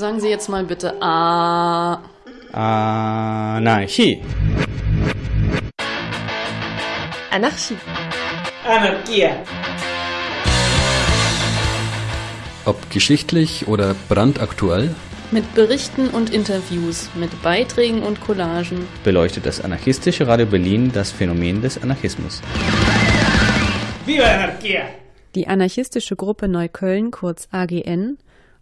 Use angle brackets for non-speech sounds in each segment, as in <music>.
Sagen Sie jetzt mal bitte A. Anarchie. Anarchie. Anarchie. Ob geschichtlich oder brandaktuell, Mit Berichten und Interviews, mit Beiträgen und Collagen. beleuchtet das anarchistische Radio Berlin das Phänomen des Anarchismus. Viva la anarquía! Die anarchistische Gruppe Neukölln, kurz AGN,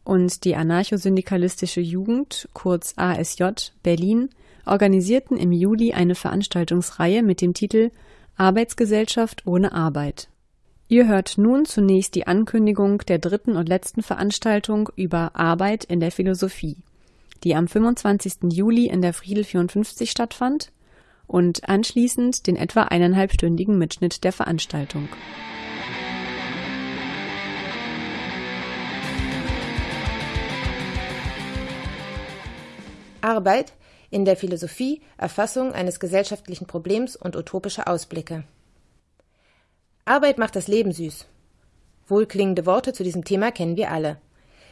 und die anarchosyndikalistische Jugend, kurz ASJ, Berlin, organisierten im Juli eine Veranstaltungsreihe mit dem Titel Arbeitsgesellschaft ohne Arbeit. Ihr hört nun zunächst die Ankündigung der dritten und letzten Veranstaltung über Arbeit in der Philosophie, die am 25. Juli in der Friedel 54 stattfand, und anschließend den etwa eineinhalbstündigen Mitschnitt der Veranstaltung. Arbeit in der Philosophie, Erfassung eines gesellschaftlichen Problems und utopische Ausblicke. Arbeit macht das Leben süß. Wohlklingende Worte zu diesem Thema kennen wir alle.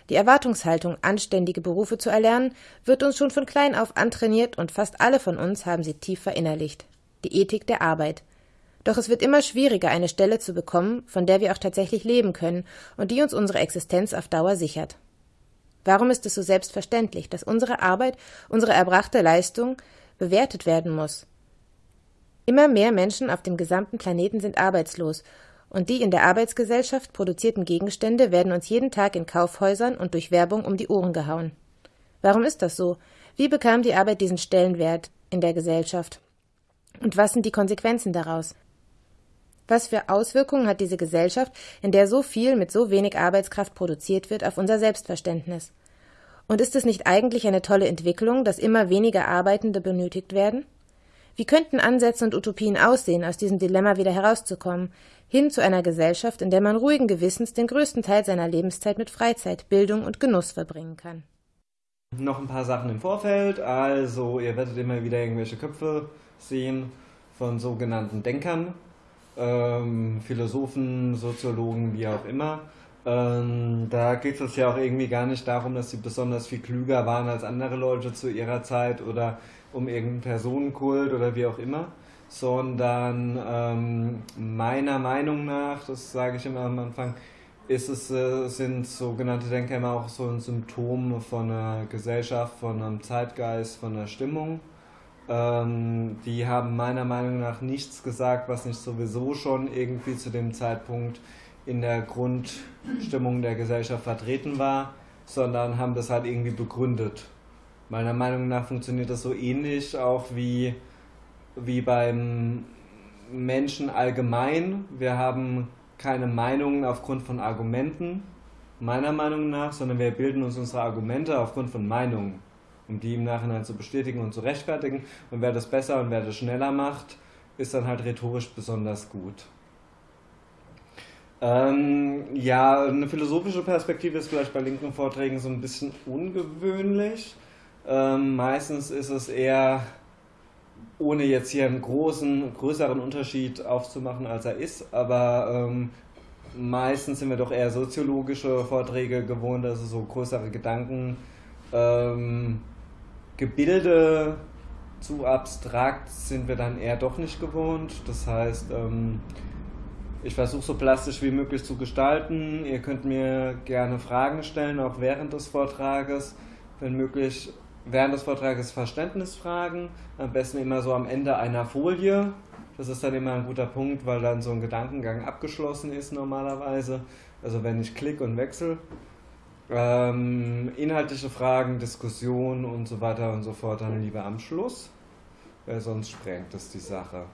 Die Erwartungshaltung, anständige Berufe zu erlernen, wird uns schon von klein auf antrainiert und fast alle von uns haben sie tief verinnerlicht. Die Ethik der Arbeit. Doch es wird immer schwieriger, eine Stelle zu bekommen, von der wir auch tatsächlich leben können und die uns unsere Existenz auf Dauer sichert. Warum ist es so selbstverständlich, dass unsere Arbeit, unsere erbrachte Leistung bewertet werden muss? Immer mehr Menschen auf dem gesamten Planeten sind arbeitslos, und die in der Arbeitsgesellschaft produzierten Gegenstände werden uns jeden Tag in Kaufhäusern und durch Werbung um die Ohren gehauen. Warum ist das so? Wie bekam die Arbeit diesen Stellenwert in der Gesellschaft? Und was sind die Konsequenzen daraus? Was für Auswirkungen hat diese Gesellschaft, in der so viel mit so wenig Arbeitskraft produziert wird, auf unser Selbstverständnis? Und ist es nicht eigentlich eine tolle Entwicklung, dass immer weniger Arbeitende benötigt werden? Wie könnten Ansätze und Utopien aussehen, aus diesem Dilemma wieder herauszukommen, hin zu einer Gesellschaft, in der man ruhigen Gewissens den größten Teil seiner Lebenszeit mit Freizeit, Bildung und Genuss verbringen kann? Noch ein paar Sachen im Vorfeld. Also, ihr werdet immer wieder irgendwelche Köpfe sehen von sogenannten Denkern, ähm, Philosophen, Soziologen, wie auch immer. Ähm, da geht es ja auch irgendwie gar nicht darum, dass sie besonders viel klüger waren als andere Leute zu ihrer Zeit oder um irgendeinen Personenkult oder wie auch immer, sondern ähm, meiner Meinung nach, das sage ich immer am Anfang, ist es, äh, sind sogenannte Denker immer auch so ein Symptom von einer Gesellschaft, von einem Zeitgeist, von einer Stimmung. Ähm, die haben meiner Meinung nach nichts gesagt, was nicht sowieso schon irgendwie zu dem Zeitpunkt in der Grundstimmung der Gesellschaft vertreten war, sondern haben das halt irgendwie begründet. Meiner Meinung nach funktioniert das so ähnlich auch wie, wie beim Menschen allgemein. Wir haben keine Meinungen aufgrund von Argumenten, meiner Meinung nach, sondern wir bilden uns unsere Argumente aufgrund von Meinungen, um die im Nachhinein zu bestätigen und zu rechtfertigen. Und wer das besser und wer das schneller macht, ist dann halt rhetorisch besonders gut. Ähm, ja, eine philosophische Perspektive ist vielleicht bei linken Vorträgen so ein bisschen ungewöhnlich. Ähm, meistens ist es eher, ohne jetzt hier einen großen, größeren Unterschied aufzumachen, als er ist, aber ähm, meistens sind wir doch eher soziologische Vorträge gewohnt, also so größere Gedanken, ähm, Gebilde zu abstrakt sind wir dann eher doch nicht gewohnt. Das heißt, ähm, ich versuche so plastisch wie möglich zu gestalten. Ihr könnt mir gerne Fragen stellen, auch während des Vortrages. Wenn möglich, während des Vortrages Verständnisfragen. Am besten immer so am Ende einer Folie. Das ist dann immer ein guter Punkt, weil dann so ein Gedankengang abgeschlossen ist normalerweise. Also wenn ich klick und wechsle. Ähm, inhaltliche Fragen, Diskussionen und so weiter und so fort dann lieber am Schluss, weil sonst sprengt es die Sache.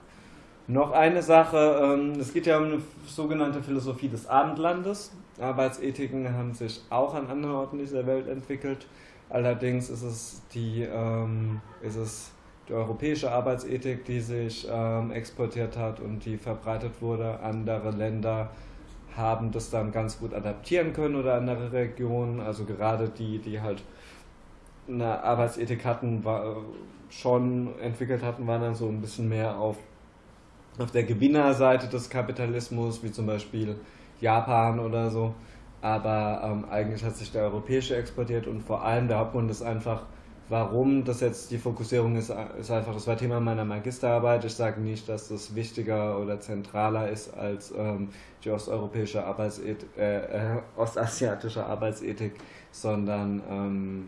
Noch eine Sache, ähm, es geht ja um eine sogenannte Philosophie des Abendlandes. Arbeitsethiken haben sich auch an anderen Orten dieser Welt entwickelt. Allerdings ist es die, ähm, ist es die europäische Arbeitsethik, die sich ähm, exportiert hat und die verbreitet wurde. Andere Länder haben das dann ganz gut adaptieren können oder andere Regionen, also gerade die, die halt eine Arbeitsethik hatten, war, schon entwickelt hatten, waren dann so ein bisschen mehr auf, auf der Gewinnerseite des Kapitalismus, wie zum Beispiel Japan oder so. aber ähm, eigentlich hat sich der europäische exportiert und vor allem der Hauptgrund ist einfach, warum das jetzt die Fokussierung ist, ist einfach, das war Thema meiner Magisterarbeit. Ich sage nicht, dass das wichtiger oder zentraler ist als ähm, die osteuropäische Arbeitsethik, äh, äh, ostasiatische Arbeitsethik, sondern ähm,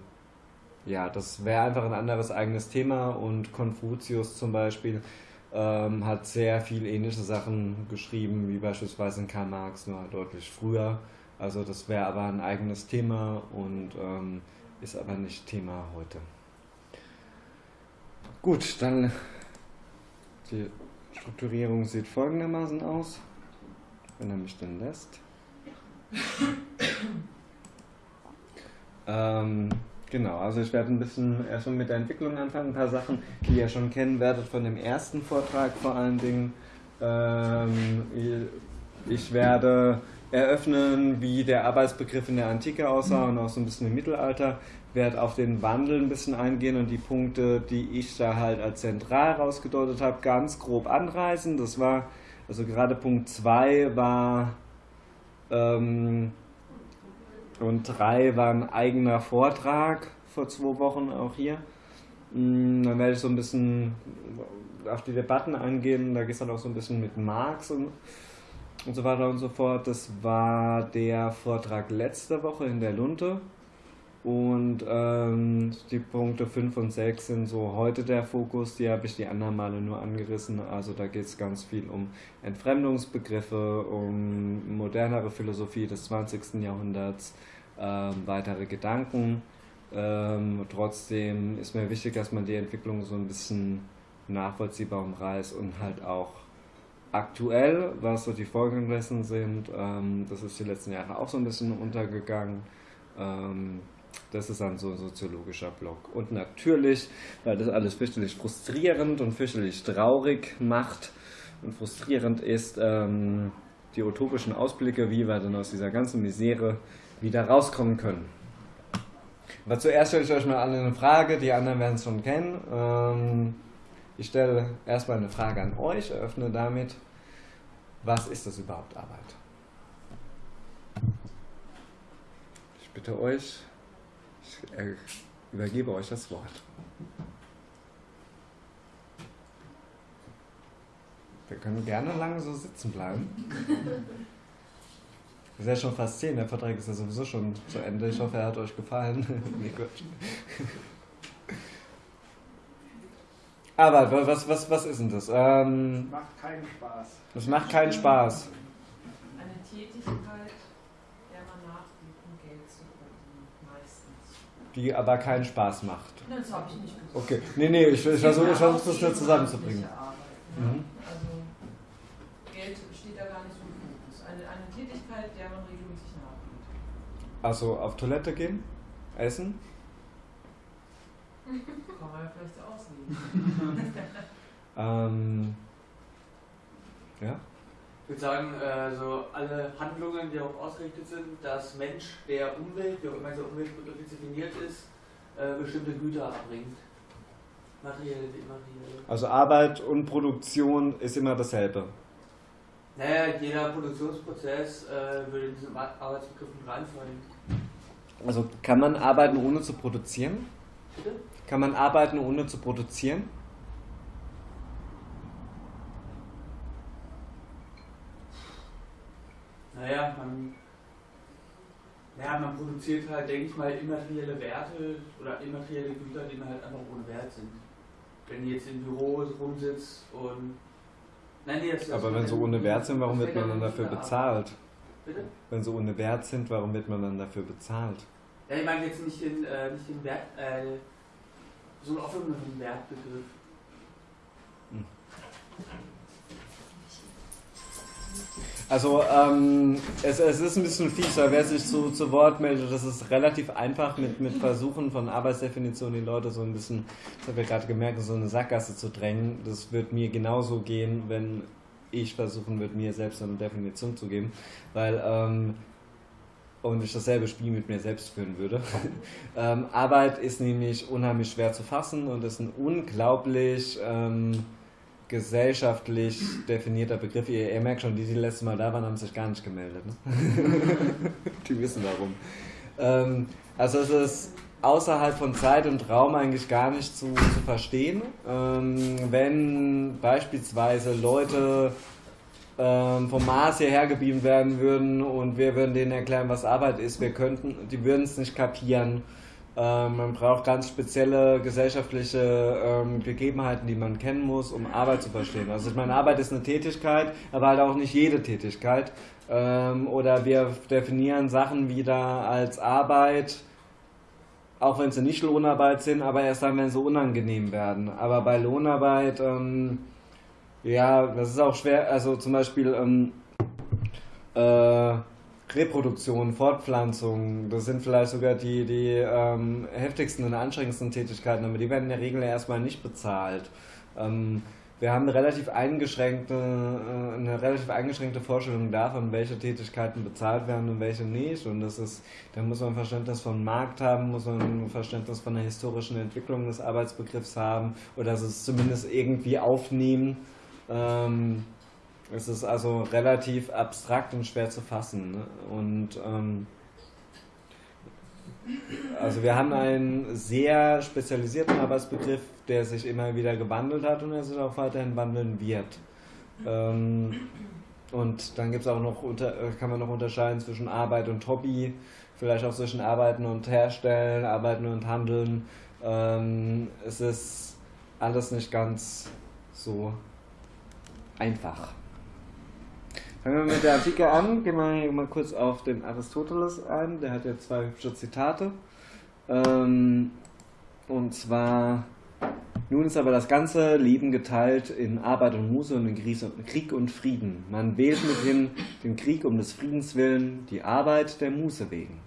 ja, das wäre einfach ein anderes eigenes Thema und Konfuzius zum Beispiel ähm, hat sehr viel ähnliche Sachen geschrieben, wie beispielsweise in Karl Marx, nur deutlich früher. Also das wäre aber ein eigenes Thema und ähm, ist aber nicht Thema heute. Gut, dann die Strukturierung sieht folgendermaßen aus, wenn er mich denn lässt. ähm, genau, also ich werde ein bisschen erstmal mit der Entwicklung anfangen, ein paar Sachen, die ihr schon kennen werdet von dem ersten Vortrag vor allen Dingen. Ähm, ich werde eröffnen, wie der Arbeitsbegriff in der Antike aussah und auch so ein bisschen im Mittelalter. Werde auf den Wandel ein bisschen eingehen und die Punkte, die ich da halt als zentral rausgedeutet habe, ganz grob anreißen. Das war, also gerade Punkt 2 war ähm, und 3 war ein eigener Vortrag vor zwei Wochen auch hier. Mm, dann werde ich so ein bisschen auf die Debatten eingehen. Da geht es dann auch so ein bisschen mit Marx und und so weiter und so fort. Das war der Vortrag letzte Woche in der Lunte. Und ähm, die Punkte 5 und 6 sind so heute der Fokus, die habe ich die anderen Male nur angerissen. Also da geht es ganz viel um Entfremdungsbegriffe, um modernere Philosophie des 20. Jahrhunderts, ähm, weitere Gedanken. Ähm, trotzdem ist mir wichtig, dass man die Entwicklung so ein bisschen nachvollziehbar umreißt und halt auch aktuell, was so die Folgen dessen sind. Ähm, das ist die letzten Jahre auch so ein bisschen untergegangen. Ähm, das ist dann so ein soziologischer Block. Und natürlich, weil das alles fürchterlich frustrierend und fürchterlich traurig macht und frustrierend ist, ähm, die utopischen Ausblicke, wie wir dann aus dieser ganzen Misere wieder rauskommen können. Aber zuerst stelle ich euch mal alle eine Frage, die anderen werden es schon kennen. Ähm, ich stelle erstmal eine Frage an euch, eröffne damit, was ist das überhaupt Arbeit? Ich bitte euch, ich übergebe euch das Wort. Wir können gerne lange so sitzen bleiben. <laughs> Wir sind ja schon fast zehn, der Vertrag ist ja sowieso schon zu Ende. Ich hoffe, er hat euch gefallen. <laughs> Aber was, was, was ist denn das? Ähm, macht keinen Spaß. Das macht keinen Spaß. Eine Tätigkeit, der man nachgeht, um Geld zu verdienen, meistens. Die aber keinen Spaß macht. Nein, das habe ich nicht gesagt. Okay, nee, nee, ich, ich versuche das nur zusammenzubringen. Mhm. Also, Geld steht da gar nicht so im Fokus. Eine, eine Tätigkeit, der man regelmäßig nachgeht. Also auf Toilette gehen? Essen? Kann man ja vielleicht auslegen. <laughs> ähm, ja? Ich würde sagen, äh, so alle Handlungen, die darauf ausgerichtet sind, dass Mensch der Umwelt, wie auch immer dieser Umweltbegriff definiert ist, äh, bestimmte Güter erbringt. Materielle, immaterielle. Also Arbeit und Produktion ist immer dasselbe. Naja, jeder Produktionsprozess äh, würde in diesen Arbeitsbegriff mit reinfallen. Also kann man arbeiten ohne zu produzieren? Bitte? Kann man arbeiten ohne zu produzieren? Naja, man, naja, man produziert halt, denke ich mal, immaterielle Werte oder immaterielle Güter, die halt einfach ohne Wert sind. Wenn ihr jetzt im Büro rumsitzt und. Nein, nee, das, Aber wenn sie ohne Wert sind, warum wird man dann dafür bezahlt? Bitte? Wenn sie ohne Wert sind, warum wird man dann dafür bezahlt? Ja, ich meine jetzt nicht den, äh, nicht den Wert, äh, so einen offenen Wertbegriff. Hm. Also ähm, es, es ist ein bisschen fies, weil wer sich zu, zu Wort meldet, das ist relativ einfach mit, mit Versuchen von Arbeitsdefinitionen die Leute so ein bisschen, das habe ich gerade gemerkt, so eine Sackgasse zu drängen. Das wird mir genauso gehen, wenn ich versuchen würde, mir selbst eine Definition zu geben, weil ähm, und ich dasselbe Spiel mit mir selbst führen würde. <laughs> ähm, Arbeit ist nämlich unheimlich schwer zu fassen und ist ein unglaublich ähm, gesellschaftlich definierter Begriff. Ihr, ihr, merkt schon, die, die letztes Mal da waren, haben sich gar nicht gemeldet. Ne? <laughs> die wissen warum. Ähm, also es ist außerhalb von Zeit und Raum eigentlich gar nicht zu, zu verstehen. Ähm, wenn beispielsweise Leute ähm, vom Mars hierher gebeamt werden würden und wir würden denen erklären, was Arbeit ist, wir könnten, die würden es nicht kapieren. Ähm, man braucht ganz spezielle gesellschaftliche ähm, Gegebenheiten, die man kennen muss, um Arbeit zu verstehen. Also ich meine, Arbeit ist eine Tätigkeit, aber halt auch nicht jede Tätigkeit. Ähm, oder wir definieren Sachen wieder als Arbeit, auch wenn sie nicht Lohnarbeit sind, aber erst dann, wenn sie unangenehm werden. Aber bei Lohnarbeit, ähm, ja, das ist auch schwer, also zum Beispiel ähm, äh, Reproduktion, Fortpflanzung, das sind vielleicht sogar die, die ähm, heftigsten und anstrengendsten Tätigkeiten, aber die werden in der Regel erstmal nicht bezahlt. Ähm, wir haben eine relativ eingeschränkte, äh, eine relativ eingeschränkte Vorstellung davon, welche Tätigkeiten bezahlt werden und welche nicht. Und das ist, da muss man Verständnis von Markt haben, muss man ein Verständnis von der historischen Entwicklung des Arbeitsbegriffs haben oder es zumindest irgendwie aufnehmen. Ähm, es ist also relativ abstrakt und schwer zu fassen. Ne? Und ähm, also wir haben einen sehr spezialisierten Arbeitsbegriff, der sich immer wieder gewandelt hat und der sich auch weiterhin wandeln wird. Ähm, und dann gibt es auch noch unter, kann man noch unterscheiden zwischen Arbeit und Hobby, vielleicht auch zwischen Arbeiten und Herstellen, Arbeiten und Handeln. Ähm, es ist alles nicht ganz so einfach. Fangen wir mit der Antike an. Gehen wir mal kurz auf den Aristoteles ein. Der hat ja zwei hübsche Zitate. Ähm, und zwar, nun ist aber das ganze Leben geteilt in Arbeit und Muße und in Krieg und Frieden. Man wählt mithin den Krieg um des Friedens willen, die Arbeit der Muße wegen.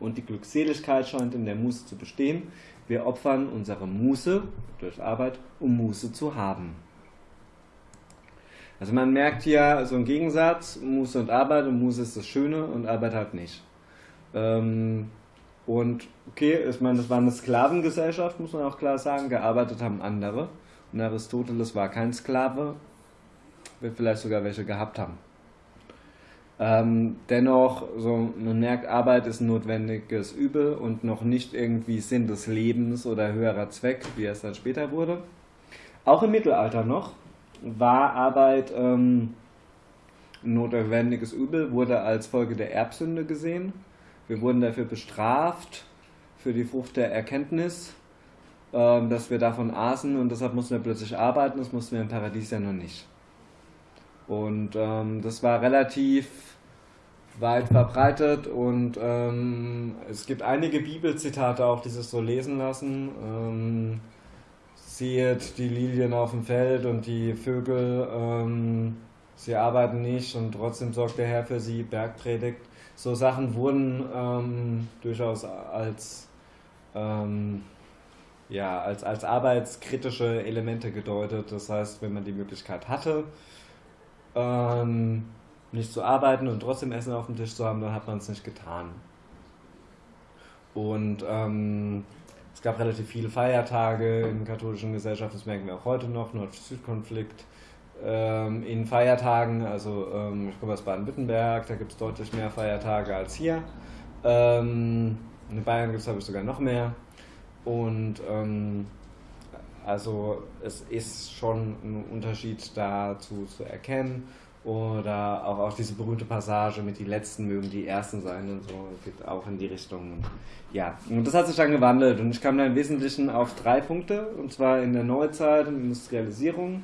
Und die Glückseligkeit scheint in der Muße zu bestehen. Wir opfern unsere Muße durch Arbeit, um Muße zu haben. Also man merkt hier so einen Gegensatz, Muße und Arbeit und Muße ist das Schöne und Arbeit halt nicht. Ähm, und okay, ich meine, das war eine Sklavengesellschaft, muss man auch klar sagen, gearbeitet haben andere. Und Aristoteles war kein Sklave, wird vielleicht sogar welche gehabt haben. Ähm, dennoch, so, man merkt, Arbeit ist ein notwendiges Übel und noch nicht irgendwie Sinn des Lebens oder höherer Zweck, wie es dann später wurde. Auch im Mittelalter noch, war Arbeit ähm, notwendiges Übel, wurde als Folge der Erbsünde gesehen. Wir wurden dafür bestraft, für die Frucht der Erkenntnis, ähm, dass wir davon aßen und deshalb mussten wir plötzlich arbeiten, das mussten wir im Paradies ja noch nicht. Und ähm, das war relativ weit verbreitet und ähm, es gibt einige Bibelzitate auch, die sich so lesen lassen. Siehet die Lilien auf dem Feld und die Vögel, ähm, sie arbeiten nicht und trotzdem sorgt der Herr für sie, Bergpredigt. So Sachen wurden ähm, durchaus als, ähm, ja, als, als arbeitskritische Elemente gedeutet. Das heißt, wenn man die Möglichkeit hatte, ähm, nicht zu arbeiten und trotzdem Essen auf dem Tisch zu haben, dann hat man es nicht getan. Und ähm, es gab relativ viele Feiertage in katholischen Gesellschaften, das merken wir auch heute noch, Nord-Süd-Konflikt. Ähm, in Feiertagen, also ähm, ich komme aus Baden-Württemberg, da gibt es deutlich mehr Feiertage als hier. Ähm, in Bayern gibt es, glaube ich, sogar noch mehr. Und ähm, also es ist schon ein Unterschied dazu zu erkennen. Oder auch, auch diese berühmte Passage mit die Letzten mögen die Ersten sein und so, geht auch in die Richtung. Ja, und das hat sich dann gewandelt und ich kam da im Wesentlichen auf drei Punkte, und zwar in der Neuzeit und Industrialisierung.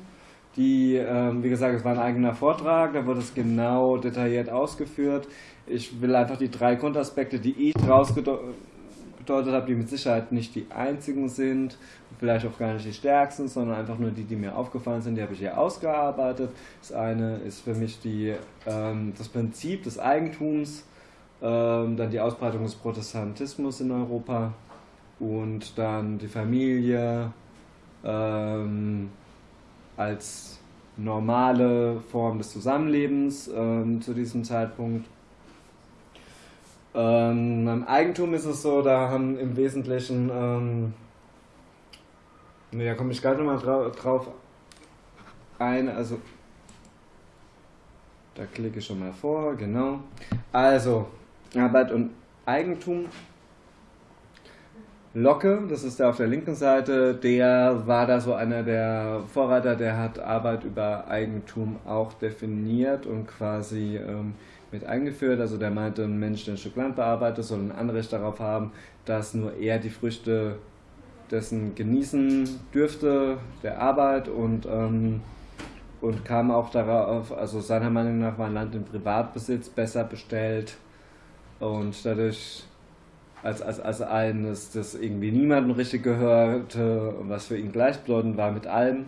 Die, ähm, wie gesagt, es war ein eigener Vortrag, da wurde es genau detailliert ausgeführt. Ich will einfach die drei Grundaspekte, die ich rausgedeutet gedeutet habe, die mit Sicherheit nicht die einzigen sind, vielleicht auch gar nicht die stärksten, sondern einfach nur die, die mir aufgefallen sind, die habe ich hier ausgearbeitet. Das eine ist für mich die, ähm, das Prinzip des Eigentums, ähm, dann die Ausbreitung des Protestantismus in Europa und dann die Familie ähm, als normale Form des Zusammenlebens ähm, zu diesem Zeitpunkt ähm, beim Eigentum ist es so, da haben im Wesentlichen, ähm, da komme ich gleich nochmal drauf, eine, also da klicke ich schon mal vor, genau. Also, Arbeit und Eigentum. Locke, das ist der auf der linken Seite, der war da so einer der Vorreiter, der hat Arbeit über Eigentum auch definiert und quasi ähm, mit eingeführt. Also der meinte, ein Mensch, der ein Stück Land bearbeitet, soll ein Anrecht darauf haben, dass nur er die Früchte dessen genießen dürfte, der Arbeit und, ähm, und kam auch darauf, also seiner Meinung nach war ein Land im Privatbesitz besser bestellt und dadurch als, als, als eines, das irgendwie niemandem richtig gehörte, was für ihn gleichbedeutend war mit allem.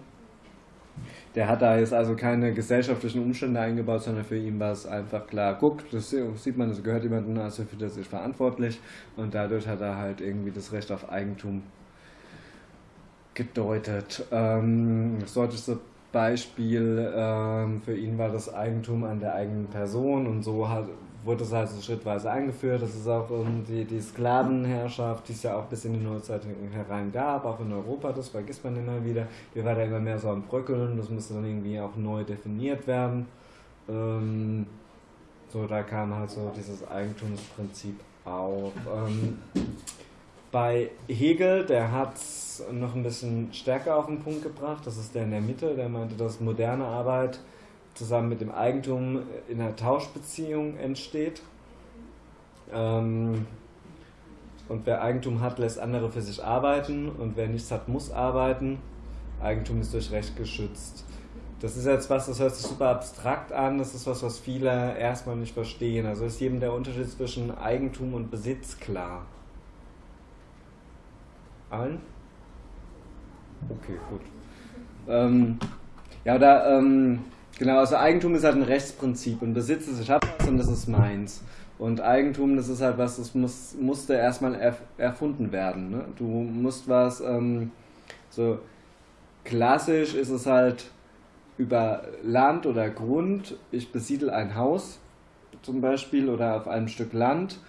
Der hat da jetzt also keine gesellschaftlichen Umstände eingebaut, sondern für ihn war es einfach klar, guck, das sieht man, das gehört jemandem, also für das ist verantwortlich und dadurch hat er halt irgendwie das Recht auf Eigentum gedeutet. Ähm, das deutlichste Beispiel ähm, für ihn war das Eigentum an der eigenen Person und so hat, wurde es also schrittweise eingeführt. Das ist auch um, die, die Sklavenherrschaft, die es ja auch bis in die Neuzeit herein gab, auch in Europa, das vergisst man immer wieder. Die war da immer mehr so am Bröckeln, das musste dann irgendwie auch neu definiert werden. Ähm, so, da kam halt so dieses Eigentumsprinzip auf. Ähm, bei Hegel, der hat es noch ein bisschen stärker auf den Punkt gebracht, das ist der in der Mitte, der meinte, dass moderne Arbeit zusammen mit dem Eigentum in einer Tauschbeziehung entsteht. Ähm, und wer Eigentum hat, lässt andere für sich arbeiten und wer nichts hat, muss arbeiten. Eigentum ist durch Recht geschützt. Das ist jetzt was, das hört sich super abstrakt an, das ist was, was viele erstmal nicht verstehen. Also ist jedem der Unterschied zwischen Eigentum und Besitz klar. Allen? Okay, gut. Ähm, ja, da, ähm, genau, also Eigentum ist halt ein Rechtsprinzip und Besitz ist, ich habe was und das ist meins. Und Eigentum, das ist halt was, das muss, musste erstmal erf erfunden werden. Ne? Du musst was, ähm, so klassisch ist es halt über Land oder Grund, ich besiedel ein Haus zum Beispiel oder auf einem Stück Land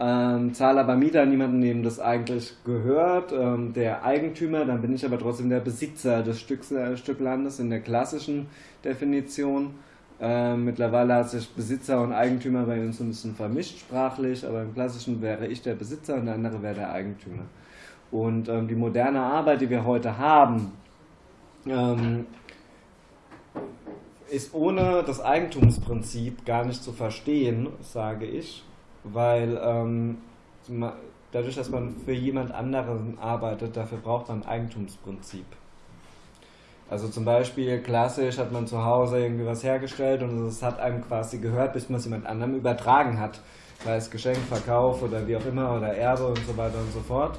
ähm, zahle aber Mieter niemanden, dem das eigentlich gehört, ähm, der Eigentümer, dann bin ich aber trotzdem der Besitzer des Stücks, äh, Stück Landes in der klassischen Definition. Ähm, mittlerweile hat sich Besitzer und Eigentümer bei uns ein bisschen vermischt sprachlich, aber im klassischen wäre ich der Besitzer und der andere wäre der Eigentümer. Und ähm, die moderne Arbeit, die wir heute haben, ähm, ist ohne das Eigentumsprinzip gar nicht zu verstehen, sage ich weil ähm, dadurch, dass man für jemand anderen arbeitet, dafür braucht man ein Eigentumsprinzip. Also zum Beispiel klassisch hat man zu Hause irgendwie was hergestellt und es hat einem quasi gehört, bis man es jemand anderem übertragen hat. Sei es Geschenk, Verkauf oder wie auch immer oder Erbe und so weiter und so fort.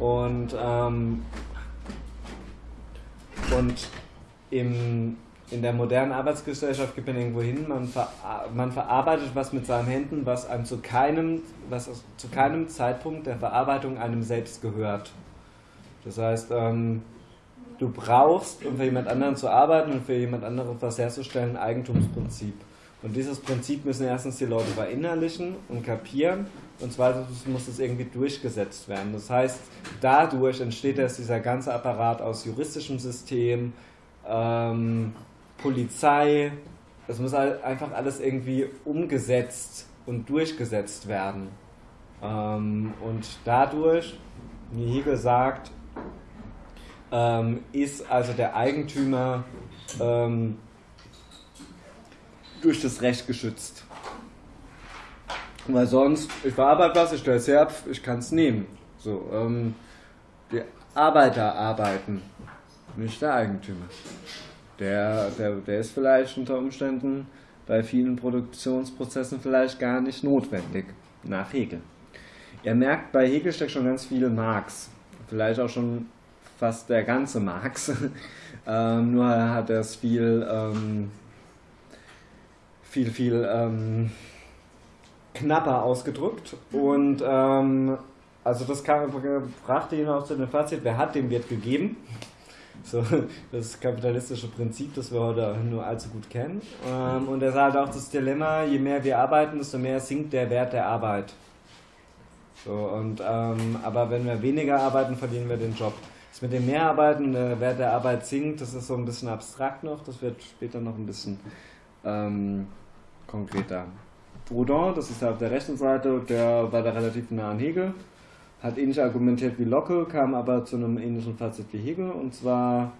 Und, ähm, und im in der modernen Arbeitsgesellschaft geht man irgendwo hin, man, ver man verarbeitet was mit seinen Händen, was einem zu keinem, was zu keinem Zeitpunkt der Verarbeitung einem selbst gehört. Das heißt, ähm, du brauchst, um für jemand anderen zu arbeiten und für jemand anderen was herzustellen, ein Eigentumsprinzip. Und dieses Prinzip müssen erstens die Leute verinnerlichen und kapieren und zweitens muss es irgendwie durchgesetzt werden. Das heißt, dadurch entsteht erst dieser ganze Apparat aus juristischem System, ähm, Polizei. Das muss halt einfach alles irgendwie umgesetzt und durchgesetzt werden. Ähm, und dadurch, wie Hegel sagt, ähm, ist also der Eigentümer ähm, durch das Recht geschützt. Weil sonst, ich verarbeite was, ich stelle es her, ich kann es nehmen. So, ähm, die Arbeiter arbeiten, nicht der Eigentümer. Der, der, der ist vielleicht unter Umständen bei vielen Produktionsprozessen vielleicht gar nicht notwendig, nach Hegel. Er merkt, bei Hegel steckt schon ganz viel Marx, vielleicht auch schon fast der ganze Marx, <laughs> ähm, nur hat er es viel, ähm, viel, viel ähm, knapper ausgedrückt und ähm, also das kam, brachte ihn auch zu dem Fazit, wer hat, dem wird gegeben. So, das kapitalistische Prinzip, das wir heute nur allzu gut kennen. Ähm, und er sagt auch das Dilemma, je mehr wir arbeiten, desto mehr sinkt der Wert der Arbeit. So, und, ähm, aber wenn wir weniger arbeiten, verlieren wir den Job. Das mit dem Mehrarbeiten der Wert der Arbeit sinkt, das ist so ein bisschen abstrakt noch, das wird später noch ein bisschen ähm, konkreter. Proudhon, das ist auf der rechten Seite, der war da relativ nah an Hegel, hat ähnlich argumentiert wie Locke, kam aber zu einem ähnlichen Fazit wie Hegel und zwar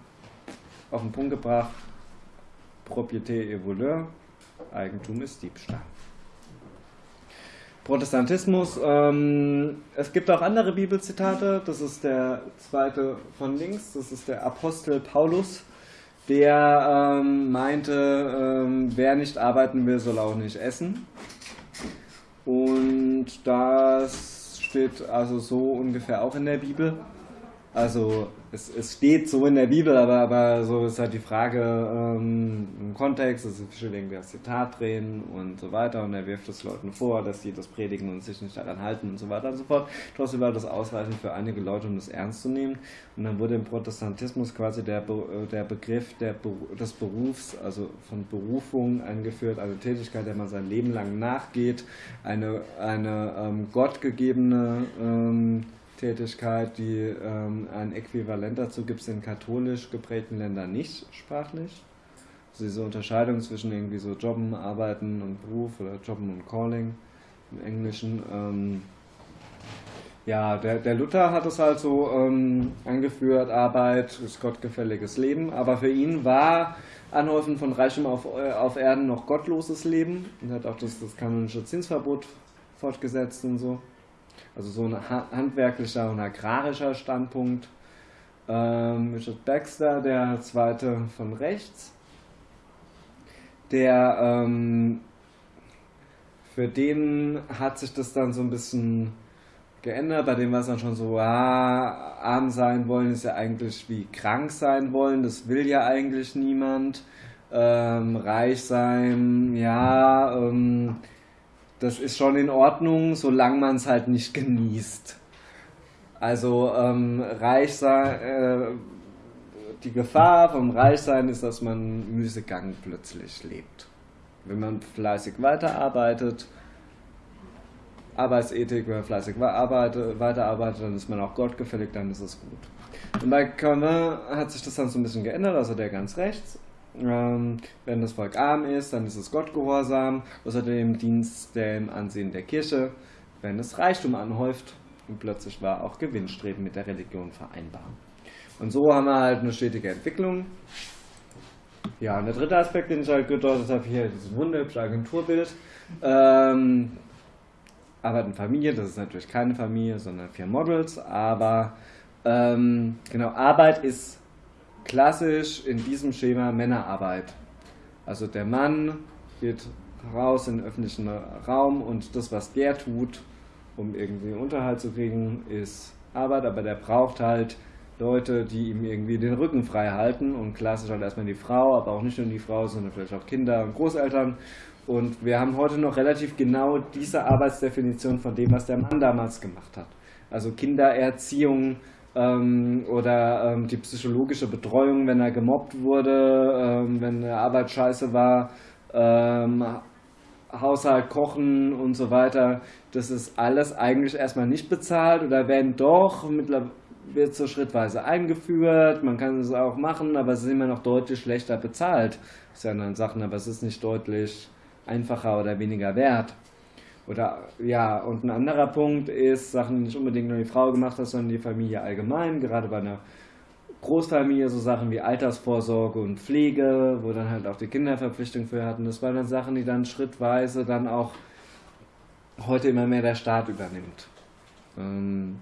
auf den Punkt gebracht, Propriété et voleur, Eigentum ist Diebstahl. Protestantismus, ähm, es gibt auch andere Bibelzitate, das ist der zweite von links, das ist der Apostel Paulus, der ähm, meinte, ähm, wer nicht arbeiten will, soll auch nicht essen. Und das steht also so ungefähr auch in der Bibel. Also es, es steht so in der Bibel, aber, aber so ist halt die Frage ähm, im Kontext, es steht irgendwie das Zitat drin und so weiter und er wirft es Leuten vor, dass sie das predigen und sich nicht daran halten und so weiter und so fort. Trotzdem war das ausreichend für einige Leute, um das ernst zu nehmen. Und dann wurde im Protestantismus quasi der, Be der Begriff der des Berufs, also von Berufung eingeführt, eine Tätigkeit, der man sein Leben lang nachgeht, eine, eine ähm, gottgegebene ähm, Tätigkeit, die ähm, ein Äquivalent dazu gibt es in katholisch geprägten Ländern nicht sprachlich. Also diese Unterscheidung zwischen irgendwie so Jobben, Arbeiten und Beruf oder Jobben und Calling im Englischen. Ähm, ja, der, der Luther hat es halt so ähm, angeführt, Arbeit ist gottgefälliges Leben, aber für ihn war Anhäufen von Reichem auf, äh, auf Erden noch gottloses Leben und hat auch das, das kanonische Zinsverbot fortgesetzt und so. Also so ein handwerklicher und agrarischer Standpunkt. Ähm, Richard Baxter, der zweite von rechts, der ähm, für den hat sich das dann so ein bisschen geändert. Bei dem war es dann schon so, ah, arm sein wollen ist ja eigentlich wie krank sein wollen. Das will ja eigentlich niemand. Ähm, reich sein, ja, ähm, das ist schon in Ordnung, solange man es halt nicht genießt. Also ähm, reich sein, äh, die Gefahr vom Reichsein ist, dass man Müßiggang plötzlich lebt. Wenn man fleißig weiterarbeitet, Arbeitsethik, wenn man fleißig weiterarbeitet, dann ist man auch gottgefällig, dann ist es gut. Und bei Calvin hat sich das dann so ein bisschen geändert, also der ganz rechts. Ähm, wenn das Volk arm ist, dann ist es Gott gehorsam, außerdem Dienst dem Ansehen der Kirche. Wenn es Reichtum anhäuft, und plötzlich war auch Gewinnstreben mit der Religion vereinbar. Und so haben wir halt eine stetige Entwicklung. Ja, und der dritte Aspekt, den ich halt gedeutet habe, hier dieses wunderhübsche Agenturbild. Ähm, Arbeit und Familie, das ist natürlich keine Familie, sondern vier Models, aber ähm, genau, Arbeit ist klassisch in diesem Schema Männerarbeit. Also der Mann geht raus in den öffentlichen Raum und das, was der tut, um irgendwie Unterhalt zu kriegen, ist Arbeit, aber der braucht halt Leute, die ihm irgendwie den Rücken frei halten und klassisch halt erstmal die Frau, aber auch nicht nur die Frau, sondern vielleicht auch Kinder und Großeltern. Und wir haben heute noch relativ genau diese Arbeitsdefinition von dem, was der Mann damals gemacht hat. Also Kindererziehung, ähm, oder ähm, die psychologische Betreuung, wenn er gemobbt wurde, ähm, wenn der Arbeit scheiße war, ähm, Haushalt kochen und so weiter. Das ist alles eigentlich erstmal nicht bezahlt oder wenn doch, wird so schrittweise eingeführt, man kann es auch machen, aber es ist immer noch deutlich schlechter bezahlt. Das ist ja dann Sachen, aber es ist nicht deutlich einfacher oder weniger wert. Oder ja, und ein anderer Punkt ist, Sachen, die nicht unbedingt nur die Frau gemacht hat, sondern die Familie allgemein, gerade bei einer Großfamilie, so Sachen wie Altersvorsorge und Pflege, wo dann halt auch die Kinderverpflichtung für hatten. Das waren dann Sachen, die dann schrittweise dann auch heute immer mehr der Staat übernimmt. Ähm,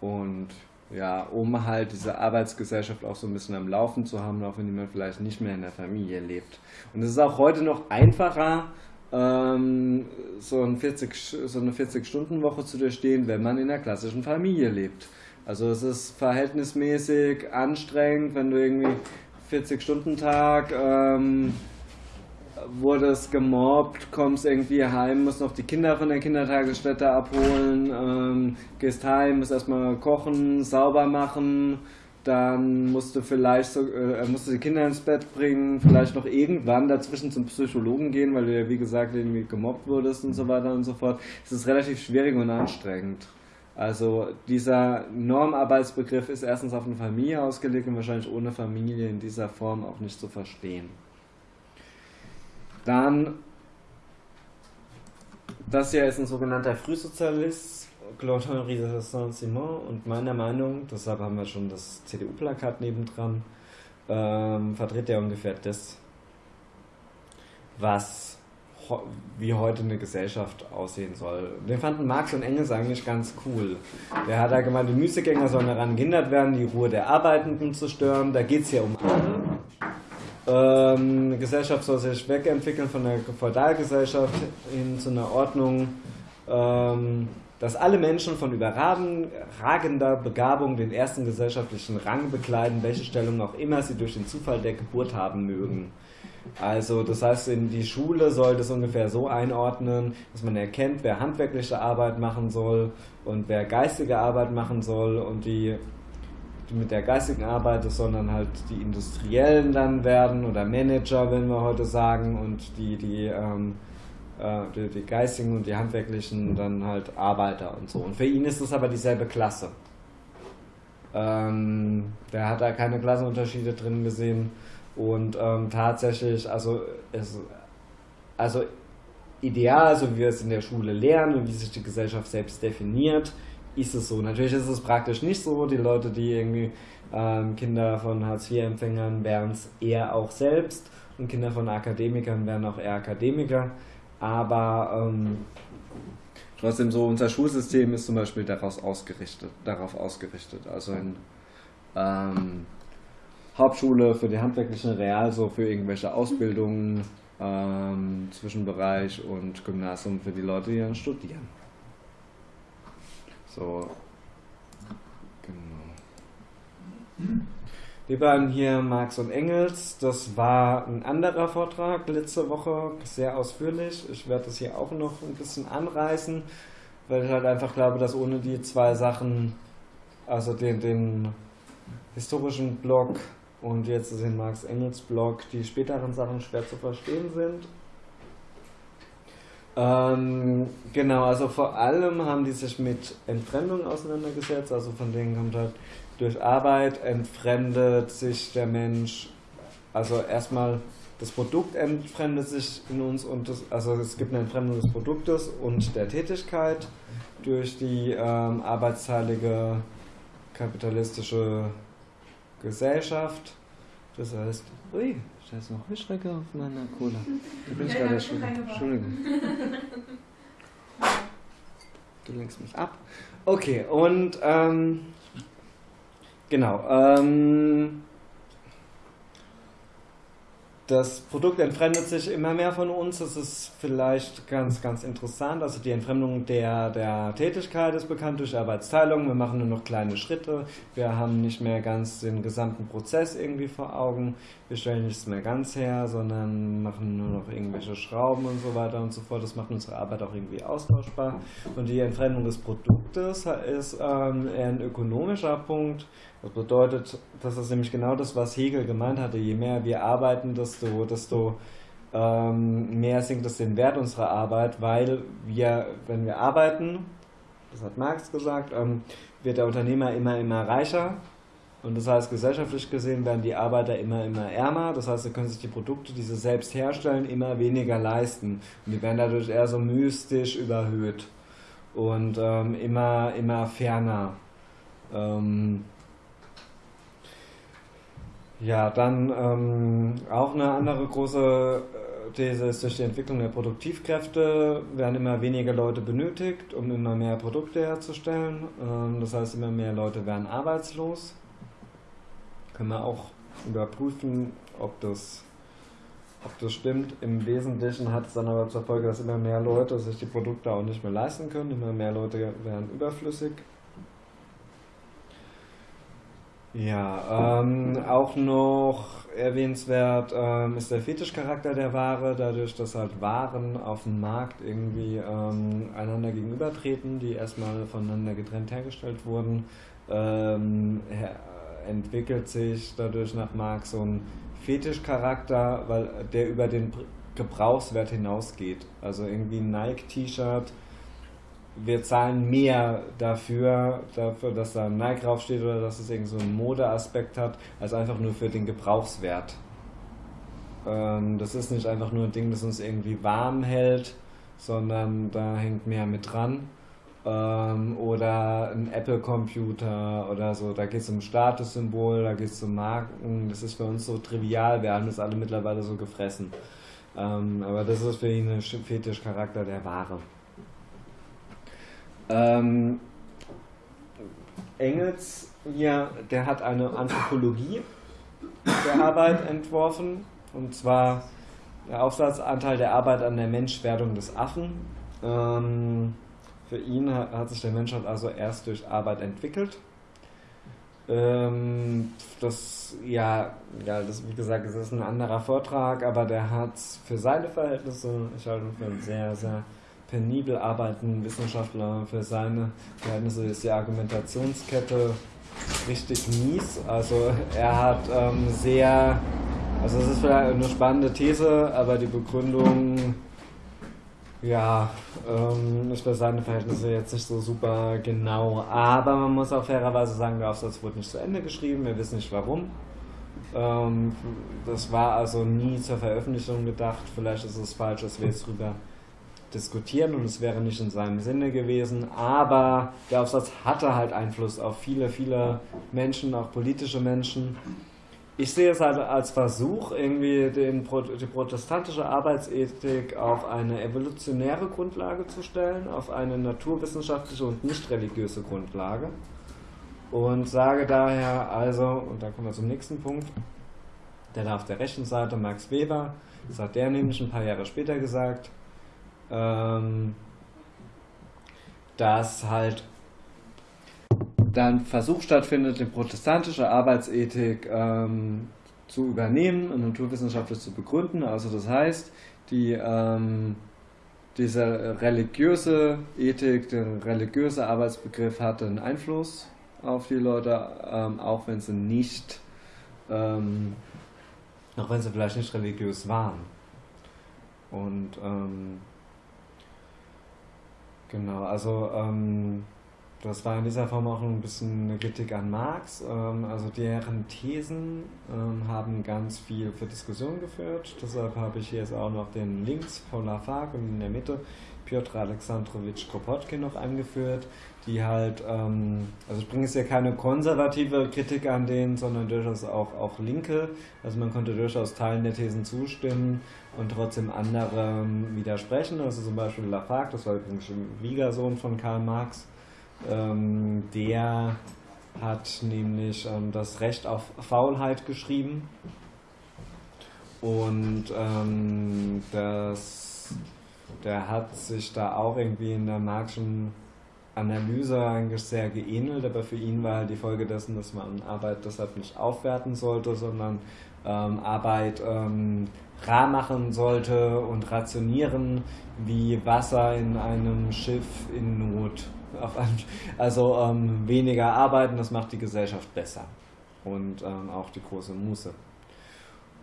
und ja, um halt diese Arbeitsgesellschaft auch so ein bisschen am Laufen zu haben, auch wenn man vielleicht nicht mehr in der Familie lebt. Und es ist auch heute noch einfacher, ähm, so, ein 40, so eine 40-Stunden-Woche zu durchstehen, wenn man in einer klassischen Familie lebt. Also es ist verhältnismäßig anstrengend, wenn du irgendwie 40-Stunden-Tag ähm, wurdest gemobbt, kommst irgendwie heim, musst noch die Kinder von der Kindertagesstätte abholen, ähm, gehst heim, musst erstmal kochen, sauber machen, dann musst du vielleicht so, äh, musst du die Kinder ins Bett bringen, vielleicht noch irgendwann dazwischen zum Psychologen gehen, weil du ja wie gesagt irgendwie gemobbt wurdest und so weiter und so fort. Es ist relativ schwierig und anstrengend. Also dieser Normarbeitsbegriff ist erstens auf eine Familie ausgelegt und wahrscheinlich ohne Familie in dieser Form auch nicht zu verstehen. Dann, das hier ist ein sogenannter Frühsozialist, Claude-Henri de Saint-Simon und meiner Meinung, deshalb haben wir schon das CDU-Plakat nebendran, ähm, vertritt er ungefähr das, was wie heute eine Gesellschaft aussehen soll. Den fanden Marx und Engels eigentlich ganz cool. Der hat da gemeint, die Müßiggänger sollen daran gehindert werden, die Ruhe der Arbeitenden zu stören. Da geht es ja um alle. Ähm, eine Gesellschaft soll sich wegentwickeln von der Feudalgesellschaft hin zu einer Ordnung, ähm, dass alle Menschen von überragender Begabung den ersten gesellschaftlichen Rang bekleiden, welche Stellung auch immer sie durch den Zufall der Geburt haben mögen. Also das heißt, in die Schule soll das ungefähr so einordnen, dass man erkennt, wer handwerkliche Arbeit machen soll und wer geistige Arbeit machen soll und die, die mit der geistigen Arbeit, sollen dann halt die Industriellen dann werden oder Manager, wenn wir heute sagen, und die, die, ähm, äh, die, die geistigen und die handwerklichen dann halt Arbeiter und so. Und für ihn ist das aber dieselbe Klasse. Ähm, der hat da keine Klassenunterschiede drin gesehen und ähm, tatsächlich, also, es, also ideal, so wie wir es in der Schule lernen und wie sich die Gesellschaft selbst definiert, ist es so. Natürlich ist es praktisch nicht so. Die Leute, die irgendwie ähm, Kinder von Hartz-IV-Empfängern wären es eher auch selbst und Kinder von Akademikern wären auch eher Akademiker. Aber ähm, trotzdem so, unser Schulsystem ist zum Beispiel daraus ausgerichtet, darauf ausgerichtet. Also in ähm, Hauptschule für die handwerklichen Real, so für irgendwelche Ausbildungen, ähm, Zwischenbereich und Gymnasium für die Leute, die dann studieren. So, genau. Die beiden hier, Marx und Engels, das war ein anderer Vortrag letzte Woche, sehr ausführlich. Ich werde das hier auch noch ein bisschen anreißen, weil ich halt einfach glaube, dass ohne die zwei Sachen, also den, den historischen Block und jetzt ist in Marx Engels Blog die späteren Sachen schwer zu verstehen sind. Ähm, genau, also vor allem haben die sich mit Entfremdung auseinandergesetzt, also von denen kommt halt durch Arbeit entfremdet sich der Mensch, also erstmal das Produkt entfremdet sich in uns und das, also es gibt eine Entfremdung des Produktes und der Tätigkeit durch die ähm, arbeitsteilige kapitalistische Gesellschaft. Das heißt, ui, da ist noch Heuschrecke auf meiner Cola. Da bin ich gerade schon. Entschuldigung. <laughs> Du lenkst mich ab. Okay, und ähm, genau. Ähm, das Produkt entfremdet sich immer mehr von uns. Das ist vielleicht ganz, ganz interessant. Also die Entfremdung der, der Tätigkeit ist bekannt durch Arbeitsteilung. Wir machen nur noch kleine Schritte. Wir haben nicht mehr ganz den gesamten Prozess irgendwie vor Augen. Wir stellen nichts mehr ganz her, sondern machen nur noch irgendwelche Schrauben und so weiter und so fort. Das macht unsere Arbeit auch irgendwie austauschbar. Und die Entfremdung des Produktes ist ähm, eher ein ökonomischer Punkt. Das bedeutet, das ist nämlich genau das, was Hegel gemeint hatte. Je mehr wir arbeiten, desto, desto ähm, mehr sinkt es den Wert unserer Arbeit, weil wir, wenn wir arbeiten, das hat Marx gesagt, ähm, wird der Unternehmer immer, immer reicher. Und das heißt, gesellschaftlich gesehen werden die Arbeiter immer, immer ärmer. Das heißt, sie können sich die Produkte, die sie selbst herstellen, immer weniger leisten. Und die werden dadurch eher so mystisch überhöht und ähm, immer, immer ferner. Ähm, ja, dann ähm, auch eine andere große äh, These ist, durch die Entwicklung der Produktivkräfte werden immer weniger Leute benötigt, um immer mehr Produkte herzustellen. Ähm, das heißt, immer mehr Leute werden arbeitslos. Können wir auch überprüfen, ob das, ob das stimmt. Im Wesentlichen hat es dann aber zur Folge, dass immer mehr Leute sich die Produkte auch nicht mehr leisten können. Immer mehr Leute werden überflüssig. Ja, ähm, auch noch erwähnenswert ähm, ist der Fetischcharakter der Ware, dadurch, dass halt Waren auf dem Markt irgendwie ähm, einander gegenübertreten, die erstmal voneinander getrennt hergestellt wurden, ähm, entwickelt sich dadurch nach Marx so ein Fetischcharakter, weil der über den Gebrauchswert hinausgeht. Also irgendwie ein Nike-T-Shirt wir zahlen mehr dafür, dafür, dass da ein Nike draufsteht oder dass es irgend so einen Modeaspekt hat, als einfach nur für den Gebrauchswert. Ähm, das ist nicht einfach nur ein Ding, das uns irgendwie warm hält, sondern da hängt mehr mit dran. Ähm, oder ein Apple-Computer oder so, da geht es um Statussymbol, da geht es um Marken, das ist für uns so trivial, wir haben das alle mittlerweile so gefressen. Ähm, aber das ist für ihn ein Fetischcharakter der Ware. Ähm, Engels hier, der hat eine Anthropologie der Arbeit entworfen, und zwar der Aufsatzanteil der Arbeit an der Menschwerdung des Affen. Ähm, für ihn hat, hat, sich der Mensch halt also erst durch Arbeit entwickelt. Ähm, das, ja, ja, das, wie gesagt, das ist ein anderer Vortrag, aber der hat für seine Verhältnisse, ich halte ihn für einen sehr, sehr penibel arbeitenden Wissenschaftler, für seine Verhältnisse ist die Argumentationskette richtig mies. Also er hat ähm, sehr, also es ist vielleicht eine spannende These, aber die Begründung ja, ähm, ist für seine Verhältnisse jetzt nicht so super genau. Aber man muss auch fairerweise sagen, der Aufsatz wurde nicht zu Ende geschrieben. Wir wissen nicht warum. Ähm, das war also nie zur Veröffentlichung gedacht. Vielleicht ist es falsch, dass wir jetzt drüber diskutieren und es wäre nicht in seinem Sinne gewesen. Aber der Aufsatz hatte halt Einfluss auf viele, viele Menschen, auch politische Menschen ich sehe es halt als Versuch, irgendwie den, die protestantische Arbeitsethik auf eine evolutionäre Grundlage zu stellen, auf eine naturwissenschaftliche und nicht religiöse Grundlage. Und sage daher also, und da kommen wir zum nächsten Punkt, der da auf der rechten Seite, Max Weber, das hat der nämlich ein paar Jahre später gesagt, ähm, dass halt dann Versuch stattfindet, die protestantische Arbeitsethik ähm, zu übernehmen und naturwissenschaftlich zu begründen. Also das heißt, die, ähm, diese religiöse Ethik, der religiöse Arbeitsbegriff hatte einen Einfluss auf die Leute, ähm, auch wenn sie nicht, ähm, auch wenn sie vielleicht nicht religiös waren. Und ähm, genau, also ähm, das war in dieser Form auch ein bisschen eine Kritik an Marx. Ähm, also deren Thesen ähm, haben ganz viel für Diskussion geführt. Deshalb habe ich hier jetzt auch noch den Links von Lafargue und in der Mitte Piotr Alexandrowitsch Kropotkin noch angeführt, die halt, ähm, also ich bringe jetzt ja keine konservative Kritik an denen, sondern durchaus auch, auch linke. Also man konnte durchaus Teilen der Thesen zustimmen und trotzdem anderen widersprechen. Also zum Beispiel Lafargue, das war übrigens ein Schwiegersohn von Karl Marx, ähm, der hat nämlich ähm, das Recht auf Faulheit geschrieben. Und ähm, das, der hat sich da auch irgendwie in der marxischen Analyse eigentlich sehr geähnelt, aber für ihn war halt die Folge dessen, dass man Arbeit deshalb nicht aufwerten sollte, sondern ähm, Arbeit ähm, rar machen sollte und rationieren wie Wasser in einem Schiff in Not also ähm, weniger arbeiten, das macht die Gesellschaft besser. Und ähm, auch die große Muße.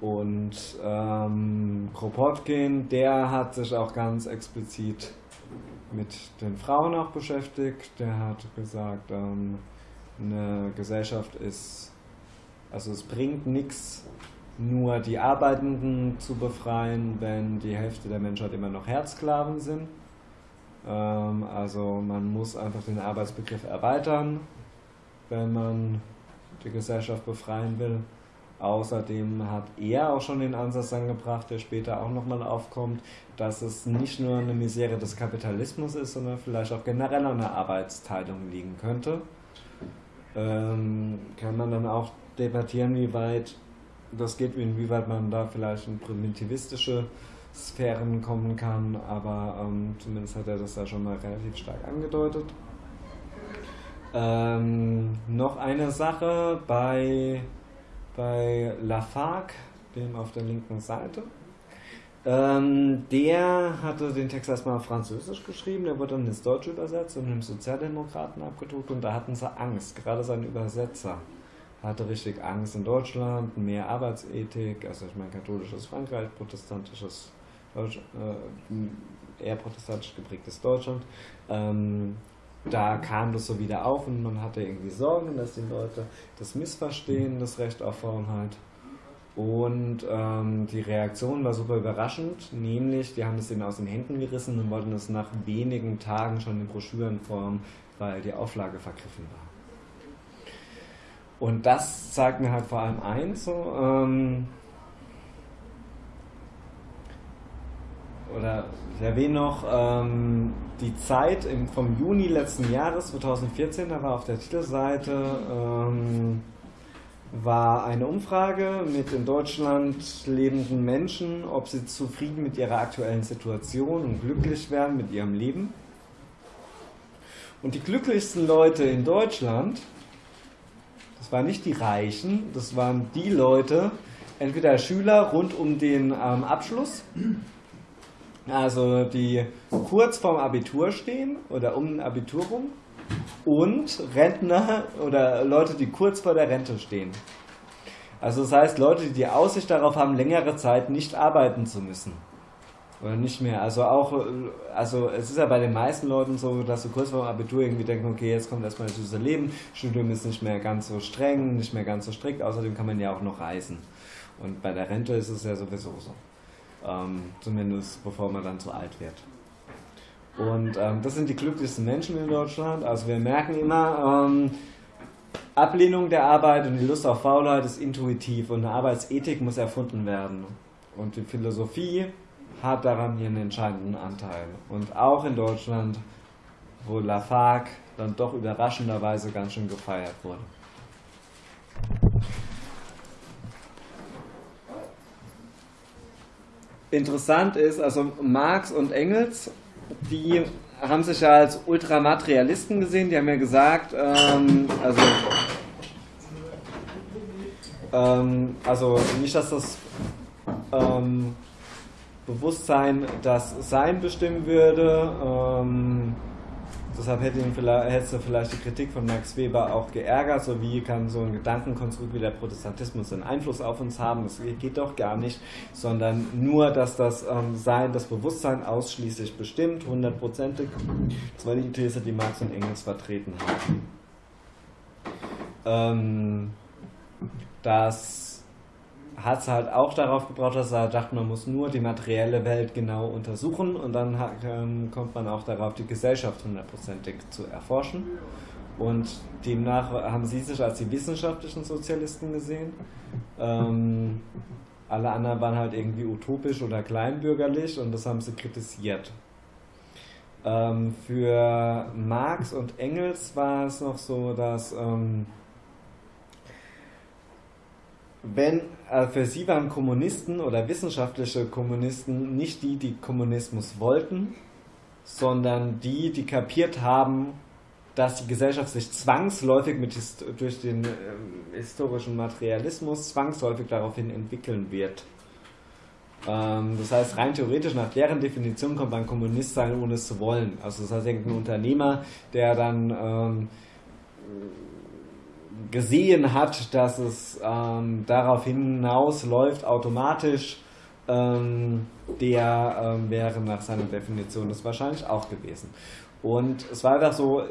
Und ähm, Kropotkin, der hat sich auch ganz explizit mit den Frauen auch beschäftigt. Der hat gesagt, ähm, eine Gesellschaft ist, also es bringt nichts, nur die Arbeitenden zu befreien, wenn die Hälfte der Menschheit immer noch Herzsklaven sind. Ähm, also man muss einfach den Arbeitsbegriff erweitern, wenn man die Gesellschaft befreien will. Außerdem hat er auch schon den Ansatz angebracht, der später auch nochmal aufkommt, dass es nicht nur eine Misere des Kapitalismus ist, sondern vielleicht auch generell an der Arbeitsteilung liegen könnte. Ähm, kann man dann auch debattieren, wie weit das geht, inwieweit man da vielleicht eine primitivistische Sphären kommen kann, aber ähm, zumindest hat er das da schon mal relativ stark angedeutet. Ähm, noch eine Sache bei, bei Lafargue, dem auf der linken Seite. Ähm, der hatte den Text erstmal auf Französisch geschrieben, der wurde dann ins Deutsche übersetzt und im Sozialdemokraten abgedruckt und da hatten sie Angst, gerade sein Übersetzer hatte richtig Angst in Deutschland, mehr Arbeitsethik, also ich meine katholisches Frankreich, protestantisches Deutsch, äh, eher protestantisch geprägtes Deutschland. Ähm, da kam das so wieder auf und man hatte irgendwie Sorgen, dass die Leute das missverstehen, das Recht auf Freiheit. Und ähm, die Reaktion war super überraschend, nämlich die haben es ihnen aus den Händen gerissen und wollten es nach wenigen Tagen schon in Broschürenform, weil die Auflage vergriffen war. Und das zeigt mir halt vor allem eins, so, ähm, oder ich erwähne noch ähm, die Zeit im, vom Juni letzten Jahres, 2014, da war auf der Titelseite, ähm, war eine Umfrage mit in Deutschland lebenden Menschen, ob sie zufrieden mit ihrer aktuellen Situation und glücklich wären mit ihrem Leben. Und die glücklichsten Leute in Deutschland, das waren nicht die Reichen, das waren die Leute, entweder Schüler rund um den ähm, Abschluss, also die kurz vorm Abitur stehen oder um ein Abitur rum, und Rentner oder Leute, die kurz vor der Rente stehen. Also das heißt Leute, die die Aussicht darauf haben, längere Zeit nicht arbeiten zu müssen. Oder nicht mehr. Also auch, also es ist ja bei den meisten Leuten so, dass sie kurz vor dem Abitur irgendwie denken, okay, jetzt kommt erstmal das süße Leben, Studium ist nicht mehr ganz so streng, nicht mehr ganz so strikt, außerdem kann man ja auch noch reisen. Und bei der Rente ist es ja sowieso so. Ähm, zumindest bevor man dann zu alt wird. Und ähm, das sind die glücklichsten Menschen in Deutschland. Also wir merken immer, ähm, Ablehnung der Arbeit und die Lust auf Faulheit ist intuitiv und eine Arbeitsethik muss erfunden werden. Und die Philosophie hat daran ihren entscheidenden Anteil. Und auch in Deutschland, wo Lafargue dann doch überraschenderweise ganz schön gefeiert wurde. Interessant ist, also Marx und Engels die haben sich ja als Ultramaterialisten gesehen, die haben ja gesagt, ähm, also, ähm, also nicht, dass das ähm, Bewusstsein das Sein bestimmen würde, ähm, Deshalb hätte ihn vielleicht, hätte vielleicht die Kritik von Max Weber auch geärgert, so wie kann so ein Gedankenkonstrukt wie der Protestantismus einen Einfluss auf uns haben, das geht doch gar nicht, sondern nur, dass das ähm, Sein, das Bewusstsein ausschließlich bestimmt, hundertprozentig. Das war die These, die Marx und Engels vertreten haben. Ähm, das hat es halt auch darauf gebraucht, dass er dachte, man muss nur die materielle Welt genau untersuchen und dann ähm, kommt man auch darauf, die Gesellschaft hundertprozentig zu erforschen. Und demnach haben sie sich als die wissenschaftlichen Sozialisten gesehen. Ähm, alle anderen waren halt irgendwie utopisch oder kleinbürgerlich und das haben sie kritisiert. Ähm, für Marx und Engels war es noch so, dass ähm, wenn äh, für sie waren Kommunisten oder wissenschaftliche Kommunisten nicht die, die Kommunismus wollten, sondern die, die kapiert haben, dass die Gesellschaft sich zwangsläufig mit durch den äh, historischen Materialismus zwangsläufig daraufhin entwickeln wird. Ähm, das heißt, rein theoretisch nach deren Definition kommt man Kommunist sein, ohne es zu wollen. Also das heißt, irgendein Unternehmer, der dann ähm, gesehen hat, dass es ähm, darauf hinausläuft, automatisch, ähm, der ähm, wäre nach seiner Definition das wahrscheinlich auch gewesen. Und es war einfach so,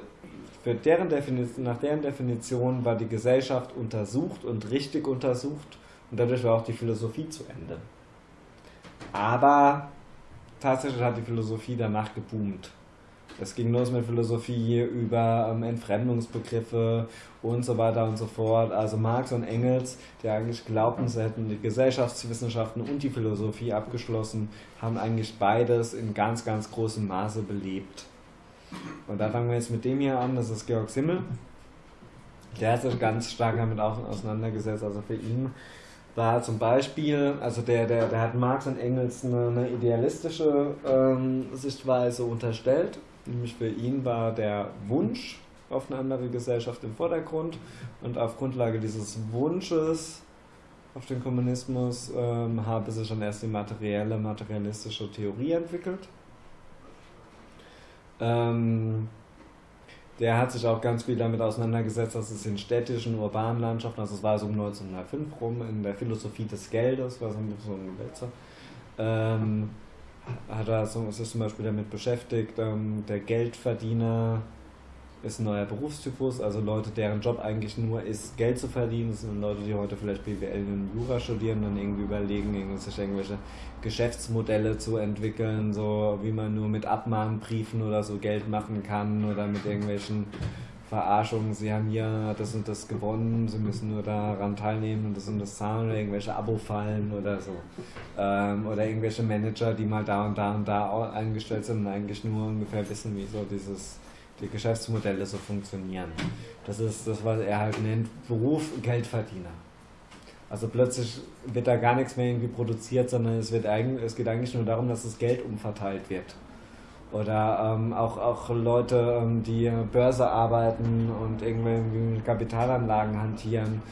für deren Definition, nach deren Definition war die Gesellschaft untersucht und richtig untersucht und dadurch war auch die Philosophie zu Ende. Aber tatsächlich hat die Philosophie danach geboomt. Es ging los mit Philosophie über ähm, Entfremdungsbegriffe und so weiter und so fort. Also Marx und Engels, die eigentlich glaubten, sie hätten die Gesellschaftswissenschaften und die Philosophie abgeschlossen, haben eigentlich beides in ganz, ganz großem Maße belebt. Und da fangen wir jetzt mit dem hier an, das ist Georg Simmel. Der hat sich ganz stark damit auseinandergesetzt. Also für ihn war zum Beispiel, also der, der, der hat Marx und Engels eine, eine idealistische ähm, Sichtweise unterstellt Nämlich für ihn war der Wunsch auf eine andere Gesellschaft im Vordergrund und auf Grundlage dieses Wunsches auf den Kommunismus ähm, habe sich dann erst die materielle, materialistische Theorie entwickelt. Ähm, der hat sich auch ganz viel damit auseinandergesetzt, dass es in städtischen, urbanen Landschaften, also es war so um 1905 rum, in der Philosophie des Geldes, war so ein Wälzer, ähm, hat er so, ist zum Beispiel damit beschäftigt, ähm, der Geldverdiener ist ein neuer Berufstypus, also Leute, deren Job eigentlich nur ist, Geld zu verdienen. Das sind Leute, die heute vielleicht BWL und Jura studieren und irgendwie überlegen, sich irgendwelche Geschäftsmodelle zu entwickeln, so wie man nur mit Abmahnbriefen oder so Geld machen kann oder mit irgendwelchen Verarschungen. Sie haben hier das und das gewonnen, sie müssen nur daran teilnehmen und das und das zahlen oder irgendwelche Abo-Fallen oder so. Ähm, oder irgendwelche Manager, die mal da und da und da eingestellt sind und eigentlich nur ungefähr wissen, wie so dieses die Geschäftsmodelle so funktionieren. Das ist das, was er halt nennt, Beruf Geldverdiener. Also plötzlich wird da gar nichts mehr irgendwie produziert, sondern es, wird eigentlich, es geht eigentlich nur darum, dass das Geld umverteilt wird. Oder ähm, auch, auch Leute, ähm, die Börse arbeiten und irgendwie Kapitalanlagen hantieren.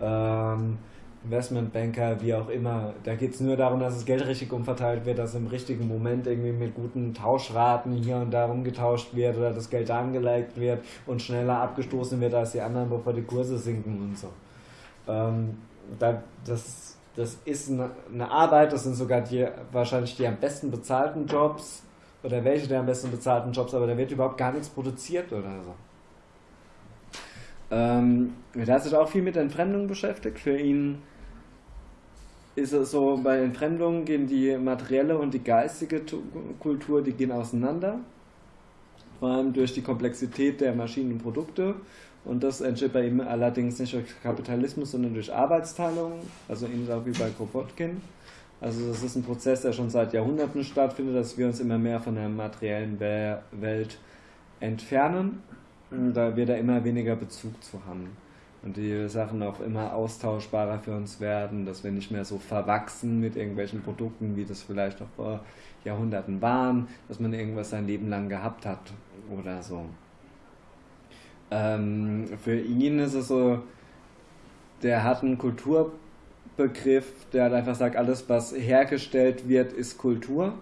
Ähm, Investmentbanker, wie auch immer. Da geht es nur darum, dass das Geld richtig umverteilt wird, dass im richtigen Moment irgendwie mit guten Tauschraten hier und da umgetauscht wird oder das Geld angelegt wird und schneller abgestoßen wird als die anderen, bevor die Kurse sinken und so. Ähm, da, das, das ist eine, eine Arbeit, das sind sogar die wahrscheinlich die am besten bezahlten Jobs oder welche der am besten bezahlten Jobs, aber da wird überhaupt gar nichts produziert oder so. Ähm, er hat sich auch viel mit Entfremdung beschäftigt. Für ihn ist es so, bei Entfremdung gehen die materielle und die geistige Kultur, die gehen auseinander. Vor allem durch die Komplexität der Maschinen und Produkte. Und das entsteht bei ihm allerdings nicht durch Kapitalismus, sondern durch Arbeitsteilung, also ähnlich auch wie bei Kropotkin. Also das ist ein Prozess, der schon seit Jahrhunderten stattfindet, dass wir uns immer mehr von der materiellen Welt entfernen. Da wir da immer weniger Bezug zu haben und die Sachen auch immer austauschbarer für uns werden, dass wir nicht mehr so verwachsen mit irgendwelchen Produkten, wie das vielleicht auch vor Jahrhunderten waren, dass man irgendwas sein Leben lang gehabt hat oder so. Ähm, für ihn ist es so, der hat einen Kulturbegriff, der halt einfach sagt, alles was hergestellt wird, ist Kultur.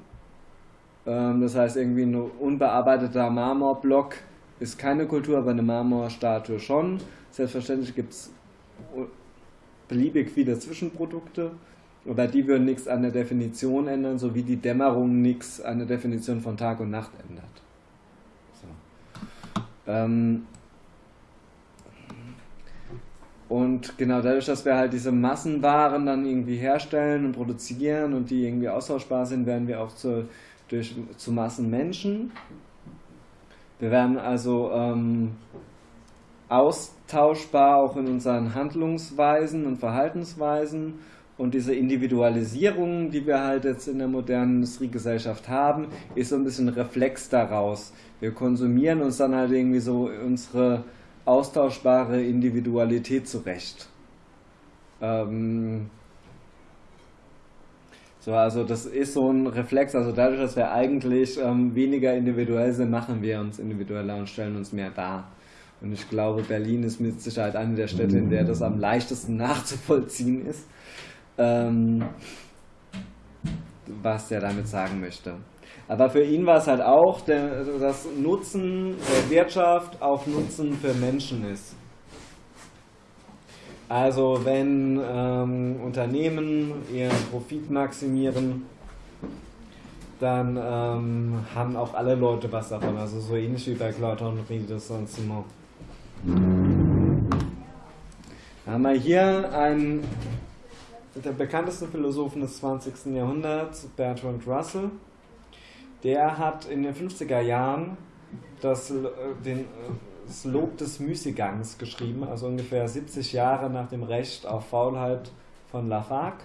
Ähm, das heißt, irgendwie ein unbearbeiteter Marmorblock ist keine Kultur, aber eine Marmorstatue schon. Selbstverständlich gibt es beliebig viele Zwischenprodukte, aber die würden nichts an der Definition ändern, so wie die Dämmerung nichts an der Definition von Tag und Nacht ändert. So. Ähm und genau dadurch, dass wir halt diese Massenwaren dann irgendwie herstellen und produzieren und die irgendwie austauschbar sind, werden wir auch zu, durch, zu Massenmenschen. Wir werden also ähm, austauschbar auch in unseren Handlungsweisen und Verhaltensweisen. Und diese Individualisierung, die wir halt jetzt in der modernen Industriegesellschaft haben, ist so ein bisschen Reflex daraus. Wir konsumieren uns dann halt irgendwie so unsere austauschbare Individualität zurecht. Ähm so, also das ist so ein Reflex, also dadurch, dass wir eigentlich ähm, weniger individuell sind, machen wir uns individueller und stellen uns mehr dar. Und ich glaube, Berlin ist mit Sicherheit eine der Städte, in der das am leichtesten <laughs> nachzuvollziehen ist, ähm, was er damit sagen möchte. Aber für ihn war es halt auch, der, das Nutzen der Wirtschaft auch Nutzen für Menschen ist. Also wenn ähm, Unternehmen ihren Profit maximieren, dann ähm, haben auch alle Leute was davon. Also so ähnlich wie bei Claude Henri de Saint-Simon. Da haben wir hier einen der bekanntesten Philosophen des 20. Jahrhunderts, Bertrand Russell. Der hat in den 50er Jahren das, äh, den, das Lob des Müßiggangs geschrieben, also ungefähr 70 Jahre nach dem Recht auf Faulheit von Lafargue.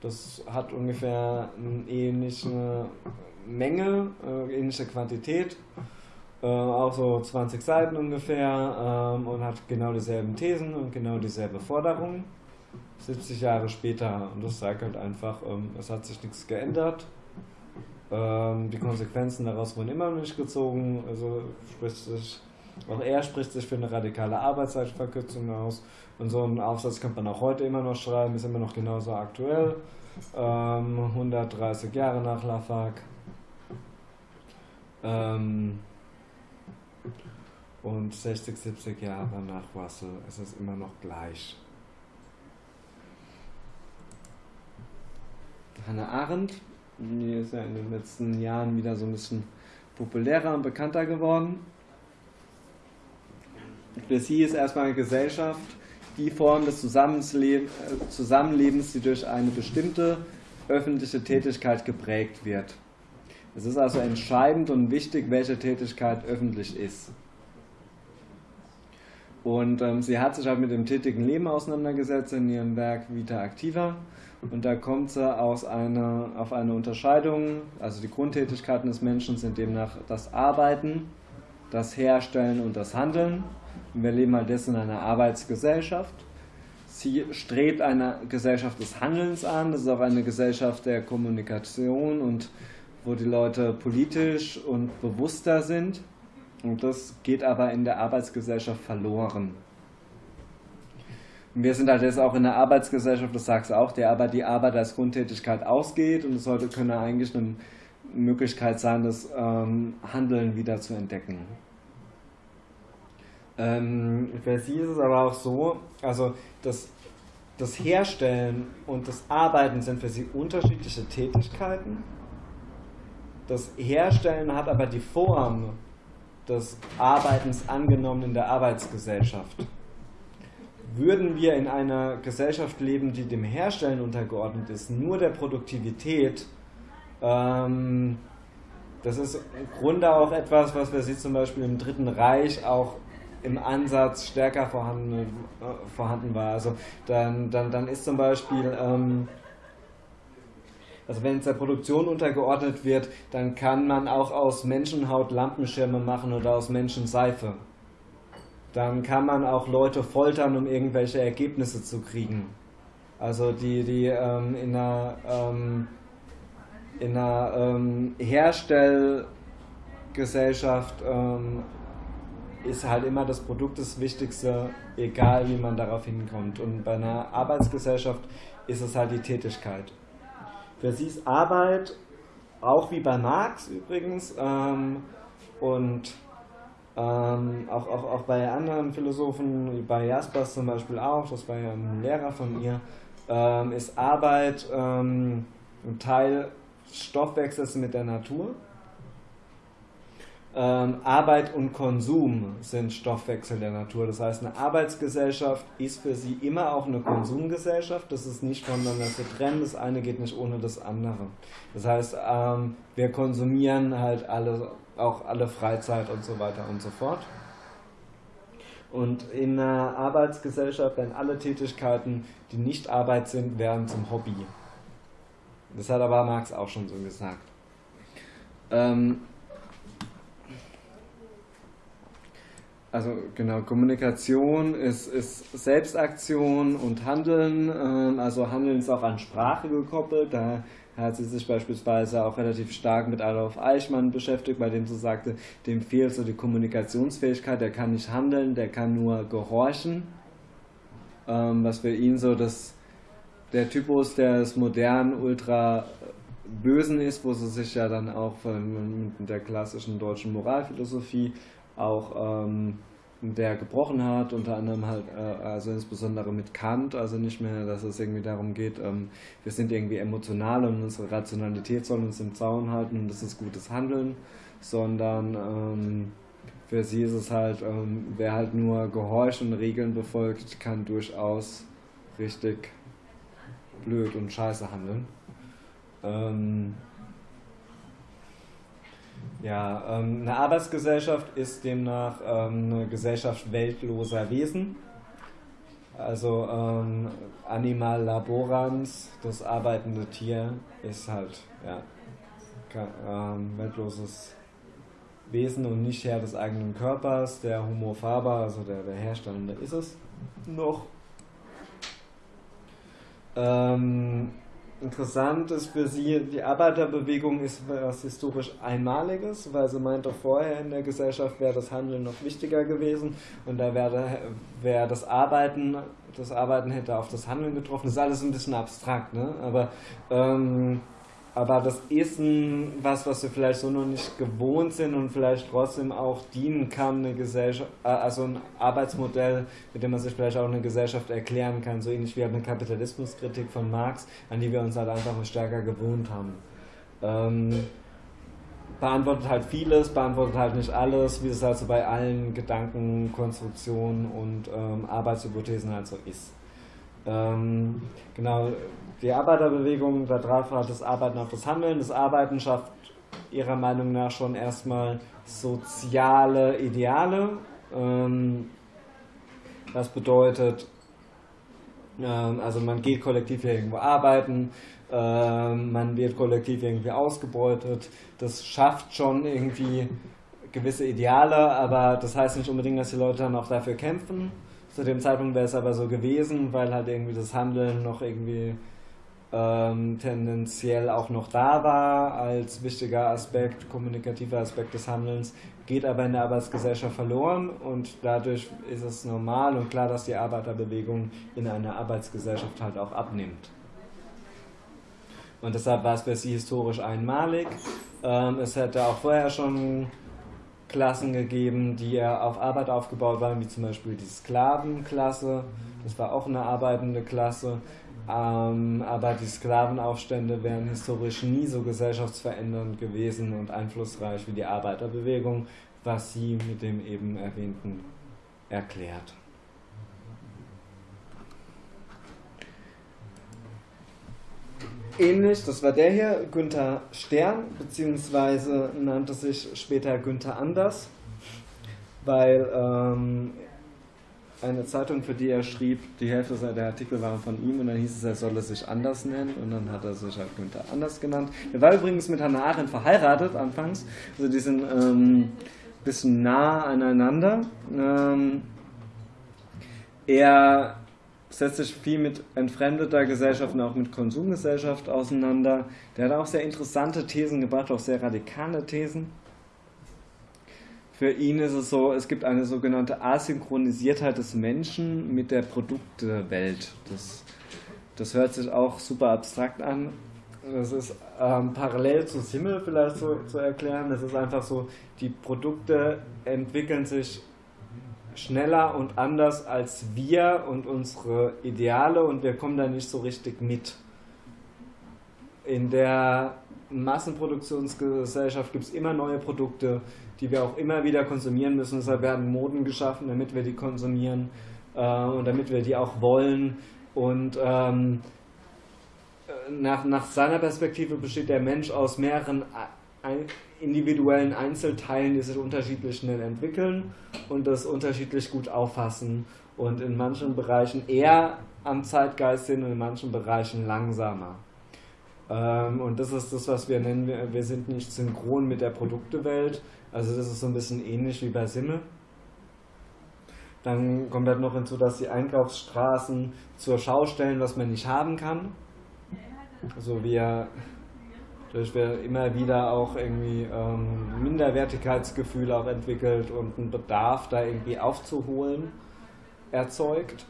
Das hat ungefähr eine ähnliche Menge, äh, ähnliche Quantität äh, auch so 20 Seiten ungefähr ähm, und hat genau dieselben Thesen und genau dieselbe Forderung. 70 Jahre später und das sagt halt einfach, ähm, es hat sich nichts geändert. Ähm, die Konsequenzen daraus wurden immer noch nicht gezogen. Also spricht sich, auch er spricht sich für eine radikale Arbeitszeitverkürzung aus. Und so einen Aufsatz könnte man auch heute immer noch schreiben, ist immer noch genauso aktuell. 130 ähm, Jahre nach Lafargue. Ähm, und 60, 70 Jahre nach Russell ist es immer noch gleich. Hannah Arendt die ist ja in den letzten Jahren wieder so ein bisschen populärer und bekannter geworden. Sie ist erstmal eine Gesellschaft die Form des äh, Zusammenlebens, die durch eine bestimmte öffentliche Tätigkeit geprägt wird. Es ist also entscheidend und wichtig, welche Tätigkeit öffentlich ist. Und ähm, sie hat sich halt mit dem tätigen Leben auseinandergesetzt in ihrem Werk Vita Activa. Und da kommt sie aus einer, auf eine Unterscheidung. Also die Grundtätigkeiten des Menschen sind demnach das Arbeiten, das Herstellen und das Handeln. Und wir leben halt jetzt in einer Arbeitsgesellschaft. Sie strebt eine Gesellschaft des Handelns an. Das ist auch eine Gesellschaft der Kommunikation und wo die Leute politisch und bewusster sind. Und das geht aber in der Arbeitsgesellschaft verloren. Wir sind halt jetzt auch in der Arbeitsgesellschaft, das sagst du auch, der aber die Arbeit als Grundtätigkeit ausgeht und es sollte können eigentlich eine Möglichkeit sein, das ähm, Handeln wieder zu entdecken. Ähm, für sie ist es aber auch so, also das, das Herstellen und das Arbeiten sind für sie unterschiedliche Tätigkeiten. Das Herstellen hat aber die Form des Arbeitens angenommen in der Arbeitsgesellschaft. Würden wir in einer Gesellschaft leben, die dem Herstellen untergeordnet ist, nur der Produktivität, ähm, das ist im Grunde auch etwas, was wir sie zum Beispiel im Dritten Reich auch im Ansatz stärker vorhanden, äh, vorhanden war. Also dann, dann, dann ist zum Beispiel ähm, also wenn es der Produktion untergeordnet wird, dann kann man auch aus Menschenhaut Lampenschirme machen oder aus Menschenseife. Dann kann man auch Leute foltern, um irgendwelche Ergebnisse zu kriegen. Also die, die ähm, in einer, ähm, in einer ähm, Herstellgesellschaft ähm, ist halt immer das Produkt das Wichtigste, egal wie man darauf hinkommt. Und bei einer Arbeitsgesellschaft ist es halt die Tätigkeit. Für sie ist Arbeit, auch wie bei Marx übrigens, ähm, und ähm, auch, auch, auch bei anderen Philosophen, bei Jaspers zum Beispiel auch, das war ja ein Lehrer von ihr, ähm, ist Arbeit ähm, ein Teil Stoffwechsels mit der Natur. Ähm, Arbeit und Konsum sind Stoffwechsel der Natur. Das heißt, eine Arbeitsgesellschaft ist für sie immer auch eine Konsumgesellschaft. Das ist nicht voneinander zu trennen. Das eine geht nicht ohne das andere. Das heißt, ähm, wir konsumieren halt alle, auch alle Freizeit und so weiter und so fort. Und in einer Arbeitsgesellschaft werden alle Tätigkeiten, die nicht Arbeit sind, werden zum Hobby. Das hat aber Marx auch schon so gesagt. Ähm, also genau, Kommunikation ist, ist Selbstaktion und Handeln. Ähm, also Handeln ist auch an Sprache gekoppelt. Da hat sie sich beispielsweise auch relativ stark mit Adolf Eichmann beschäftigt, bei dem sie sagte, dem fehlt so die Kommunikationsfähigkeit, der kann nicht handeln, der kann nur gehorchen. Ähm, was für ihn so das, der Typus des modernen Ultra Bösen ist, wo sie sich ja dann auch von, mit der klassischen deutschen Moralphilosophie auch ähm, der gebrochen hat, unter anderem halt, äh, also insbesondere mit Kant, also nicht mehr, dass es irgendwie darum geht, ähm, wir sind irgendwie emotional und unsere Rationalität soll uns im Zaun halten und das ist gutes Handeln, sondern ähm, für sie ist es halt, ähm, wer halt nur gehorcht und Regeln befolgt, kann durchaus richtig blöd und scheiße handeln. Ja, ähm, eine Arbeitsgesellschaft ist demnach ähm, eine Gesellschaft weltloser Wesen. Also ähm, Animal laborans, das arbeitende Tier, ist halt ja, ähm, weltloses Wesen und nicht Herr des eigenen Körpers. Der Homo faber, also der, der Herstellende, ist es noch. Ähm, Interessant ist für sie, die Arbeiterbewegung ist was historisch Einmaliges, weil sie meinte, vorher in der Gesellschaft wäre das Handeln noch wichtiger gewesen und da wäre, wäre das Arbeiten, das Arbeiten hätte auf das Handeln getroffen. Das ist alles ein bisschen abstrakt, ne? aber ähm, aber das ist ein, was, was wir vielleicht so noch nicht gewohnt sind und vielleicht trotzdem auch dienen kann, eine Gesellschaft, äh, also ein Arbeitsmodell, mit dem man sich vielleicht auch eine Gesellschaft erklären kann, so ähnlich wie eine Kapitalismuskritik von Marx, an die wir uns halt einfach stärker gewohnt haben. Ähm, beantwortet halt vieles, beantwortet halt nicht alles, wie es halt so bei allen Gedanken, Konstruktionen und ähm, Arbeitshypothesen halt so ist. Ähm, genau, die Arbeiterbewegung, da drauf hat das Arbeiten auf das Handeln. Das Arbeiten schafft ihrer Meinung nach schon erstmal soziale Ideale. Ähm, das bedeutet, ähm, also man geht kollektiv irgendwo arbeiten, ähm, man wird kollektiv irgendwie ausgebeutet. Das schafft schon irgendwie gewisse Ideale, aber das heißt nicht unbedingt, dass die Leute dann auch dafür kämpfen. Zu dem Zeitpunkt wäre es aber so gewesen, weil halt irgendwie das Handeln noch irgendwie ähm, tendenziell auch noch da war als wichtiger Aspekt, kommunikativer Aspekt des Handelns, geht aber in der Arbeitsgesellschaft verloren und dadurch ist es normal und klar, dass die Arbeiterbewegung in einer Arbeitsgesellschaft halt auch abnimmt. Und deshalb war es für sie historisch einmalig. Ähm, es hätte auch vorher schon Klassen gegeben, die ja auf Arbeit aufgebaut waren, wie zum Beispiel die Sklavenklasse. Das war auch eine arbeitende Klasse. Ähm, aber die Sklavenaufstände wären historisch nie so gesellschaftsverändernd gewesen und einflussreich wie die Arbeiterbewegung, was sie mit dem eben erwähnten erklärt. Ähnlich, das war der hier, Günther Stern, beziehungsweise nannte sich später Günther Anders, weil ähm, eine Zeitung, für die er schrieb, die Hälfte der Artikel waren von ihm und dann hieß es, er solle sich anders nennen und dann hat er sich halt Günther Anders genannt. Er war übrigens mit Hannah Arendt verheiratet anfangs, also die sind ähm, bisschen nah aneinander. Ähm, er setzt sich viel mit entfremdeter Gesellschaft und auch mit Konsumgesellschaft auseinander. Der hat auch sehr interessante Thesen gebracht, auch sehr radikale Thesen. Für ihn ist es so, es gibt eine sogenannte Asynchronisiertheit des Menschen mit der Produktewelt. Das, das hört sich auch super abstrakt an. Das ist ähm, parallel zu Simmel vielleicht so zu erklären. Das ist einfach so, die Produkte entwickeln sich schneller und anders als wir und unsere Ideale und wir kommen da nicht so richtig mit. In der Massenproduktionsgesellschaft gibt es immer neue Produkte, die wir auch immer wieder konsumieren müssen. Deshalb werden Moden geschaffen, damit wir die konsumieren äh, und damit wir die auch wollen. Und ähm, nach, nach seiner Perspektive besteht der Mensch aus mehreren individuellen Einzelteilen, die sich unterschiedlich schnell entwickeln und das unterschiedlich gut auffassen und in manchen Bereichen eher am Zeitgeist sind und in manchen Bereichen langsamer. Ähm, und das ist das, was wir nennen, wir sind nicht synchron mit der Produktewelt, also das ist so ein bisschen ähnlich wie bei Simme. Dann kommt halt noch hinzu, dass die Einkaufsstraßen zur Schau stellen, was man nicht haben kann. Also wir Dadurch wird immer wieder auch irgendwie ähm, Minderwertigkeitsgefühle auch entwickelt und ein Bedarf da irgendwie aufzuholen erzeugt.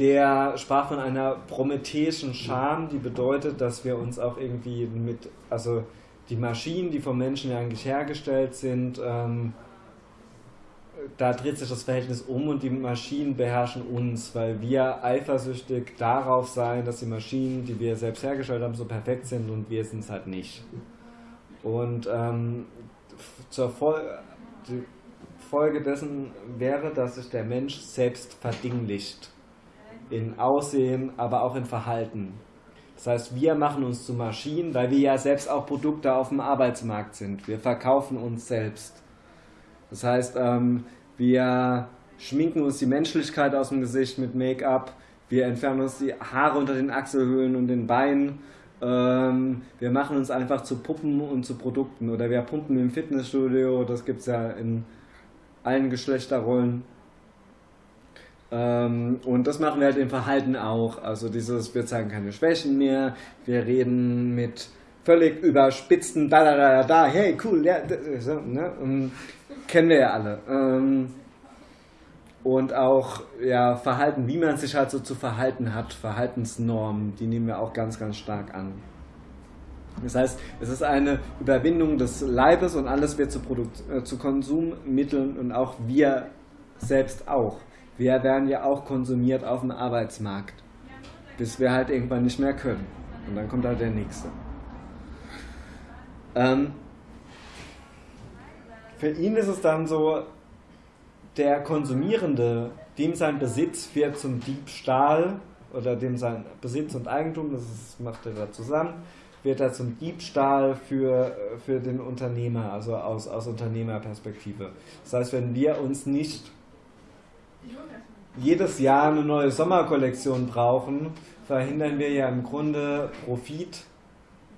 Der sprach von einer prometheischen Scham, die bedeutet, dass wir uns auch irgendwie mit, also die Maschinen, die vom Menschen ja eigentlich hergestellt sind, ähm, da dreht sich das Verhältnis um und die Maschinen beherrschen uns, weil wir eifersüchtig darauf sein, dass die Maschinen, die wir selbst hergestellt haben, so perfekt sind und wir sind es halt nicht. Und ähm, zur Fol die Folge dessen wäre, dass sich der Mensch selbst verdinglicht. In Aussehen, aber auch in Verhalten. Das heißt, wir machen uns zu Maschinen, weil wir ja selbst auch Produkte auf dem Arbeitsmarkt sind. Wir verkaufen uns selbst. Das heißt, ähm, wir schminken uns die Menschlichkeit aus dem Gesicht mit Make-up, wir entfernen uns die Haare unter den Achselhöhlen und den Beinen, ähm, wir machen uns einfach zu Puppen und zu Produkten oder wir pumpen im Fitnessstudio, das gibt es ja in allen Geschlechterrollen. Ähm, und das machen wir halt im Verhalten auch. Also dieses, wir zeigen keine Schwächen mehr, wir reden mit völlig überspitzten da da da da, hey cool, ja, ne? Kennen wir ja alle. Ähm, und auch ja, Verhalten, wie man sich halt so zu verhalten hat, Verhaltensnormen, die nehmen wir auch ganz, ganz stark an. Das heißt, es ist eine Überwindung des Leibes und alles wird zu, Produkt, äh, zu Konsummitteln und auch wir selbst auch. Wir werden ja auch konsumiert auf dem Arbeitsmarkt, bis wir halt irgendwann nicht mehr können. Und dann kommt halt der nächste. Ähm, für ihn ist es dann so, der Konsumierende, dem sein Besitz wird zum Diebstahl oder dem sein Besitz und Eigentum, das ist, macht er da zusammen, wird er zum Diebstahl für, für den Unternehmer, also aus, aus Unternehmerperspektive. Das heißt, wenn wir uns nicht jedes Jahr eine neue Sommerkollektion brauchen, verhindern wir ja im Grunde Profit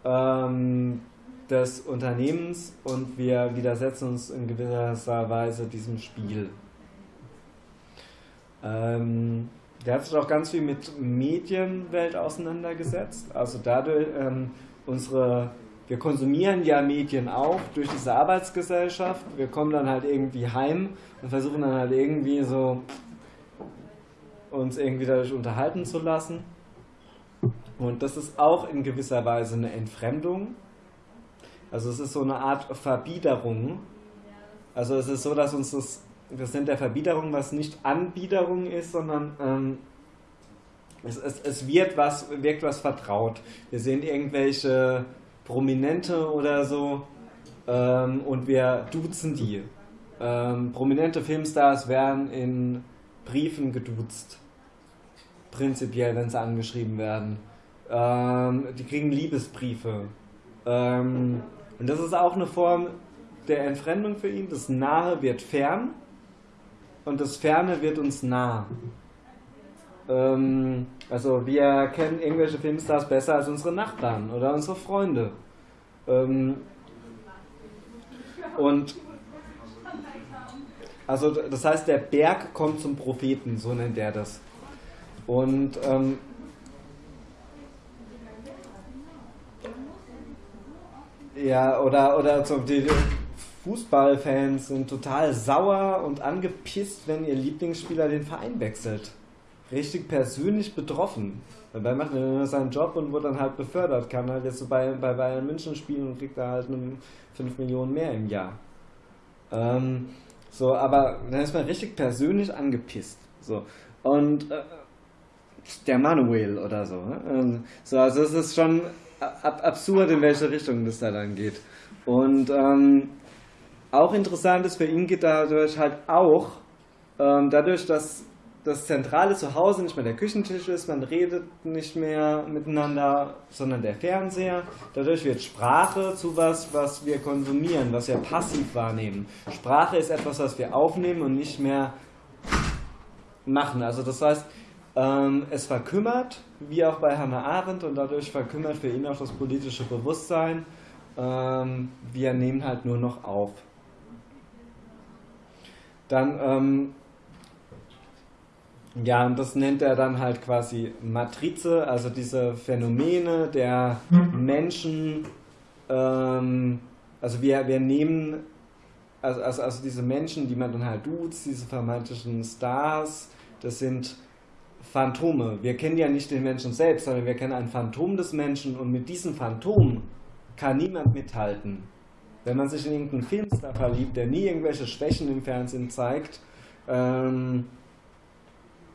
ähm, des Unternehmens und wir widersetzen uns in gewisser Weise diesem Spiel. Ähm, der hat sich auch ganz viel mit Medienwelt auseinandergesetzt. Also dadurch, ähm, unsere, wir konsumieren ja Medien auch durch diese Arbeitsgesellschaft. Wir kommen dann halt irgendwie heim und versuchen dann halt irgendwie so uns irgendwie dadurch unterhalten zu lassen. Und das ist auch in gewisser Weise eine Entfremdung. Also es ist so eine Art Verbiederung. Also es ist so, dass uns das das nennt er Verbiederung, was nicht Anbiederung ist, sondern ähm, es, es, es wird was, wirkt was vertraut. Wir sehen irgendwelche Prominente oder so ähm, und wir duzen die. Ähm, prominente Filmstars werden in Briefen geduzt. Prinzipiell, wenn sie angeschrieben werden. Ähm, die kriegen Liebesbriefe. Ähm, und das ist auch eine Form der Entfremdung für ihn. Das Nahe wird fern und das Ferne wird uns nah. Ähm, also wir kennen irgendwelche Filmstars besser als unsere Nachbarn oder unsere Freunde. Ähm, und also das heißt, der Berg kommt zum Propheten, so nennt er das. Und ähm, ja, oder, oder so die, Fußballfans sind total sauer und angepisst, wenn ihr Lieblingsspieler den Verein wechselt. Richtig persönlich betroffen. Dabei macht er seinen Job und wird dann halt befördert. Kann halt jetzt so bei, bei Bayern München spielen und kriegt da halt 5 Millionen mehr im Jahr. Ähm, so, aber dann ist man richtig persönlich angepisst. So. Und äh, der Manuel oder so. Ne? So, also es ist schon ab absurd, in welche Richtung das da dann geht. Und ähm, auch interessant ist, für ihn geht dadurch halt auch, ähm, dadurch, dass das zentrale Zuhause nicht mehr der Küchentisch ist, man redet nicht mehr miteinander, sondern der Fernseher. Dadurch wird Sprache zu was, was wir konsumieren, was wir passiv wahrnehmen. Sprache ist etwas, was wir aufnehmen und nicht mehr machen. Also das heißt, ähm, es verkümmert, wie auch bei Hannah Arendt, und dadurch verkümmert für ihn auch das politische Bewusstsein. Ähm, wir nehmen halt nur noch auf. Dann, ähm, ja, und das nennt er dann halt quasi Matrize, also diese Phänomene der Menschen, ähm, also wir, wir nehmen, also, also, also diese Menschen, die man dann halt duzt, diese vermeintlichen Stars, das sind Phantome. Wir kennen ja nicht den Menschen selbst, sondern wir kennen ein Phantom des Menschen und mit diesem Phantom kann niemand mithalten. Wenn man sich in irgendeinen Filmstar verliebt, der nie irgendwelche Schwächen im Fernsehen zeigt, ähm,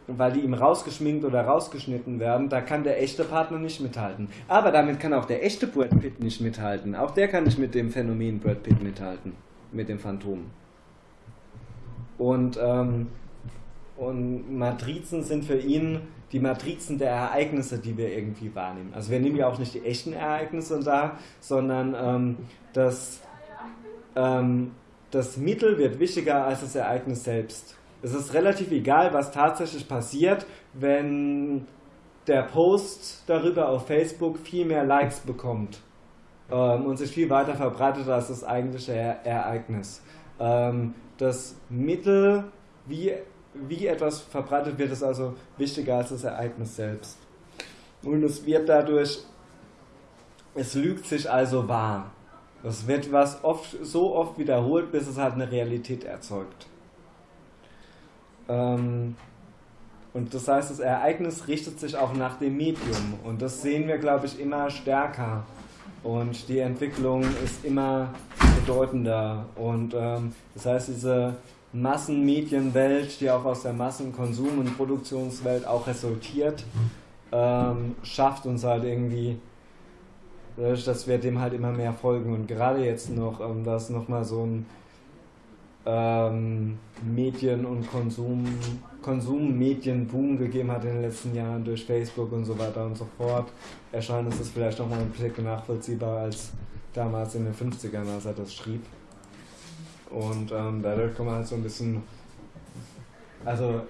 weil die ihm rausgeschminkt oder rausgeschnitten werden, da kann der echte Partner nicht mithalten. Aber damit kann auch der echte Brad Pitt nicht mithalten. Auch der kann nicht mit dem Phänomen Brad Pitt mithalten, mit dem Phantom. Und, ähm, und Matrizen sind für ihn die Matrizen der Ereignisse, die wir irgendwie wahrnehmen. Also wir nehmen ja auch nicht die echten Ereignisse da, sondern ähm, das ähm, das Mittel wird wichtiger als das Ereignis selbst. Es ist relativ egal, was tatsächlich passiert, wenn der Post darüber auf Facebook viel mehr Likes bekommt ähm, und sich viel weiter verbreitet als das eigentliche Ereignis. Ähm, das Mittel, wie, wie etwas verbreitet wird, ist also wichtiger als das Ereignis selbst. Und es wird dadurch, es lügt sich also wahr. Das wird was oft, so oft wiederholt, bis es halt eine Realität erzeugt. Ähm, und das heißt, das Ereignis richtet sich auch nach dem Medium. Und das sehen wir, glaube ich, immer stärker. Und die Entwicklung ist immer bedeutender. Und ähm, das heißt, diese Massenmedienwelt, die auch aus der Massenkonsum- und Produktionswelt auch resultiert, ähm, schafft uns halt irgendwie dadurch, dass wir dem halt immer mehr folgen und gerade jetzt noch, ähm, dass nochmal so ein ähm, Medien- und Konsum, Konsummedienboom gegeben hat in den letzten Jahren durch Facebook und so weiter und so fort, erscheint es vielleicht nochmal ein bisschen nachvollziehbar als damals in den 50ern, als er das schrieb. Und ähm, dadurch kann man halt so ein bisschen, also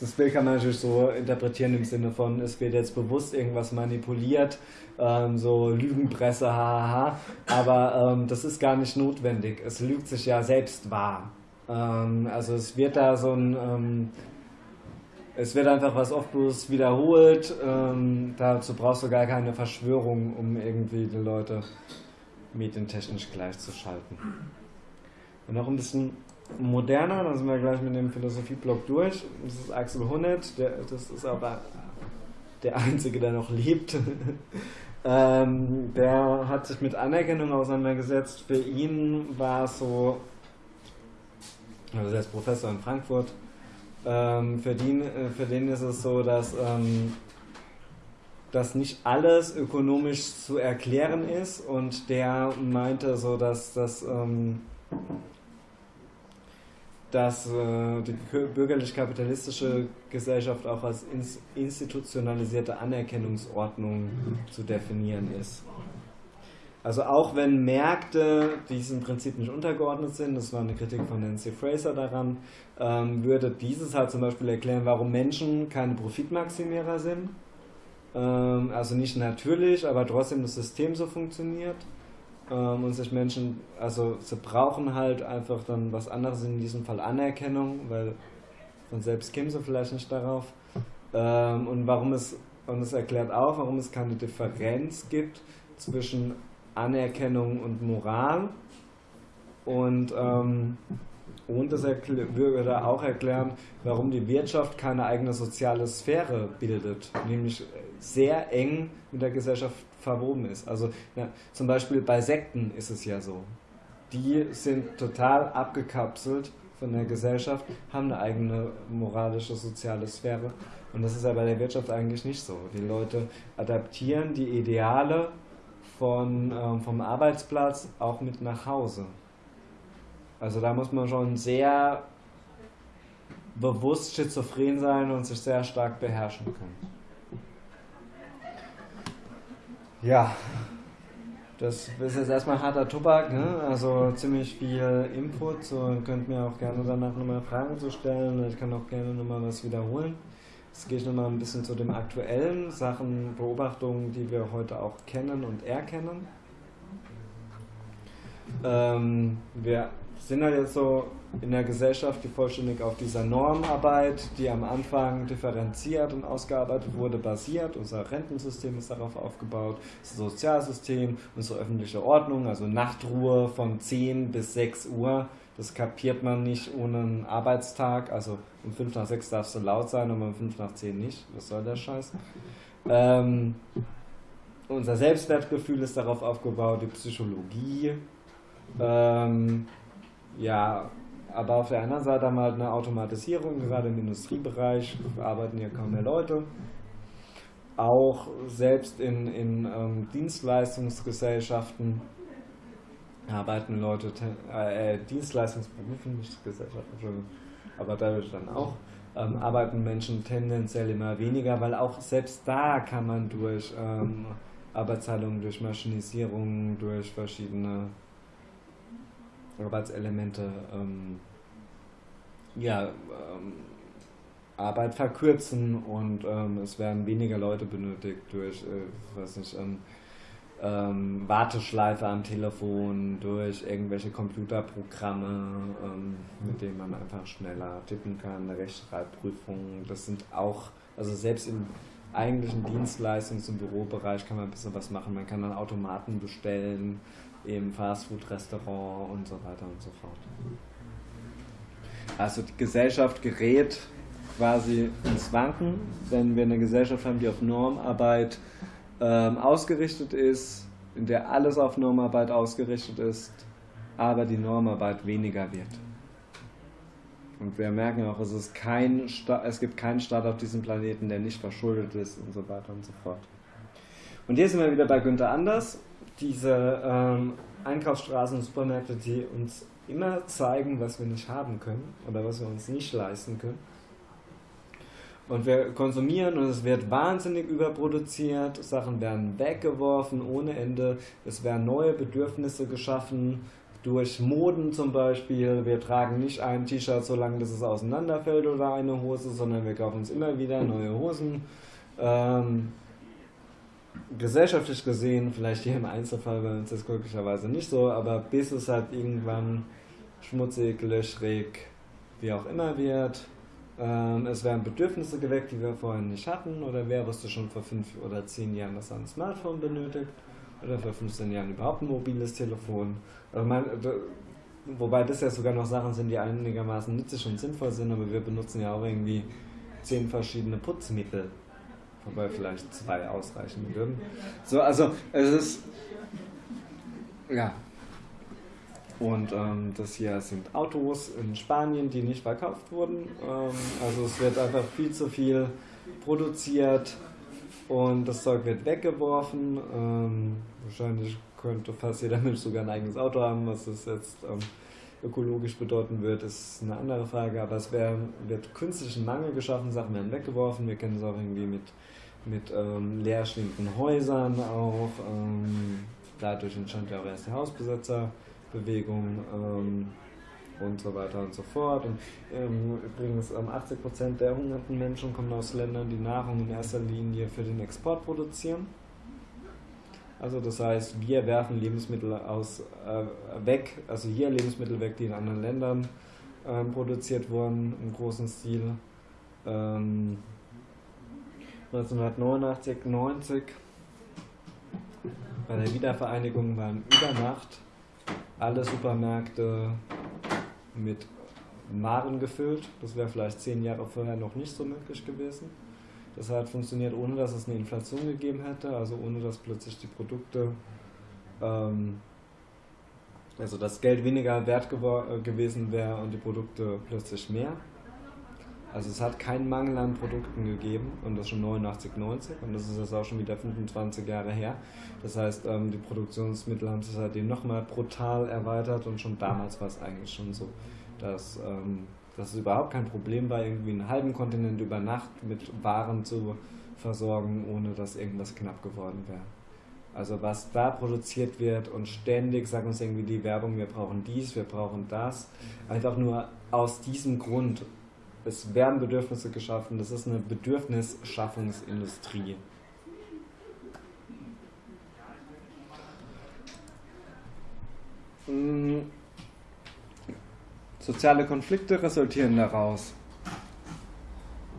das Bild kann man natürlich so interpretieren im Sinne von, es wird jetzt bewusst irgendwas manipuliert, ähm, so Lügenpresse, hahaha, aber ähm, das ist gar nicht notwendig. Es lügt sich ja selbst wahr. Ähm, also es wird da so ein, ähm, es wird einfach was oft bloß wiederholt. Ähm, dazu brauchst du gar keine Verschwörung, um irgendwie die Leute medientechnisch gleichzuschalten. Und noch ein bisschen moderner, dann sind wir gleich mit dem Philosophieblock durch. Das ist Axel Honneth, das ist aber der Einzige, der noch lebt. <laughs> ähm, der hat sich mit Anerkennung auseinandergesetzt. Für ihn war es so, also er ist Professor in Frankfurt, ähm, für, den, äh, für den ist es so, dass, ähm, dass nicht alles ökonomisch zu erklären ist und der meinte so, dass das ähm, dass äh, die bürgerlich-kapitalistische Gesellschaft auch als ins institutionalisierte Anerkennungsordnung zu definieren ist. Also auch wenn Märkte diesem Prinzip nicht untergeordnet sind, das war eine Kritik von Nancy Fraser daran, ähm, würde dieses halt zum Beispiel erklären, warum Menschen keine Profitmaximierer sind. Ähm, also nicht natürlich, aber trotzdem das System so funktioniert ähm, und sich Menschen, also sie brauchen halt einfach dann was anderes, in diesem Fall Anerkennung, weil von selbst kämen sie vielleicht nicht darauf. Ähm, und warum es, und es erklärt auch, warum es keine Differenz gibt zwischen Anerkennung und Moral. Und, ähm, und das würde auch erklären, warum die Wirtschaft keine eigene soziale Sphäre bildet, nämlich sehr eng mit der Gesellschaft verwoben ist. Also ja, zum Beispiel bei Sekten ist es ja so. Die sind total abgekapselt von der Gesellschaft, haben eine eigene moralische, soziale Sphäre. Und das ist ja bei der Wirtschaft eigentlich nicht so. Die Leute adaptieren die Ideale von, ähm, vom Arbeitsplatz auch mit nach Hause. Also da muss man schon sehr bewusst schizophren sein und sich sehr stark beherrschen können. Ja, das ist jetzt erstmal harter Tobak, ne? also ziemlich viel Input. So, könnt mir auch gerne danach nochmal Fragen zu stellen. Ich kann auch gerne nochmal was wiederholen. Jetzt gehe ich nochmal ein bisschen zu den aktuellen Sachen, Beobachtungen, die wir heute auch kennen und erkennen. Ähm, wir sind halt jetzt so in der Gesellschaft, die vollständig auf dieser Normarbeit, die am Anfang differenziert und ausgearbeitet wurde, basiert. Unser Rentensystem ist darauf aufgebaut, das Sozialsystem, unsere öffentliche Ordnung, also Nachtruhe von 10 bis 6 Uhr. Das kapiert man nicht ohne einen Arbeitstag. Also um 5 nach 6 darfst du laut sein, aber um 5 nach 10 nicht. Was soll der Scheiß? Ähm, unser Selbstwertgefühl ist darauf aufgebaut, die Psychologie. Ähm, ja, aber auf der anderen Seite haben wir halt eine Automatisierung, gerade im Industriebereich arbeiten hier kaum mehr Leute. Auch selbst in, in ähm, Dienstleistungsgesellschaften arbeiten Leute, äh, äh, Dienstleistungsberufen, nicht Gesellschaften, aber dadurch dann auch, ähm, arbeiten Menschen tendenziell immer weniger, weil auch selbst da kann man durch ähm, Arbeitsteilung, durch Maschinisierung, durch verschiedene Arbeitselemente ähm, ja, ähm, Arbeit verkürzen und ähm, es werden weniger Leute benötigt durch, äh, weiß nicht, ähm, ähm, Warteschleife am Telefon, durch irgendwelche Computerprogramme, ähm, mit denen man einfach schneller tippen kann, Rechtschreibprüfungen, das sind auch, also selbst im eigentlichen Dienstleistungs- und Bürobereich kann man ein bisschen was machen. Man kann dann Automaten bestellen, im Fastfood-Restaurant und so weiter und so fort. Also die Gesellschaft gerät quasi ins Wanken, wenn wir eine Gesellschaft haben, die auf Normarbeit ähm, ausgerichtet ist, in der alles auf Normarbeit ausgerichtet ist, aber die Normarbeit weniger wird. Und wir merken auch, es, ist kein es gibt keinen Staat auf diesem Planeten, der nicht verschuldet ist und so weiter und so fort. Und hier sind wir wieder bei Günther Anders diese ähm, Einkaufsstraßen und Supermärkte, die uns immer zeigen, was wir nicht haben können oder was wir uns nicht leisten können. Und wir konsumieren und es wird wahnsinnig überproduziert, Sachen werden weggeworfen ohne Ende, es werden neue Bedürfnisse geschaffen, durch Moden zum Beispiel. Wir tragen nicht ein T-Shirt so lange, bis es auseinanderfällt oder eine Hose, sondern wir kaufen uns immer wieder neue Hosen. Ähm, gesellschaftlich gesehen, vielleicht hier im Einzelfall bei uns ist glücklicherweise nicht so, aber bis es halt irgendwann schmutzig, löchrig, wie auch immer wird. Ähm, es werden Bedürfnisse geweckt, die wir vorher nicht hatten, oder wer wusste schon vor fünf oder zehn Jahren, dass er ein Smartphone benötigt, oder vor 15 Jahren überhaupt ein mobiles Telefon. Also man, wobei das ja sogar noch Sachen sind, die einigermaßen nützlich und sinnvoll sind, aber wir benutzen ja auch irgendwie zehn verschiedene Putzmittel, wobei vielleicht zwei ausreichen würden. So, also es ist ja, und ähm, das hier sind Autos in Spanien, die nicht verkauft wurden. Ähm, also es wird einfach viel zu viel produziert und das Zeug wird weggeworfen. Ähm, wahrscheinlich könnte fast jeder <laughs> Mensch sogar ein eigenes Auto haben. Was das jetzt ähm, ökologisch bedeuten wird, ist eine andere Frage. Aber es wär, wird künstlichen Mangel geschaffen, Sachen werden weggeworfen. Wir kennen es auch irgendwie mit, mit ähm, leerstehenden Häusern auch. Ähm, dadurch entstand ja auch erst die Hausbesetzerbewegung ähm, und so weiter und so fort. Und ähm, übrigens, ähm, 80% der hungernden Menschen kommen aus Ländern, die Nahrung in erster Linie für den Export produzieren. Also das heißt, wir werfen Lebensmittel aus, äh, weg, also hier Lebensmittel weg, die in anderen Ländern äh, produziert wurden im großen Stil. Ähm, 1989, 90 bei der Wiedervereinigung waren über Nacht alle Supermärkte mit Waren gefüllt. Das wäre vielleicht zehn Jahre vorher noch nicht so möglich gewesen. Das hat funktioniert, ohne dass es eine Inflation gegeben hätte, also ohne dass plötzlich die Produkte, ähm, also das Geld weniger wert äh, gewesen wäre und die Produkte plötzlich mehr. Also es hat keinen Mangel an Produkten gegeben und das schon 89, 90 und das ist jetzt auch schon wieder 25 Jahre her. Das heißt, ähm, die Produktionsmittel haben sich seitdem nochmal brutal erweitert und schon damals war es eigentlich schon so, dass ähm, dass es überhaupt kein Problem war, irgendwie einen halben Kontinent über Nacht mit Waren zu versorgen, ohne dass irgendwas knapp geworden wäre. Also was da produziert wird und ständig sagt uns irgendwie die Werbung, wir brauchen dies, wir brauchen das, einfach nur aus diesem Grund. Es werden Bedürfnisse geschaffen, das ist eine Bedürfnisschaffungsindustrie. Hm Soziale Konflikte resultieren daraus.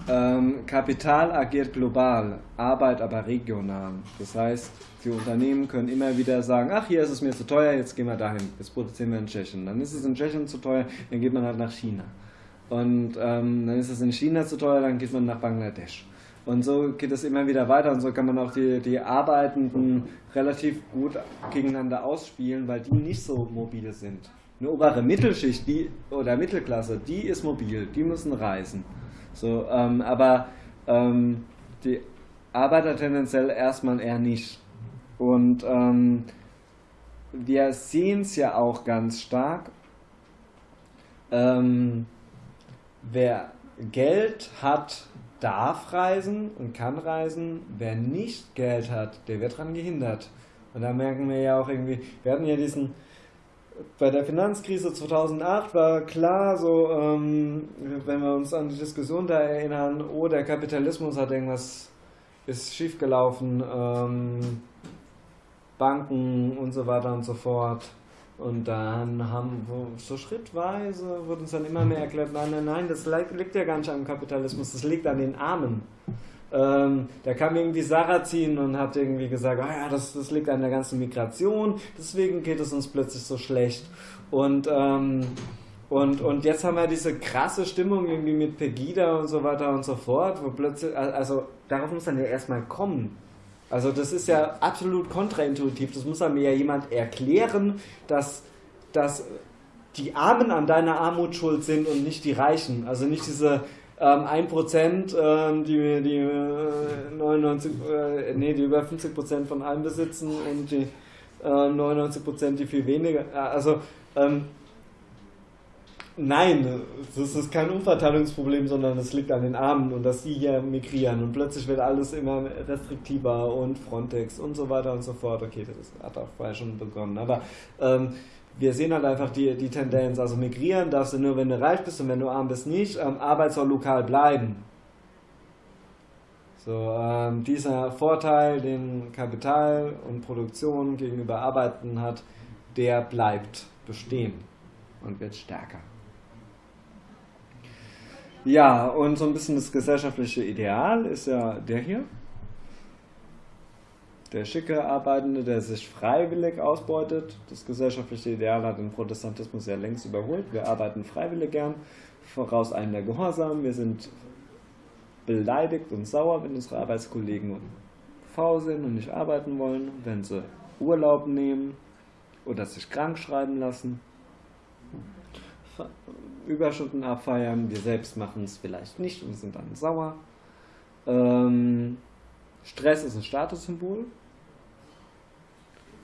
Ähm, Kapital agiert global, Arbeit aber regional. Das heißt, die Unternehmen können immer wieder sagen, ach, hier ist es mir zu teuer, jetzt gehen wir dahin, jetzt produzieren wir in Tschechien. Dann ist es in Tschechien zu teuer, dann geht man halt nach China. Und ähm, dann ist es in China zu teuer, dann geht man nach Bangladesch. Und so geht es immer wieder weiter und so kann man auch die, die Arbeitenden relativ gut gegeneinander ausspielen, weil die nicht so mobile sind eine obere Mittelschicht die, oder Mittelklasse, die ist mobil, die müssen reisen. So, ähm, aber ähm, die Arbeiter tendenziell erstmal eher nicht. Und ähm, wir sehen es ja auch ganz stark. Ähm, wer Geld hat, darf reisen und kann reisen. Wer nicht Geld hat, der wird daran gehindert. Und da merken wir ja auch irgendwie, wir hatten ja diesen bei der Finanzkrise 2008 war klar, so, ähm, wenn wir uns an die Diskussion da erinnern, oh, der Kapitalismus hat irgendwas, ist schiefgelaufen, ähm, Banken und so weiter und so fort. Und dann haben wir so schrittweise wurde uns dann immer mehr erklärt, nein, nein, nein, das liegt ja gar nicht am Kapitalismus, das liegt an den Armen. Ähm, da kam irgendwie Sarrazin und hat irgendwie gesagt, oh ja, das, das liegt an der ganzen Migration, deswegen geht es uns plötzlich so schlecht. Und, ähm, und, und jetzt haben wir diese krasse Stimmung irgendwie mit Pegida und so weiter und so fort, wo plötzlich, also darauf muss dann ja erstmal kommen. Also das ist ja absolut kontraintuitiv, das muss mir ja jemand erklären, dass, dass die Armen an deiner Armut schuld sind und nicht die Reichen. Also nicht diese ähm, 1%, ähm, die, die 99, äh, äh, nee, die über 50% von allem besitzen und die äh, 99 Prozent, die viel weniger. Also ähm, Nein, das ist kein Umverteilungsproblem, sondern es liegt an den Armen und dass sie hier migrieren und plötzlich wird alles immer restriktiver und Frontex und so weiter und so fort. Okay, das hat auch vorher schon begonnen, aber ähm, wir sehen halt einfach die, die Tendenz, also migrieren darfst du nur, wenn du reich bist und wenn du arm bist nicht. Ähm, Arbeit soll lokal bleiben. So, ähm, dieser Vorteil, den Kapital und Produktion gegenüber Arbeiten hat, der bleibt bestehen und wird stärker. Ja, und so ein bisschen das gesellschaftliche Ideal ist ja der hier. Der schicke Arbeitende, der sich freiwillig ausbeutet. Das gesellschaftliche Ideal hat den Protestantismus ja längst überholt. Wir arbeiten freiwillig gern, voraus einem der Gehorsam. Wir sind beleidigt und sauer, wenn unsere Arbeitskollegen faul sind und nicht arbeiten wollen, wenn sie Urlaub nehmen oder sich krank schreiben lassen. Überstunden abfeiern. Wir selbst machen es vielleicht nicht und sind dann sauer. Ähm, Stress ist ein Statussymbol.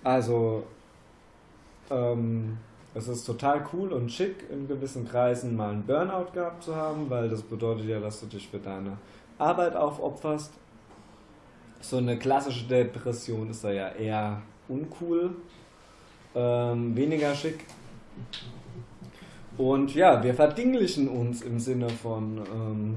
Also, ähm, es ist total cool und schick, in gewissen Kreisen mal einen Burnout gehabt zu haben, weil das bedeutet ja, dass du dich für deine Arbeit aufopferst. So eine klassische Depression ist da ja eher uncool, ähm, weniger schick. Und ja, wir verdinglichen uns im Sinne von, ähm,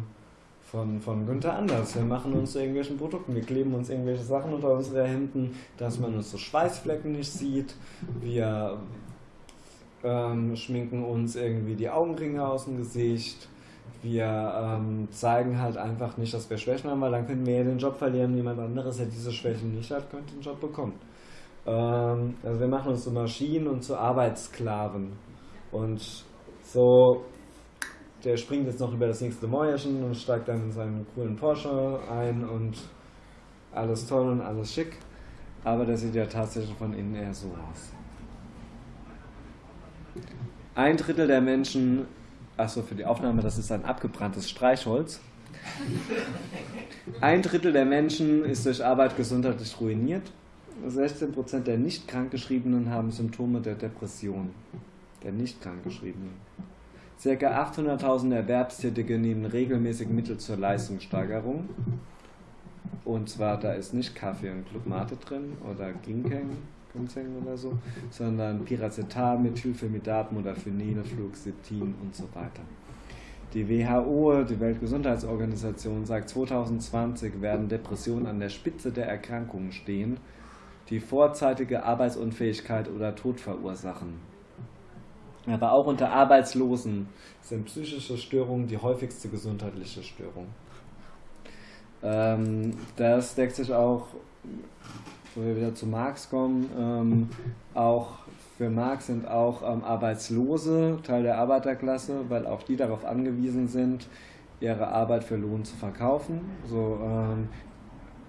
von, von Günther Anders. Wir machen uns zu irgendwelchen Produkten, wir kleben uns irgendwelche Sachen unter unsere Hemden, dass man uns so Schweißflecken nicht sieht. Wir ähm, schminken uns irgendwie die Augenringe aus dem Gesicht. Wir ähm, zeigen halt einfach nicht, dass wir Schwächen haben, weil dann könnten wir ja den Job verlieren. Jemand anderes, der diese Schwächen nicht hat, könnte den Job bekommen. Ähm, also wir machen uns zu Maschinen und zu Arbeitssklaven. Und so, der springt jetzt noch über das nächste Mäuerchen und steigt dann in seinen coolen Porsche ein und alles toll und alles schick. Aber der sieht ja tatsächlich von innen eher so aus. Ein Drittel der Menschen, achso, für die Aufnahme, das ist ein abgebranntes Streichholz. Ein Drittel der Menschen ist durch Arbeit gesundheitlich ruiniert. 16% der nicht krankgeschriebenen haben Symptome der Depression der nicht krankgeschriebenen. Circa 800.000 Erwerbstätige nehmen regelmäßig Mittel zur Leistungssteigerung. Und zwar, da ist nicht Kaffee und Clubmate drin oder Ginkeng, Ginseng oder so, sondern Piracetam, Methylphenidat, Modafinil, Fluoxetin und so weiter. Die WHO, die Weltgesundheitsorganisation, sagt, 2020 werden Depressionen an der Spitze der Erkrankungen stehen, die vorzeitige Arbeitsunfähigkeit oder Tod verursachen. Aber auch unter Arbeitslosen sind psychische Störungen die häufigste gesundheitliche Störung. Ähm, das deckt sich auch, wo wir wieder zu Marx kommen, ähm, auch für Marx sind auch ähm, Arbeitslose Teil der Arbeiterklasse, weil auch die darauf angewiesen sind, ihre Arbeit für Lohn zu verkaufen. So, ähm,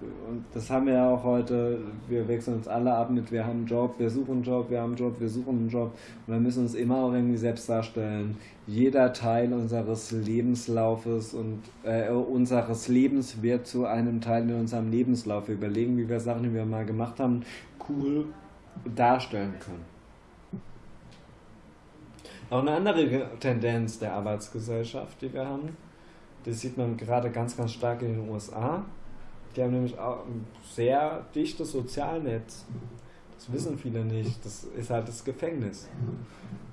und das haben wir ja auch heute, wir wechseln uns alle ab mit, wir haben einen Job, wir suchen einen Job, wir haben einen Job, wir suchen einen Job und wir müssen uns immer auch irgendwie selbst darstellen. Jeder Teil unseres Lebenslaufes und äh, unseres Lebens wird zu einem Teil in unserem Lebenslauf. Wir überlegen, wie wir Sachen, die wir mal gemacht haben, cool darstellen können. Auch eine andere Tendenz der Arbeitsgesellschaft, die wir haben, das sieht man gerade ganz, ganz stark in den USA die haben nämlich auch ein sehr dichtes Sozialnetz. Das wissen viele nicht. Das ist halt das Gefängnis.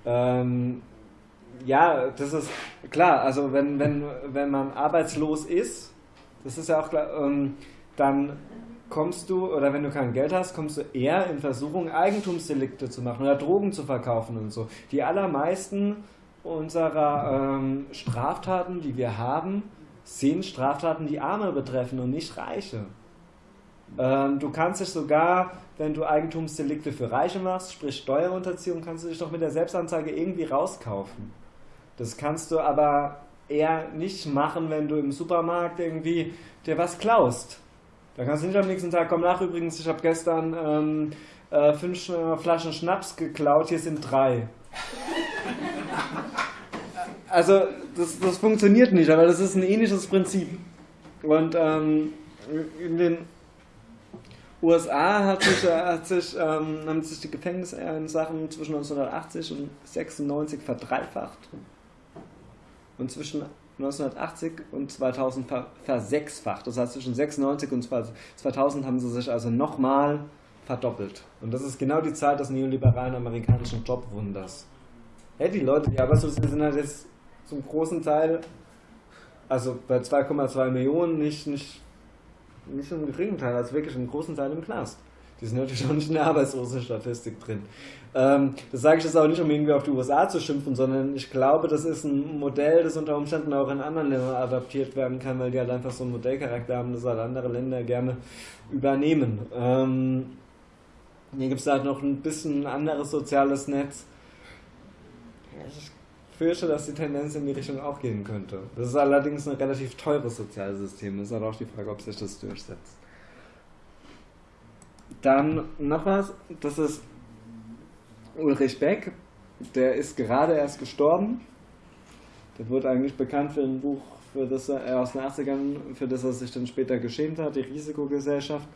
Ähm, ja, das ist klar. Also wenn, wenn, wenn man arbeitslos ist, das ist ja auch klar, ähm, dann kommst du, oder wenn du kein Geld hast, kommst du eher in Versuchung, Eigentumsdelikte zu machen oder Drogen zu verkaufen und so. Die allermeisten unserer ähm, Straftaten, die wir haben, sind Straftaten, die Arme betreffen und nicht Reiche. Ähm, du kannst dich sogar, wenn du Eigentumsdelikte für Reiche machst, sprich Steuerunterziehung, kannst du dich doch mit der Selbstanzeige irgendwie rauskaufen. Das kannst du aber eher nicht machen, wenn du im Supermarkt irgendwie dir was klaust. Da kannst du nicht am nächsten Tag kommen nach. Übrigens, ich habe gestern ähm, äh, fünf Flaschen Schnaps geklaut, hier sind drei. <laughs> Also, das, das funktioniert nicht, aber das ist ein ähnliches Prinzip. Und ähm, in den USA hat sich, äh, hat sich, ähm, haben sich die Gefängnissachen zwischen 1980 und 96 verdreifacht und zwischen 1980 und 2000 versechsfacht. Das heißt, zwischen 96 und 2000 haben sie sich also nochmal verdoppelt. Und das ist genau die Zeit des neoliberalen amerikanischen Jobwunders. Ja, die Leute, die Arbeitslosen sind halt jetzt zum großen Teil, also bei 2,2 Millionen, nicht, nicht, nicht im geringen Teil, also wirklich im großen Teil im Knast. Die sind natürlich auch nicht in der Arbeitslosenstatistik drin. Ähm, das sage ich jetzt auch nicht, um irgendwie auf die USA zu schimpfen, sondern ich glaube, das ist ein Modell, das unter Umständen auch in anderen Ländern adaptiert werden kann, weil die halt einfach so einen Modellcharakter haben, das halt andere Länder gerne übernehmen. Ähm, hier gibt es halt noch ein bisschen ein anderes soziales Netz. Ich fürchte, dass die Tendenz in die Richtung auch gehen könnte. Das ist allerdings ein relativ teures soziales System. Das ist halt auch die Frage, ob sich das durchsetzt. Dann noch was, das ist Ulrich Beck, der ist gerade erst gestorben. Der wurde eigentlich bekannt für ein Buch, für das er aus den 80ern, für das er sich dann später geschämt hat, die Risikogesellschaft.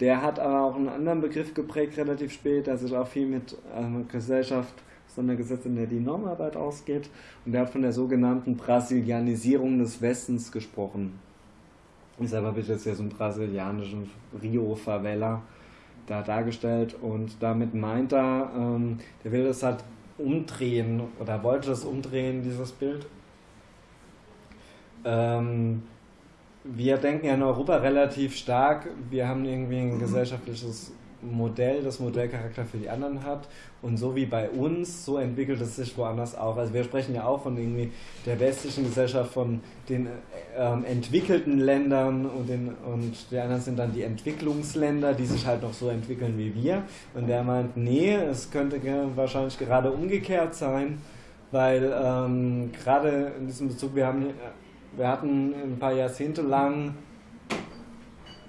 Der hat aber auch einen anderen Begriff geprägt, relativ spät, der sich auch viel mit einer Gesellschaft auseinandergesetzt, in der die Normarbeit ausgeht. Und der hat von der sogenannten Brasilianisierung des Westens gesprochen. Ich selber bin jetzt ja so ein brasilianischen Rio-Favela da dargestellt und damit meint er, ähm, der will das halt umdrehen oder wollte das umdrehen, dieses Bild. Ähm, wir denken ja in Europa relativ stark, wir haben irgendwie ein gesellschaftliches Modell, das Modellcharakter für die anderen hat. Und so wie bei uns, so entwickelt es sich woanders auch. Also wir sprechen ja auch von irgendwie der westlichen Gesellschaft, von den ähm, entwickelten Ländern und, den, und die anderen sind dann die Entwicklungsländer, die sich halt noch so entwickeln wie wir. Und der meint, nee, es könnte wahrscheinlich gerade umgekehrt sein, weil ähm, gerade in diesem Bezug, wir haben wir hatten ein paar Jahrzehnte lang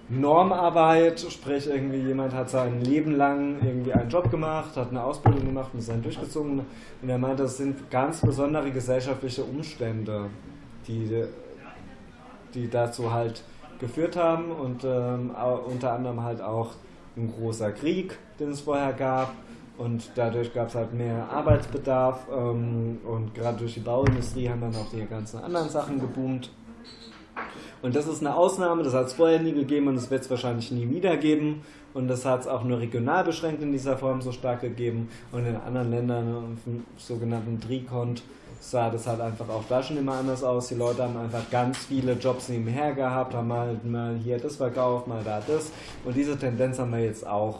Normarbeit, sprich irgendwie jemand hat sein Leben lang irgendwie einen Job gemacht, hat eine Ausbildung gemacht und ist dann durchgezogen. Und er meinte, das sind ganz besondere gesellschaftliche Umstände, die, die dazu halt geführt haben. Und ähm, unter anderem halt auch ein großer Krieg, den es vorher gab. Und dadurch gab es halt mehr Arbeitsbedarf ähm, und gerade durch die Bauindustrie haben dann auch die ganzen anderen Sachen geboomt. Und das ist eine Ausnahme, das hat es vorher nie gegeben und das wird es wahrscheinlich nie wieder geben. Und das hat es auch nur regional beschränkt in dieser Form so stark gegeben. Und in anderen Ländern, im sogenannten Trikont, sah das halt einfach auch da schon immer anders aus. Die Leute haben einfach ganz viele Jobs nebenher gehabt, haben mal, mal hier das verkauft, mal da das. Und diese Tendenz haben wir jetzt auch.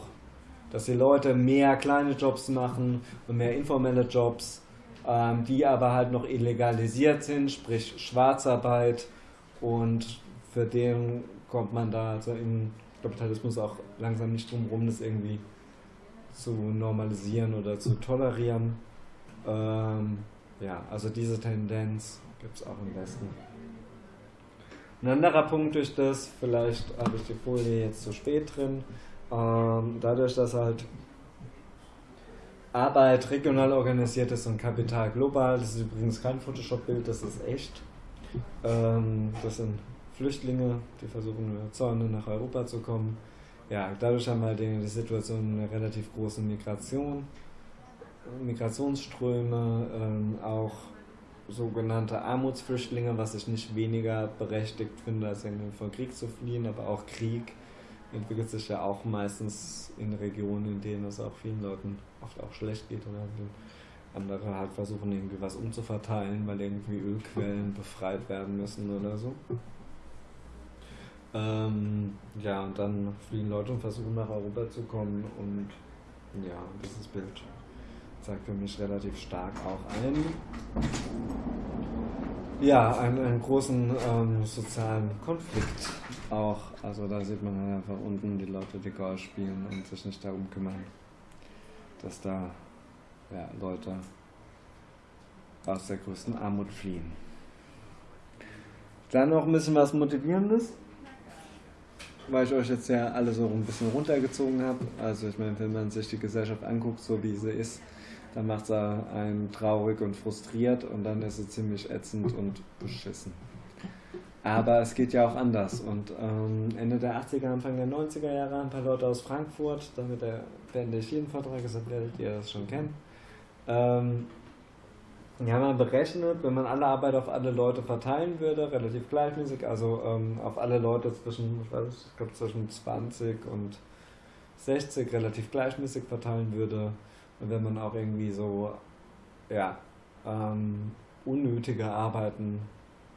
Dass die Leute mehr kleine Jobs machen und mehr informelle Jobs, ähm, die aber halt noch illegalisiert sind, sprich Schwarzarbeit und für den kommt man da also im Kapitalismus auch langsam nicht drum rum, das irgendwie zu normalisieren oder zu tolerieren. Ähm, ja, also diese Tendenz gibt es auch im Westen. Ein anderer Punkt durch das, vielleicht habe ich die Folie jetzt zu spät drin, ähm, dadurch, dass halt Arbeit regional organisiert ist und Kapital global, das ist übrigens kein Photoshop-Bild, das ist echt, das sind Flüchtlinge, die versuchen über Zäune nach Europa zu kommen. Ja, dadurch haben wir halt die Situation eine relativ große Migration, Migrationsströme, ähm, auch sogenannte Armutsflüchtlinge, was ich nicht weniger berechtigt finde, als irgendwie von Krieg zu fliehen, aber auch Krieg entwickelt sich ja auch meistens in Regionen, in denen es auch vielen Leuten oft auch schlecht geht oder andere halt versuchen irgendwie was umzuverteilen, weil irgendwie Ölquellen befreit werden müssen oder so. Ähm, ja, und dann fliehen Leute und versuchen nach Europa zu kommen und ja, dieses Bild zeigt für mich relativ stark auch ein. Ja, einen, einen großen ähm, sozialen Konflikt auch. Also da sieht man halt einfach unten die Leute, die Golf spielen und sich nicht darum kümmern, dass da ja, Leute aus der größten Armut fliehen. Dann noch ein bisschen was Motivierendes, weil ich euch jetzt ja alle so ein bisschen runtergezogen habe. Also ich meine, wenn man sich die Gesellschaft anguckt, so wie sie ist, dann macht sie einen traurig und frustriert und dann ist sie ziemlich ätzend und beschissen. Aber es geht ja auch anders. Und ähm, Ende der 80er, Anfang der 90er Jahre ein paar Leute aus Frankfurt, damit beende ich jeden Vortrag, deshalb werdet ihr das schon kennen. Ähm, haben dann berechnet, wenn man alle Arbeit auf alle Leute verteilen würde, relativ gleichmäßig, also ähm, auf alle Leute zwischen, ich weiß ich glaube zwischen 20 und 60 relativ gleichmäßig verteilen würde, und wenn man auch irgendwie so, ja, ähm, unnötige Arbeiten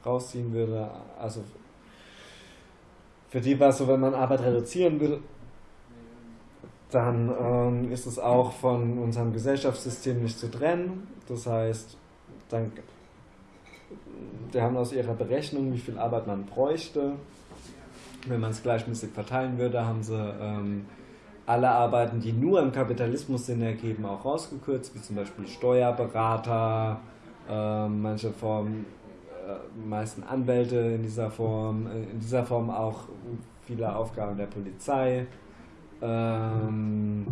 rausziehen würde, also für die war es so, wenn man Arbeit reduzieren will, dann ähm, ist es auch von unserem Gesellschaftssystem nicht zu trennen. Das heißt, dann, wir haben aus ihrer Berechnung, wie viel Arbeit man bräuchte. Wenn man es gleichmäßig verteilen würde, haben sie ähm, alle Arbeiten, die nur im Kapitalismus Sinn ergeben, auch rausgekürzt, wie zum Beispiel Steuerberater, äh, manche Formen, äh, meisten Anwälte in dieser Form, äh, in dieser Form auch viele Aufgaben der Polizei. Ähm,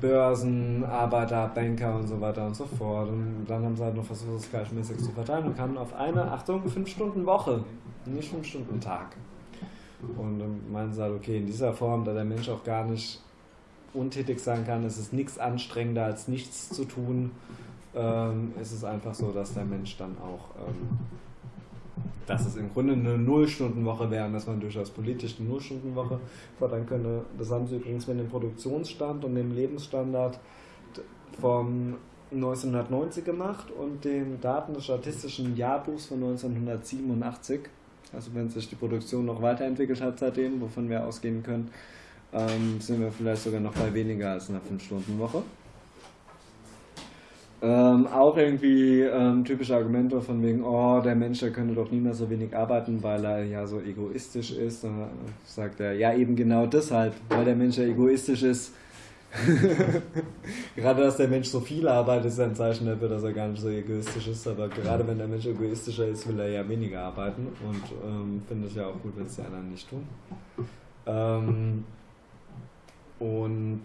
Börsen, Arbeiter, Banker und so weiter und so fort. Und dann haben sie halt noch versucht, das gleichmäßig zu verteilen und kamen auf eine, Achtung, 5-Stunden-Woche, nicht 5-Stunden-Tag. Und dann meinen sie halt, okay, in dieser Form, da der Mensch auch gar nicht untätig sein kann, ist es nichts anstrengender als nichts zu tun, ähm, ist es einfach so, dass der Mensch dann auch ähm, dass es im Grunde eine Nullstundenwoche wäre dass man durchaus politisch eine Nullstundenwoche fordern könnte. Das haben sie übrigens mit dem Produktionsstand und dem Lebensstandard vom 1990 gemacht und den Daten des Statistischen Jahrbuchs von 1987. Also wenn sich die Produktion noch weiterentwickelt hat seitdem, wovon wir ausgehen können, ähm, sind wir vielleicht sogar noch bei weniger als einer 5-Stunden-Woche. Ähm, auch irgendwie ähm, typische Argumente von wegen, oh, der Mensch, der könnte doch nie mehr so wenig arbeiten, weil er ja so egoistisch ist. Und sagt er, ja, eben genau deshalb, weil der Mensch ja egoistisch ist. <laughs> gerade, dass der Mensch so viel arbeitet, ist ein Zeichen dafür, dass er gar nicht so egoistisch ist. Aber gerade wenn der Mensch egoistischer ist, will er ja weniger arbeiten. Und ähm, finde ich ja auch gut, wenn es die anderen nicht tun. Ähm, und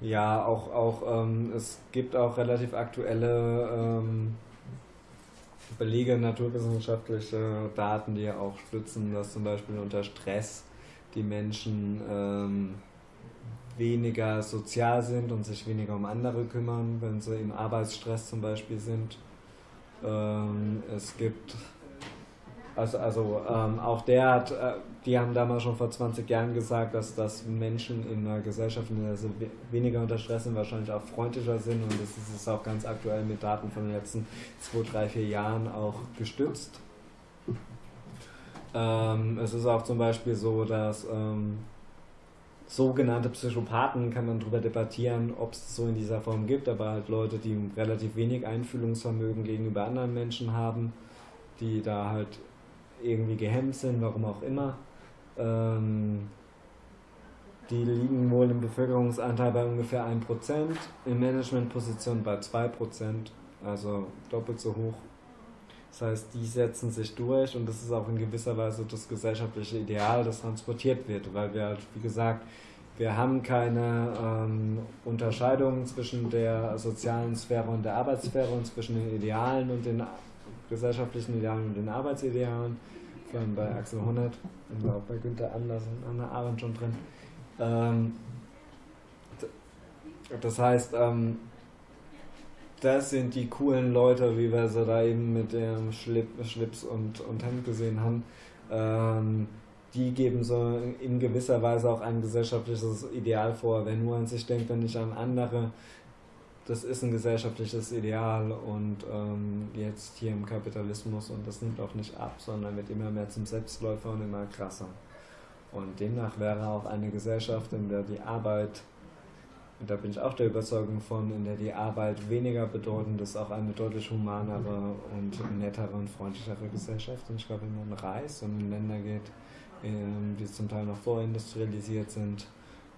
ja, auch, auch ähm, es gibt auch relativ aktuelle ähm, Belege, naturwissenschaftliche Daten, die ja auch stützen, dass zum Beispiel unter Stress die Menschen ähm, weniger sozial sind und sich weniger um andere kümmern, wenn sie im Arbeitsstress zum Beispiel sind. Ähm, es gibt also, also ähm, auch der hat, äh, die haben damals schon vor 20 Jahren gesagt, dass, dass Menschen in einer Gesellschaft, in der sie weniger unter Stress sind, wahrscheinlich auch freundlicher sind und das ist auch ganz aktuell mit Daten von den letzten 2, 3, 4 Jahren auch gestützt. Ähm, es ist auch zum Beispiel so, dass ähm, sogenannte Psychopathen kann man darüber debattieren, ob es so in dieser Form gibt, aber halt Leute, die relativ wenig Einfühlungsvermögen gegenüber anderen Menschen haben, die da halt irgendwie gehemmt sind, warum auch immer. Ähm, die liegen wohl im Bevölkerungsanteil bei ungefähr 1%, in Managementpositionen bei 2%, also doppelt so hoch. Das heißt, die setzen sich durch und das ist auch in gewisser Weise das gesellschaftliche Ideal, das transportiert wird, weil wir halt, wie gesagt, wir haben keine ähm, Unterscheidung zwischen der sozialen Sphäre und der Arbeitssphäre und zwischen den Idealen und den gesellschaftlichen Idealen und den Arbeitsidealen, vor allem bei Axel Honneth und auch bei Günther Anders und Anna Arendt schon drin. Ähm, das heißt, ähm, das sind die coolen Leute, wie wir sie da eben mit dem Schlip, Schlips und, und Hemd gesehen haben. Ähm, die geben so in gewisser Weise auch ein gesellschaftliches Ideal vor. Wer nur an sich denkt und nicht an andere, das ist ein gesellschaftliches Ideal und ähm, jetzt hier im Kapitalismus und das nimmt auch nicht ab, sondern wird immer mehr zum Selbstläufer und immer krasser. Und demnach wäre auch eine Gesellschaft, in der die Arbeit, und da bin ich auch der Überzeugung von, in der die Arbeit weniger bedeutend ist, auch eine deutlich humanere und nettere und freundlichere Gesellschaft. Und ich glaube, wenn man reist und in Länder geht, ähm, die zum Teil noch vorindustrialisiert sind,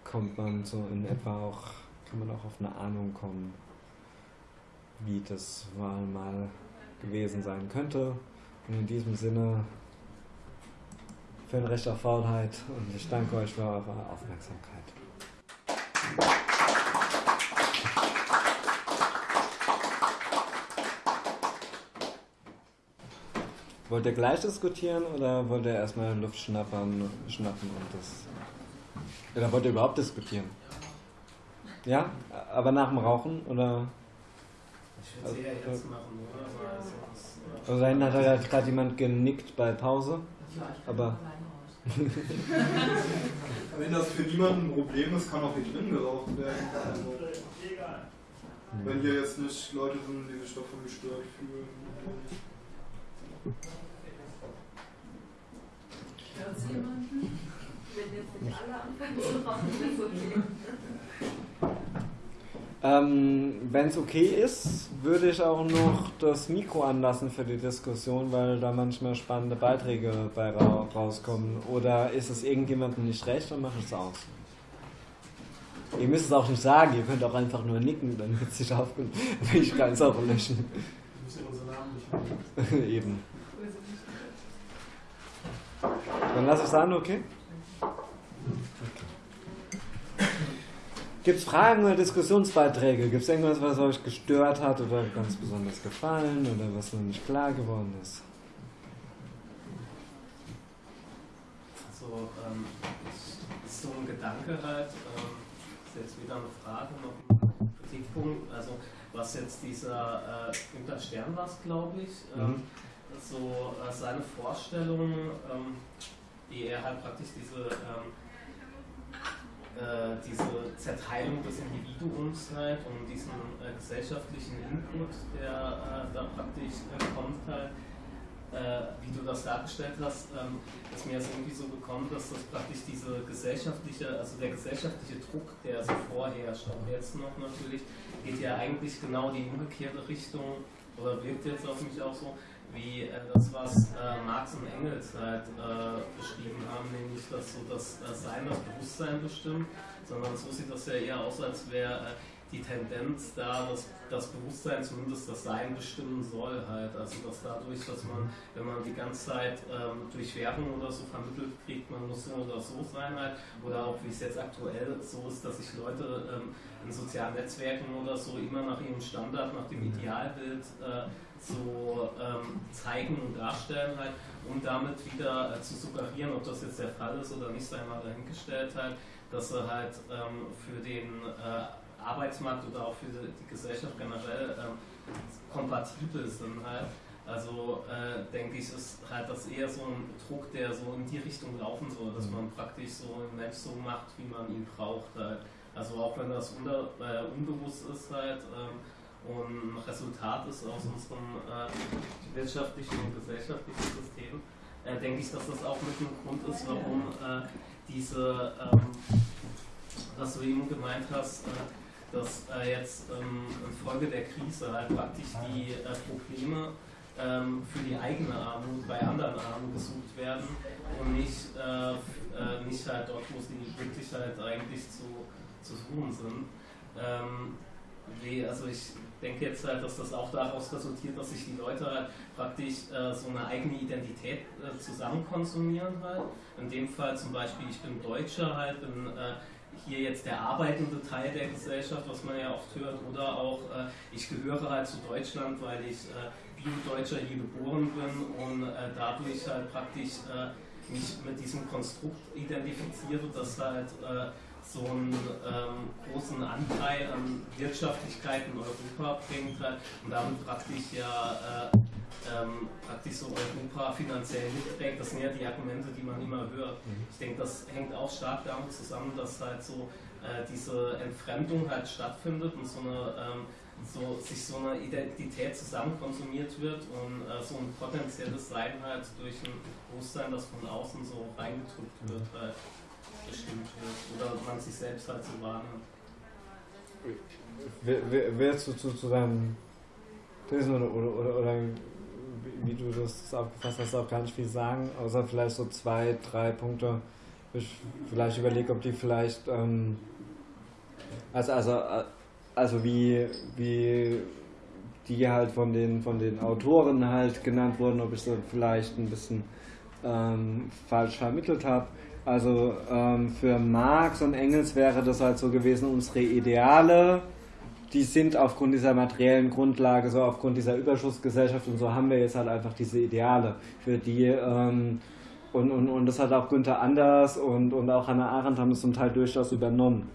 kommt man so in etwa auch kann man auch auf eine Ahnung kommen, wie das mal gewesen sein könnte. Und in diesem Sinne für ein Recht auf Faulheit und ich danke euch für eure Aufmerksamkeit. Wollt ihr gleich diskutieren oder wollt ihr erstmal Luft schnappern, schnappen und das. Oder wollt ihr überhaupt diskutieren? Ja? Aber nach dem Rauchen oder? Ich würde es eher jetzt machen, oder? Also, das, Also da hinten hat halt gerade jemand genickt bei Pause. Aber. <laughs> Wenn das für niemanden ein Problem ist, kann auch hier drin geraucht werden. Also, wenn hier jetzt nicht Leute sind, die sich davon gestört fühlen. Hört's jemanden? Wenn jetzt nicht alle anfangen zu rauchen, ist okay. Ähm, Wenn es okay ist, würde ich auch noch das Mikro anlassen für die Diskussion, weil da manchmal spannende Beiträge bei ra rauskommen. Oder ist es irgendjemandem nicht recht, dann mache ich es aus. Ihr müsst es auch nicht sagen, ihr könnt auch einfach nur nicken, dann wird es sich aufgenommen. <laughs> Ich kann es auch löschen. Wir müssen unseren Namen nicht. Eben. Dann lasse ich es an, okay? Gibt es Fragen oder Diskussionsbeiträge? Gibt es irgendwas, was euch gestört hat oder ganz besonders gefallen oder was noch nicht klar geworden ist? Also, ähm, ist so ein Gedanke halt, ähm, ist jetzt wieder eine Frage, noch ein Kritikpunkt, also was jetzt dieser äh, Günter Stern war, glaube ich, ähm, Mhm. so äh, seine Vorstellung, ähm, die er halt praktisch diese, ähm, äh, diese Zerteilung des Individuums halt und diesen äh, gesellschaftlichen Input, der äh, da praktisch äh, kommt halt, wie du das dargestellt hast, ähm, ist mir jetzt irgendwie so gekommen, dass das praktisch diese gesellschaftliche, also der gesellschaftliche Druck, der so vorherrscht, auch jetzt noch natürlich, geht ja eigentlich genau die umgekehrte Richtung oder wirkt jetzt auf mich auch so, wie äh, das, was äh, Marx und Engels halt äh, beschrieben haben, nämlich dass so das äh, Sein das Bewusstsein bestimmt, sondern so sieht das ja eher aus, als wäre äh, die Tendenz da, dass das Bewusstsein zumindest das Sein bestimmen soll halt. Also dass dadurch, dass man, wenn man die ganze Zeit ähm, durch Werbung oder so vermittelt kriegt, man muss so oder so sein halt, oder auch wie es jetzt aktuell so ist, dass sich Leute ähm, in sozialen Netzwerken oder so immer nach ihrem Standard, nach dem Idealbild äh, so ähm, zeigen und darstellen halt, um damit wieder äh, zu suggerieren, ob das jetzt der Fall ist oder nicht, sei mal dahingestellt halt, dass sie halt ähm, für den äh, Arbeitsmarkt oder auch für die, Gesellschaft generell ähm, kompatibel sind halt. Also äh, denke ich, ist halt das eher so ein Druck, der so in die Richtung laufen soll, dass man praktisch so einen Mensch so macht, wie man ihn braucht halt. Also auch wenn das unter, äh, unbewusst ist halt ähm, und Resultat ist aus unserem äh, wirtschaftlichen und gesellschaftlichen System, äh, denke ich, dass das auch mit ein Grund ist, warum äh, diese, ähm, was du eben gemeint hast, äh, dass äh, jetzt ähm, infolge der Krise halt praktisch die äh, Probleme ähm, für die eigene Armut bei anderen Armen gesucht werden und nicht, nicht halt dort, wo sie wirklich halt eigentlich zu, zu suchen sind. Ähm, wie, also ich denke jetzt halt, dass das auch daraus resultiert, dass sich die Leute halt praktisch äh, so eine eigene Identität äh, zusammen konsumieren halt. In dem Fall zum Beispiel, ich bin Deutscher halt, bin äh, hier jetzt der arbeitende Teil der Gesellschaft, was man ja oft hört, oder auch äh, ich gehöre halt zu Deutschland, weil ich äh, Bio-Deutscher hier geboren bin und äh, dadurch halt praktisch mich mit diesem Konstrukt identifiziere, das halt so einen ähm, großen Anteil an Wirtschaftlichkeit in Europa bringt halt, und damit praktisch ja äh, ähm, praktisch so Europa finanziell mitträgt. Das sind ja die Argumente, die man immer hört. Ich denke, das hängt auch stark damit zusammen, dass halt so äh, diese Entfremdung halt stattfindet und so eine ähm, so, sich so eine Identität zusammen konsumiert wird und äh, so ein potenzielles Sein halt durch ein Bewusstsein, das von außen so reingedrückt wird, halt Oder man sich selbst halt so wahrnimmt. Wer- wer- zu, zu deinem Thesen oder, oder, oder, oder wie, du das aufgefasst hast, auch gar nicht viel sagen, außer vielleicht so zwei, drei Punkte. Ich vielleicht überlege, ob die vielleicht, ähm, also, also, also wie, wie die halt von den, von den Autoren halt genannt wurden, ob ich sie vielleicht ein bisschen ähm, falsch vermittelt habe. Also ähm, für Marx und Engels wäre das halt so gewesen, unsere Ideale die sind aufgrund dieser materiellen Grundlage, so aufgrund dieser Überschussgesellschaft und so haben wir jetzt halt einfach diese Ideale, für die ähm, und, und, und das hat auch Günther Anders und, und auch Hannah Arendt haben es zum Teil durchaus übernommen.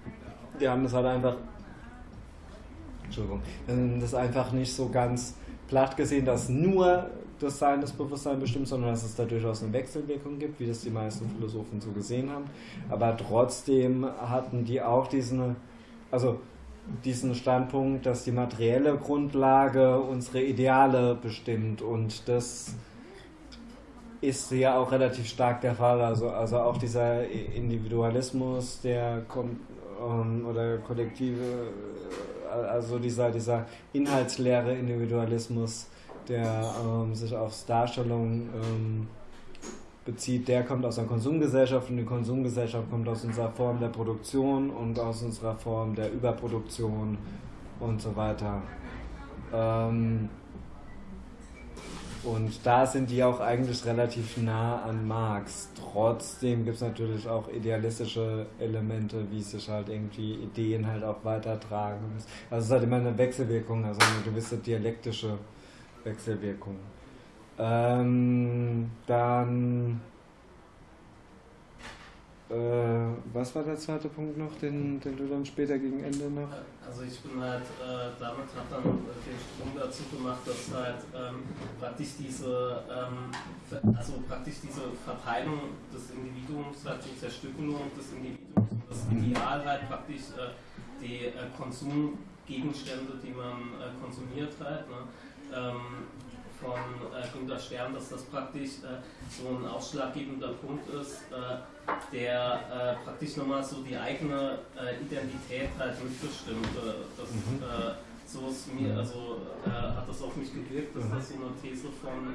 Die haben das halt einfach, Entschuldigung, das einfach nicht so ganz platt gesehen, dass nur das Sein des Bewusstseins bestimmt, sondern dass es da durchaus eine Wechselwirkung gibt, wie das die meisten Philosophen so gesehen haben. Aber trotzdem hatten die auch diesen, also diesen Standpunkt, dass die materielle Grundlage unsere Ideale bestimmt und das ist ja auch relativ stark der Fall. Also, also auch dieser Individualismus, der kommt ähm, oder kollektive, äh, also dieser, dieser inhaltsleere Individualismus, der ähm, sich auf Darstellung ähm, bezieht, der kommt aus der Konsumgesellschaft und die Konsumgesellschaft kommt aus unserer Form der Produktion und aus unserer Form der Überproduktion und so weiter. Ähm, und da sind die auch eigentlich relativ nah an Marx. Trotzdem gibt es natürlich auch idealistische Elemente, wie sich halt irgendwie Ideen halt auch weitertragen. Also es ist halt immer eine Wechselwirkung, also eine gewisse dialektische Wechselwirkung. Ähm, dann äh, was war der zweite Punkt noch, den, den du dann später gegen Ende noch? Also ich bin halt, äh, damit hat dann den Sprung dazu gemacht, dass halt ähm, praktisch diese, ähm, also praktisch diese Verteilung des Individuums, halt die Zerstückelung des Individuums das Ideal halt praktisch äh, die äh, Konsumgegenstände, die man äh, konsumiert halt, ne, ähm, von äh, Günter Stern, dass das praktisch äh, so ein ausschlaggebender Punkt ist, äh, der äh, praktisch nochmal so die eigene äh, Identität halt mitbestimmt. Äh, das, mhm. so ist mir, also hat das auf mich gewirkt, dass das so eine These von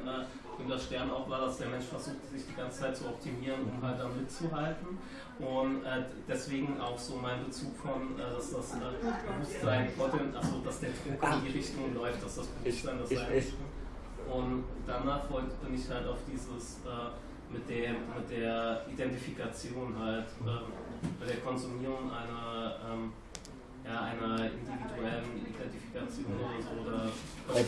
Günter Stern auch war, dass der Mensch versucht, sich die ganze Zeit zu optimieren, um halt da mitzuhalten. Und deswegen auch so mein Bezug von, dass das Bewusstsein, also dass der Druck in die Richtung läuft, dass das Bewusstsein das sein und danach bin ich halt auf dieses äh, mit, der, mit der Identifikation halt, äh, bei der Konsumierung einer, ähm, ja, einer individuellen Identifikation oder. Oder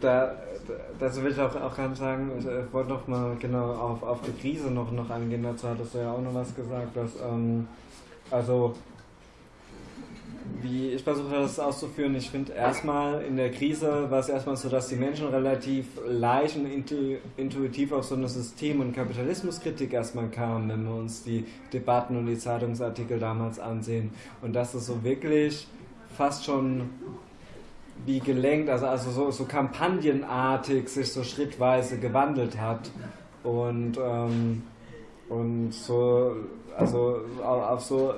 da, da, dazu will ich auch, auch ganz sagen, ich äh, wollte noch mal genau auf, auf die Krise noch, noch angehen, dazu hattest du ja auch noch was gesagt, dass ähm, also wie ich versuche das auszuführen, ich finde erstmal in der Krise war es erstmal so, dass die Menschen relativ leicht und intuitiv auf so eine System- und Kapitalismuskritik erstmal kamen, wenn wir uns die Debatten und die Zeitungsartikel damals ansehen. Und dass es so wirklich fast schon wie gelenkt, also, also so, so kampagnenartig sich so schrittweise gewandelt hat. Und, ähm, und so, also auf so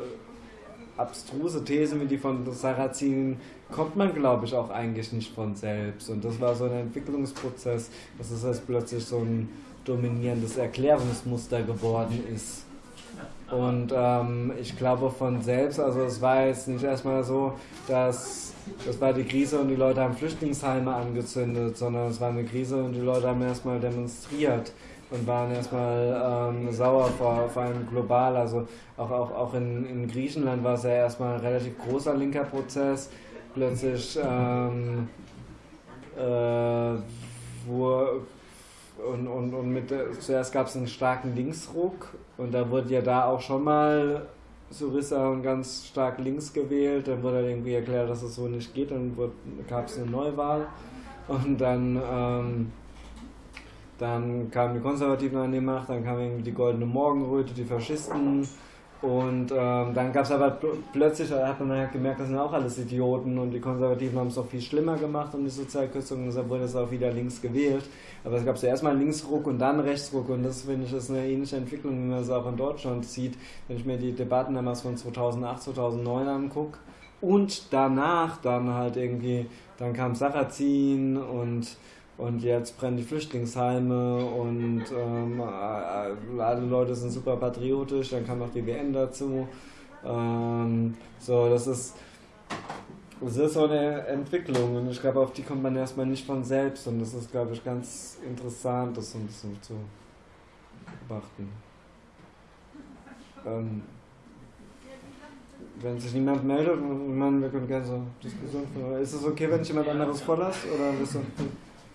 abstruse Thesen wie die von Sarrazin kommt man, glaube ich, auch eigentlich nicht von selbst. Und das war so ein Entwicklungsprozess, dass es jetzt plötzlich so ein dominierendes Erklärungsmuster geworden ist. Und ähm, ich glaube von selbst, also es war jetzt nicht erstmal so, dass das war die Krise und die Leute haben Flüchtlingsheime angezündet, sondern es war eine Krise und die Leute haben erstmal demonstriert und waren erstmal ähm, sauer, vor, vor allem global. Also auch, auch, auch in, in Griechenland war es ja erstmal ein relativ großer linker Prozess. Plötzlich ähm, äh, wo und, und, und mit, zuerst gab es einen starken Linksruck und da wurde ja da auch schon mal Syriza ganz stark links gewählt, dann wurde irgendwie erklärt, dass es so nicht geht, dann gab es eine Neuwahl und dann ähm, dann kamen die Konservativen an die Macht, dann kam die Goldene Morgenröte, die Faschisten. Und ähm, dann gab es aber plötzlich, da hat man halt gemerkt, das sind auch alles Idioten und die Konservativen haben es noch viel schlimmer gemacht und die Sozialkürzung, deshalb wurde es auch wieder links gewählt. Aber es gab zuerst mal Linksruck und dann Rechtsruck und das finde ich ist eine ähnliche Entwicklung, wie man es auch in Deutschland sieht, wenn ich mir die Debatten damals von 2008, 2009 angucke. Und danach dann halt irgendwie, dann kam Sarrazin und und jetzt brennen die Flüchtlingsheime und ähm, alle Leute sind super patriotisch, dann kam noch die WM dazu. Ähm, so, das ist, das ist so eine Entwicklung und ich glaube, auf die kommt man erstmal nicht von selbst und das ist, glaube ich, ganz interessant, das so ein bisschen zu beobachten. Ähm, wenn sich niemand meldet, meine, wir können gerne so Diskussion führen. Ist es okay, wenn ich jemand anderes vorlasse? Oder bist du.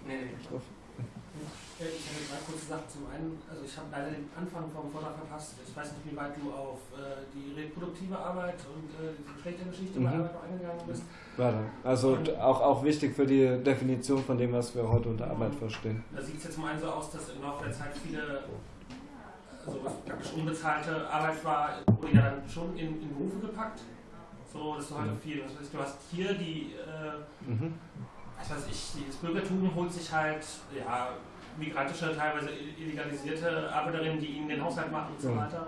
Nee, nee. Ich habe drei kurze Sachen. Zum einen, also ich habe leider den Anfang vom Vortrag verpasst. Ich weiß nicht, wie weit du auf äh, die reproduktive Arbeit und äh, die Geschlechtergeschichte mhm. bei Arbeit eingegangen bist. Warte, also und, auch, auch wichtig für die Definition von dem, was wir heute unter Arbeit verstehen. Da sieht es jetzt zum einen so aus, dass im Laufe der Zeit viele also was praktisch unbezahlte Arbeit war, wurde ja dann schon in, in Berufe gepackt. So, dass du halt mhm. viel, das heißt, du hast hier die, äh, mhm. Was weiß ich, das Bürgertum holt sich halt, ja, migrantische, teilweise illegalisierte Arbeiterinnen, die ihnen den Haushalt machen und so weiter.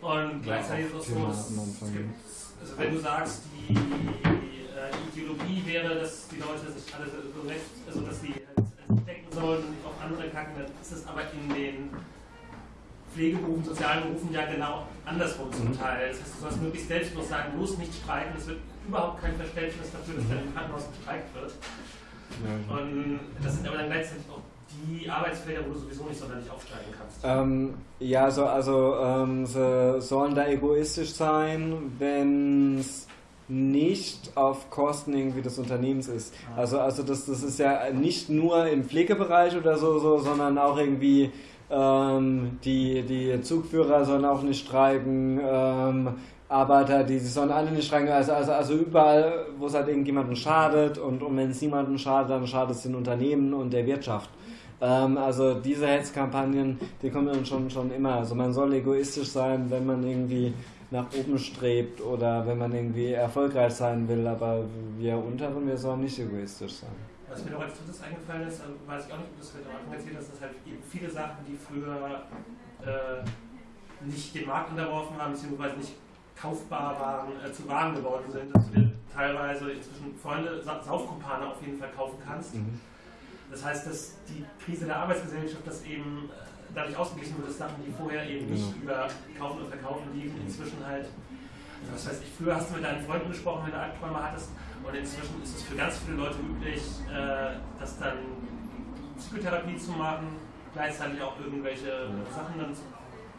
Und gleichzeitig ist es auch so, dass es gibt, also wenn du sagst, die äh, Ideologie wäre, dass die Leute sich alle so recht, also dass sie halt denken sollen und nicht auf andere kacken, dann ist es aber in den Pflegeberufen, sozialen Berufen ja genau andersrum zum mhm. Teil. Das heißt, du sollst möglichst selbstlos sagen, bloß nicht streiken. Es wird überhaupt kein Verständnis dafür, dass dann im Krankenhaus gestreikt wird. Und das sind aber dann gleichzeitig auch die Arbeitsfelder, wo du sowieso nicht sonderlich aufsteigen kannst. Ähm, ja, so, also ähm, sie sollen da egoistisch sein, wenn es nicht auf Kosten irgendwie des Unternehmens ist. Ah. Also, also das, das ist ja nicht nur im Pflegebereich oder so, so sondern auch irgendwie ähm, die, die Zugführer sollen auch nicht streiken, ähm, Arbeiter, die, sollen alle nicht streiken, also, also, also überall, wo es halt irgendjemandem schadet und, und wenn es niemandem schadet, dann schadet es den Unternehmen und der Wirtschaft. Ähm, also diese Hetzkampagnen, die kommen dann schon, schon immer. Also man soll egoistisch sein, wenn man irgendwie nach oben strebt oder wenn man irgendwie erfolgreich sein will, aber wir Unteren, wir sollen nicht egoistisch sein. Was mir noch als drittes eingefallen ist, also weiß ich auch nicht, ob das heute am Anfang erzählt hast, dass halt eben viele Sachen, die früher äh, nicht dem Markt unterworfen waren, beziehungsweise nicht kaufbar waren, äh, zu Waren geworden sind, dass du dir teilweise inzwischen Freunde, Saufkumpane auf jeden Fall kaufen kannst. Mhm. Das heißt, dass die Krise der Arbeitsgesellschaft das eben äh, dadurch ausgeglichen wird, dass Sachen, die vorher eben nicht genau. über Kaufen und Verkaufen liefen, inzwischen halt, was weiß ich, früher hast du mit deinen Freunden gesprochen, wenn du Albträume hattest, und inzwischen ist es für ganz viele Leute üblich, äh, das dann Psychotherapie zu machen, gleichzeitig auch irgendwelche ja. Sachen dann zu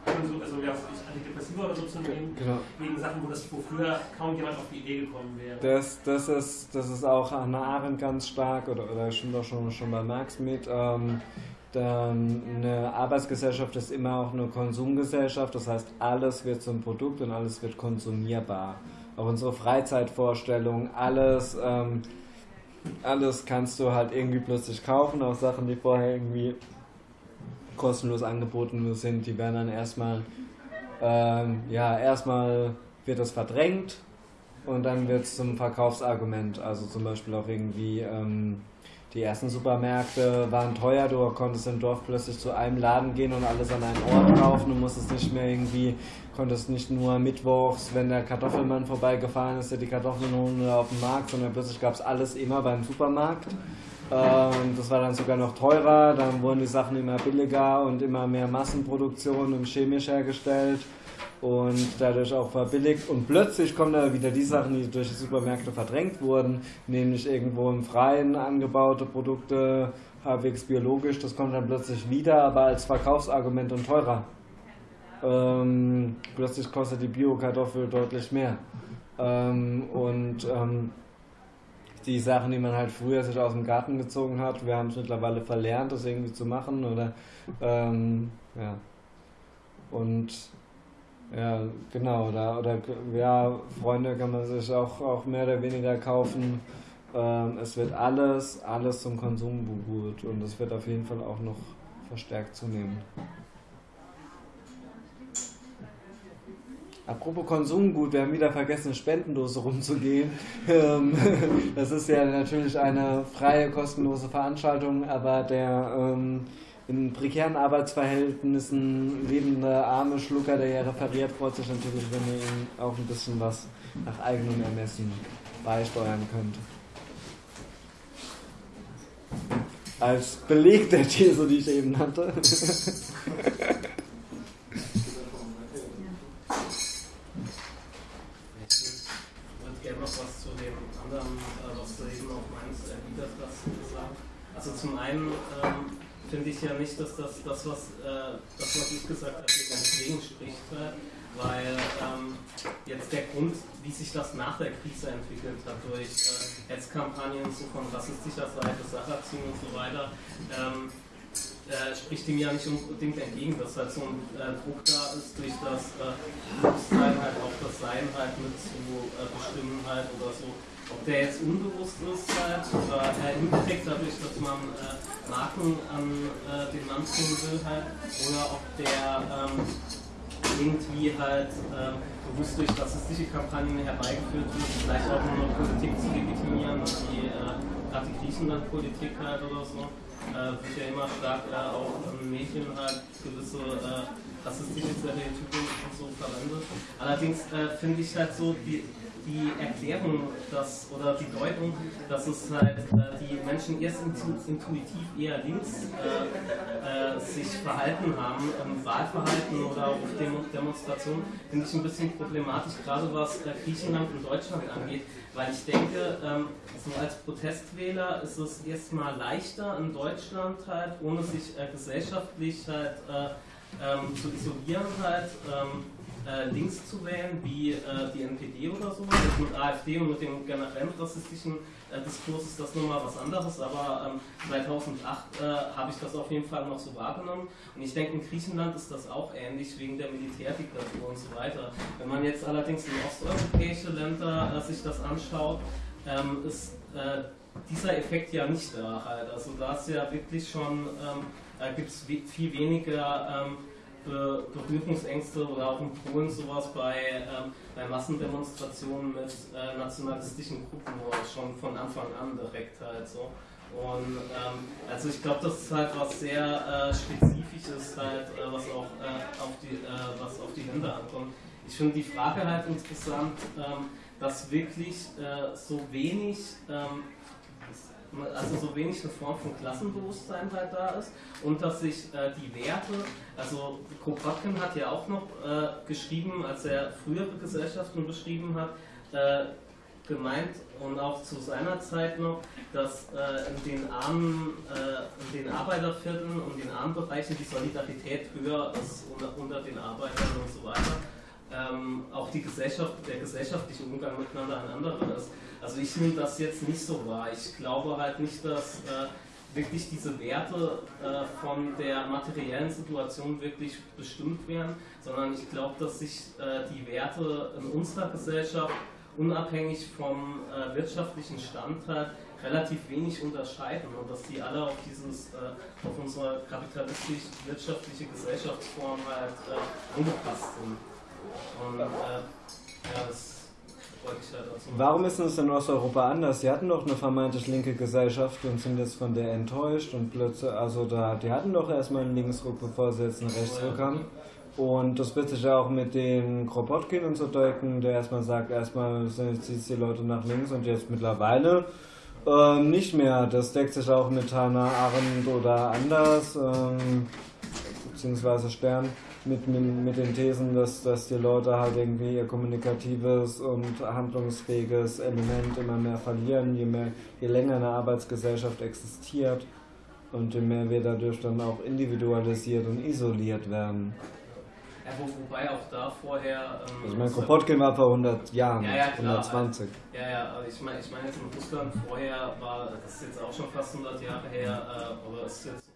also ja, Antidepressiva oder so zu nehmen, genau. wegen Sachen, wo, das, wo früher kaum jemand auf die Idee gekommen wäre. Das, das, ist, das ist auch Hannah Arendt ganz stark, oder, oder stimmt auch schon, schon bei Marx mit. Ähm, eine Arbeitsgesellschaft ist immer auch eine Konsumgesellschaft, das heißt, alles wird zum Produkt und alles wird konsumierbar auch unsere Freizeitvorstellungen, alles, ähm, alles kannst du halt irgendwie plötzlich kaufen, auch Sachen, die vorher irgendwie kostenlos angeboten sind, die werden dann erstmal, ähm, ja, erstmal wird das verdrängt und dann wird es zum Verkaufsargument, also zum Beispiel auch irgendwie, ähm, die ersten Supermärkte waren teuer, du konntest im Dorf plötzlich zu einem Laden gehen und alles an einen Ort kaufen, du musstest nicht mehr irgendwie, konntest nicht nur mittwochs, wenn der Kartoffelmann vorbeigefahren ist, dir die Kartoffeln holen auf dem Markt, sondern plötzlich gab es alles immer beim Supermarkt. Ähm, das war dann sogar noch teurer, dann wurden die Sachen immer billiger und immer mehr Massenproduktion und chemisch hergestellt und dadurch auch verbilligt. Und plötzlich kommen da wieder die Sachen, die durch die Supermärkte verdrängt wurden, nämlich irgendwo im Freien angebaute Produkte, halbwegs biologisch, das kommt dann plötzlich wieder, aber als Verkaufsargument und teurer. Ähm, plötzlich kostet die Bio-Kartoffel deutlich mehr. Ähm, und ähm, die Sachen, die man halt früher sich aus dem Garten gezogen hat, wir haben es mittlerweile verlernt, das irgendwie zu machen oder ähm, ja. Und ja, genau. Oder, oder ja, Freunde kann man sich auch, auch mehr oder weniger kaufen. Ähm, es wird alles, alles zum Konsum beruht und es wird auf jeden Fall auch noch verstärkt zunehmen. Apropos Konsumgut, wir haben wieder vergessen, Spendendose rumzugehen. <laughs> Ähm, <laughs> das ist ja natürlich eine freie, kostenlose Veranstaltung, aber der ähm, in prekären Arbeitsverhältnissen lebende arme Schlucker, der ja referiert, freut sich natürlich, wenn ihr ihm auch ein bisschen was nach eigenem Ermessen beisteuern könnt. Als Beleg der These, die ich eben nannte. <laughs> Ich würde gerne noch was zu dem anderen, äh, was du eben auch meinst, erwidert hast, gesagt. Also zum einen ähm, finde ich ja nicht, dass das, das was, äh, das, was ich gesagt habe, dagegen spricht. weil ähm, jetzt der Grund, wie sich das nach der Krise entwickelt hat, durch äh, Hetzkampagnen so von rassistischer Seite, Sacherziehen und so weiter, ähm, äh, spricht dem ja nicht unbedingt entgegen, dass halt so ein äh, Druck da ist, durch das äh, Bewusstsein halt auch das Sein halt mit zu äh, bestimmen halt oder so. Ob der jetzt unbewusst ist halt oder äh, indirekt dadurch, dass man äh, Marken an äh, den Mann tun will halt oder ob der ähm, irgendwie halt ähm, bewusst durch rassistische Kampagnen herbeigeführt wird, vielleicht auch nur Politik zu legitimieren, wie äh, gerade die Griechenland-Politik halt oder so äh, wird ja immer stark äh, auch ähm, Mädchen halt gewisse äh, rassistische Stereotypen und so verwendet. Allerdings äh, finde ich halt so die, die Erklärung dass, oder die Deutung, dass es halt äh, die Menschen erst intuitiv eher links äh, äh, sich verhalten haben, im Wahlverhalten oder auf Demo Demonstrationen, finde ich ein bisschen problematisch, gerade was äh, Griechenland und Deutschland angeht, weil ich denke, ähm, so als Protestwähler ist es erstmal leichter in Deutschland halt, ohne sich äh, gesellschaftlich halt äh, ähm, zu isolieren halt, ähm, äh, links zu wählen, wie äh, die NPD oder so. Also mit AfD und mit dem generellen rassistischen äh, Diskurs ist das nun mal was anderes, aber 2008 ähm, äh, habe ich das auf jeden Fall noch so wahrgenommen. Und ich denke, in Griechenland ist das auch ähnlich wegen der Militärdiktatur und so weiter. Wenn man jetzt allerdings in osteuropäische Länder äh, sich das anschaut, ähm, ist äh, dieser Effekt ja nicht da halt. Also da ist ja wirklich schon, ähm, gibt es viel weniger ähm, Be Berührungsängste oder auch in Polen sowas bei, ähm, bei Massendemonstrationen mit äh, nationalistischen Gruppen schon von Anfang an direkt halt so. Und ähm, also ich glaube, das ist halt was sehr äh, Spezifisches halt, äh, was auch äh, auf die äh, was auf die Länder ankommt. Ich finde die Frage halt interessant, ähm, dass wirklich äh, so wenig ähm, also so wenig eine Form von Klassenbewusstsein halt da ist und dass sich äh, die Werte, also Kropotkin hat ja auch noch äh, geschrieben, als er frühere Gesellschaften beschrieben hat, äh, gemeint und auch zu seiner Zeit noch, dass äh, in den armen, äh, in den Arbeitervierteln und den armen Bereichen die Solidarität höher ist unter, unter den Arbeitern und so weiter. Ähm, auch die Gesellschaft, der gesellschaftliche Umgang miteinander ein anderer ist. Also ich nehme das jetzt nicht so wahr. Ich glaube halt nicht, dass äh, wirklich diese Werte äh, von der materiellen Situation wirklich bestimmt werden, sondern ich glaube, dass sich äh, die Werte in unserer Gesellschaft unabhängig vom äh, wirtschaftlichen Stand halt relativ wenig unterscheiden und dass die alle auf dieses, äh, auf unsere kapitalistisch-wirtschaftliche Gesellschaftsform halt äh, angepasst sind. Und ja, das Warum ist es in Osteuropa anders? Sie hatten doch eine vermeintlich linke Gesellschaft und sind jetzt von der enttäuscht und plötzlich, also da, die hatten doch erstmal einen Linksruck, bevor sie jetzt einen Rechtsruck haben. Und das wird sich ja auch mit den Kropotkin und so deuten, der erstmal sagt, erstmal jetzt die Leute nach links und jetzt mittlerweile ähm, nicht mehr. Das deckt sich auch mit Hannah Arendt oder anders, ähm, beziehungsweise Stern mit, mit, mit den Thesen, dass, dass die Leute halt irgendwie ihr kommunikatives und handlungsfähiges Element immer mehr verlieren, je, mehr, je länger eine Arbeitsgesellschaft existiert und je mehr wir dadurch dann auch individualisiert und isoliert werden. Ja, wo, wobei auch da vorher. Ähm, also, mein Kropotkin war vor 100 Jahren, ja, ja, 120. Ja, ja, aber ich meine ich mein jetzt in Russland vorher war, das ist jetzt auch schon fast 100 Jahre her, äh, aber es ist jetzt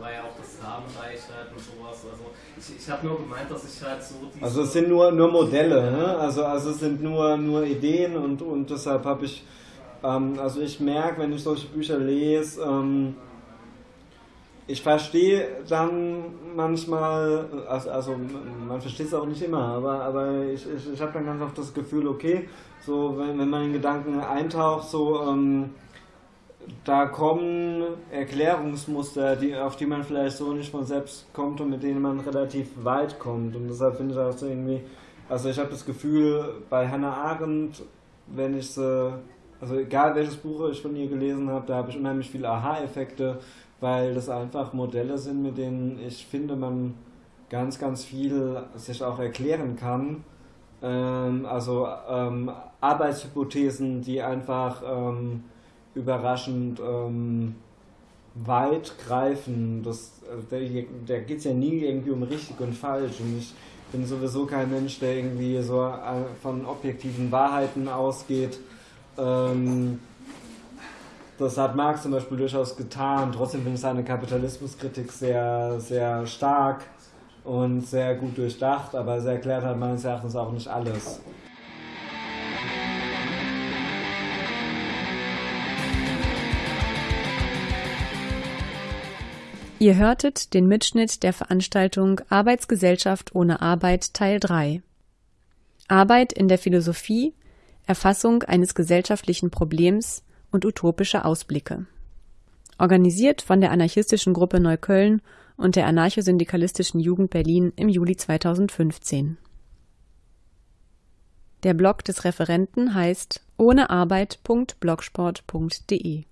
war ja auch das Samenreich halt und sowas. Also ich, ich habe nur gemeint, dass ich halt so. Also es sind nur, nur Modelle, ne? Also, also es sind nur, nur Ideen und, und deshalb habe ich, ähm, also ich merke, wenn ich solche Bücher lese, ähm, ich verstehe dann manchmal, also, also man versteht es auch nicht immer, aber, aber ich, ich, ich habe dann ganz oft das Gefühl, okay, so wenn, wenn man in Gedanken eintaucht, so ähm, da kommen Erklärungsmuster, die, auf die man vielleicht so nicht von selbst kommt und mit denen man relativ weit kommt. Und deshalb finde ich das irgendwie, also ich habe das Gefühl, bei Hannah Arendt, wenn ich sie, also egal welches Buch ich von ihr gelesen habe, da habe ich unheimlich viele Aha-Effekte, weil das einfach Modelle sind, mit denen ich finde, man ganz, ganz viel sich auch erklären kann. Ähm, also ähm, Arbeitshypothesen, die einfach ähm, überraschend ähm, greifen. Das, also da da geht es ja nie irgendwie um richtig und falsch. Und ich bin sowieso kein Mensch, der irgendwie so äh, von objektiven Wahrheiten ausgeht. Ähm, das hat Marx zum Beispiel durchaus getan. Trotzdem finde ich seine Kapitalismuskritik sehr, sehr stark und sehr gut durchdacht, aber es erklärt halt meines Erachtens auch nicht alles. Ihr hörtet den Mitschnitt der Veranstaltung Arbeitsgesellschaft ohne Arbeit Teil 3. Arbeit in der Philosophie, Erfassung eines gesellschaftlichen Problems und utopische Ausblicke. Organisiert von der anarchistischen Gruppe Neukölln und der anarchosyndikalistischen Jugend Berlin im Juli 2015. Der Blog des Referenten heißt ohnearbeit.blogsport.de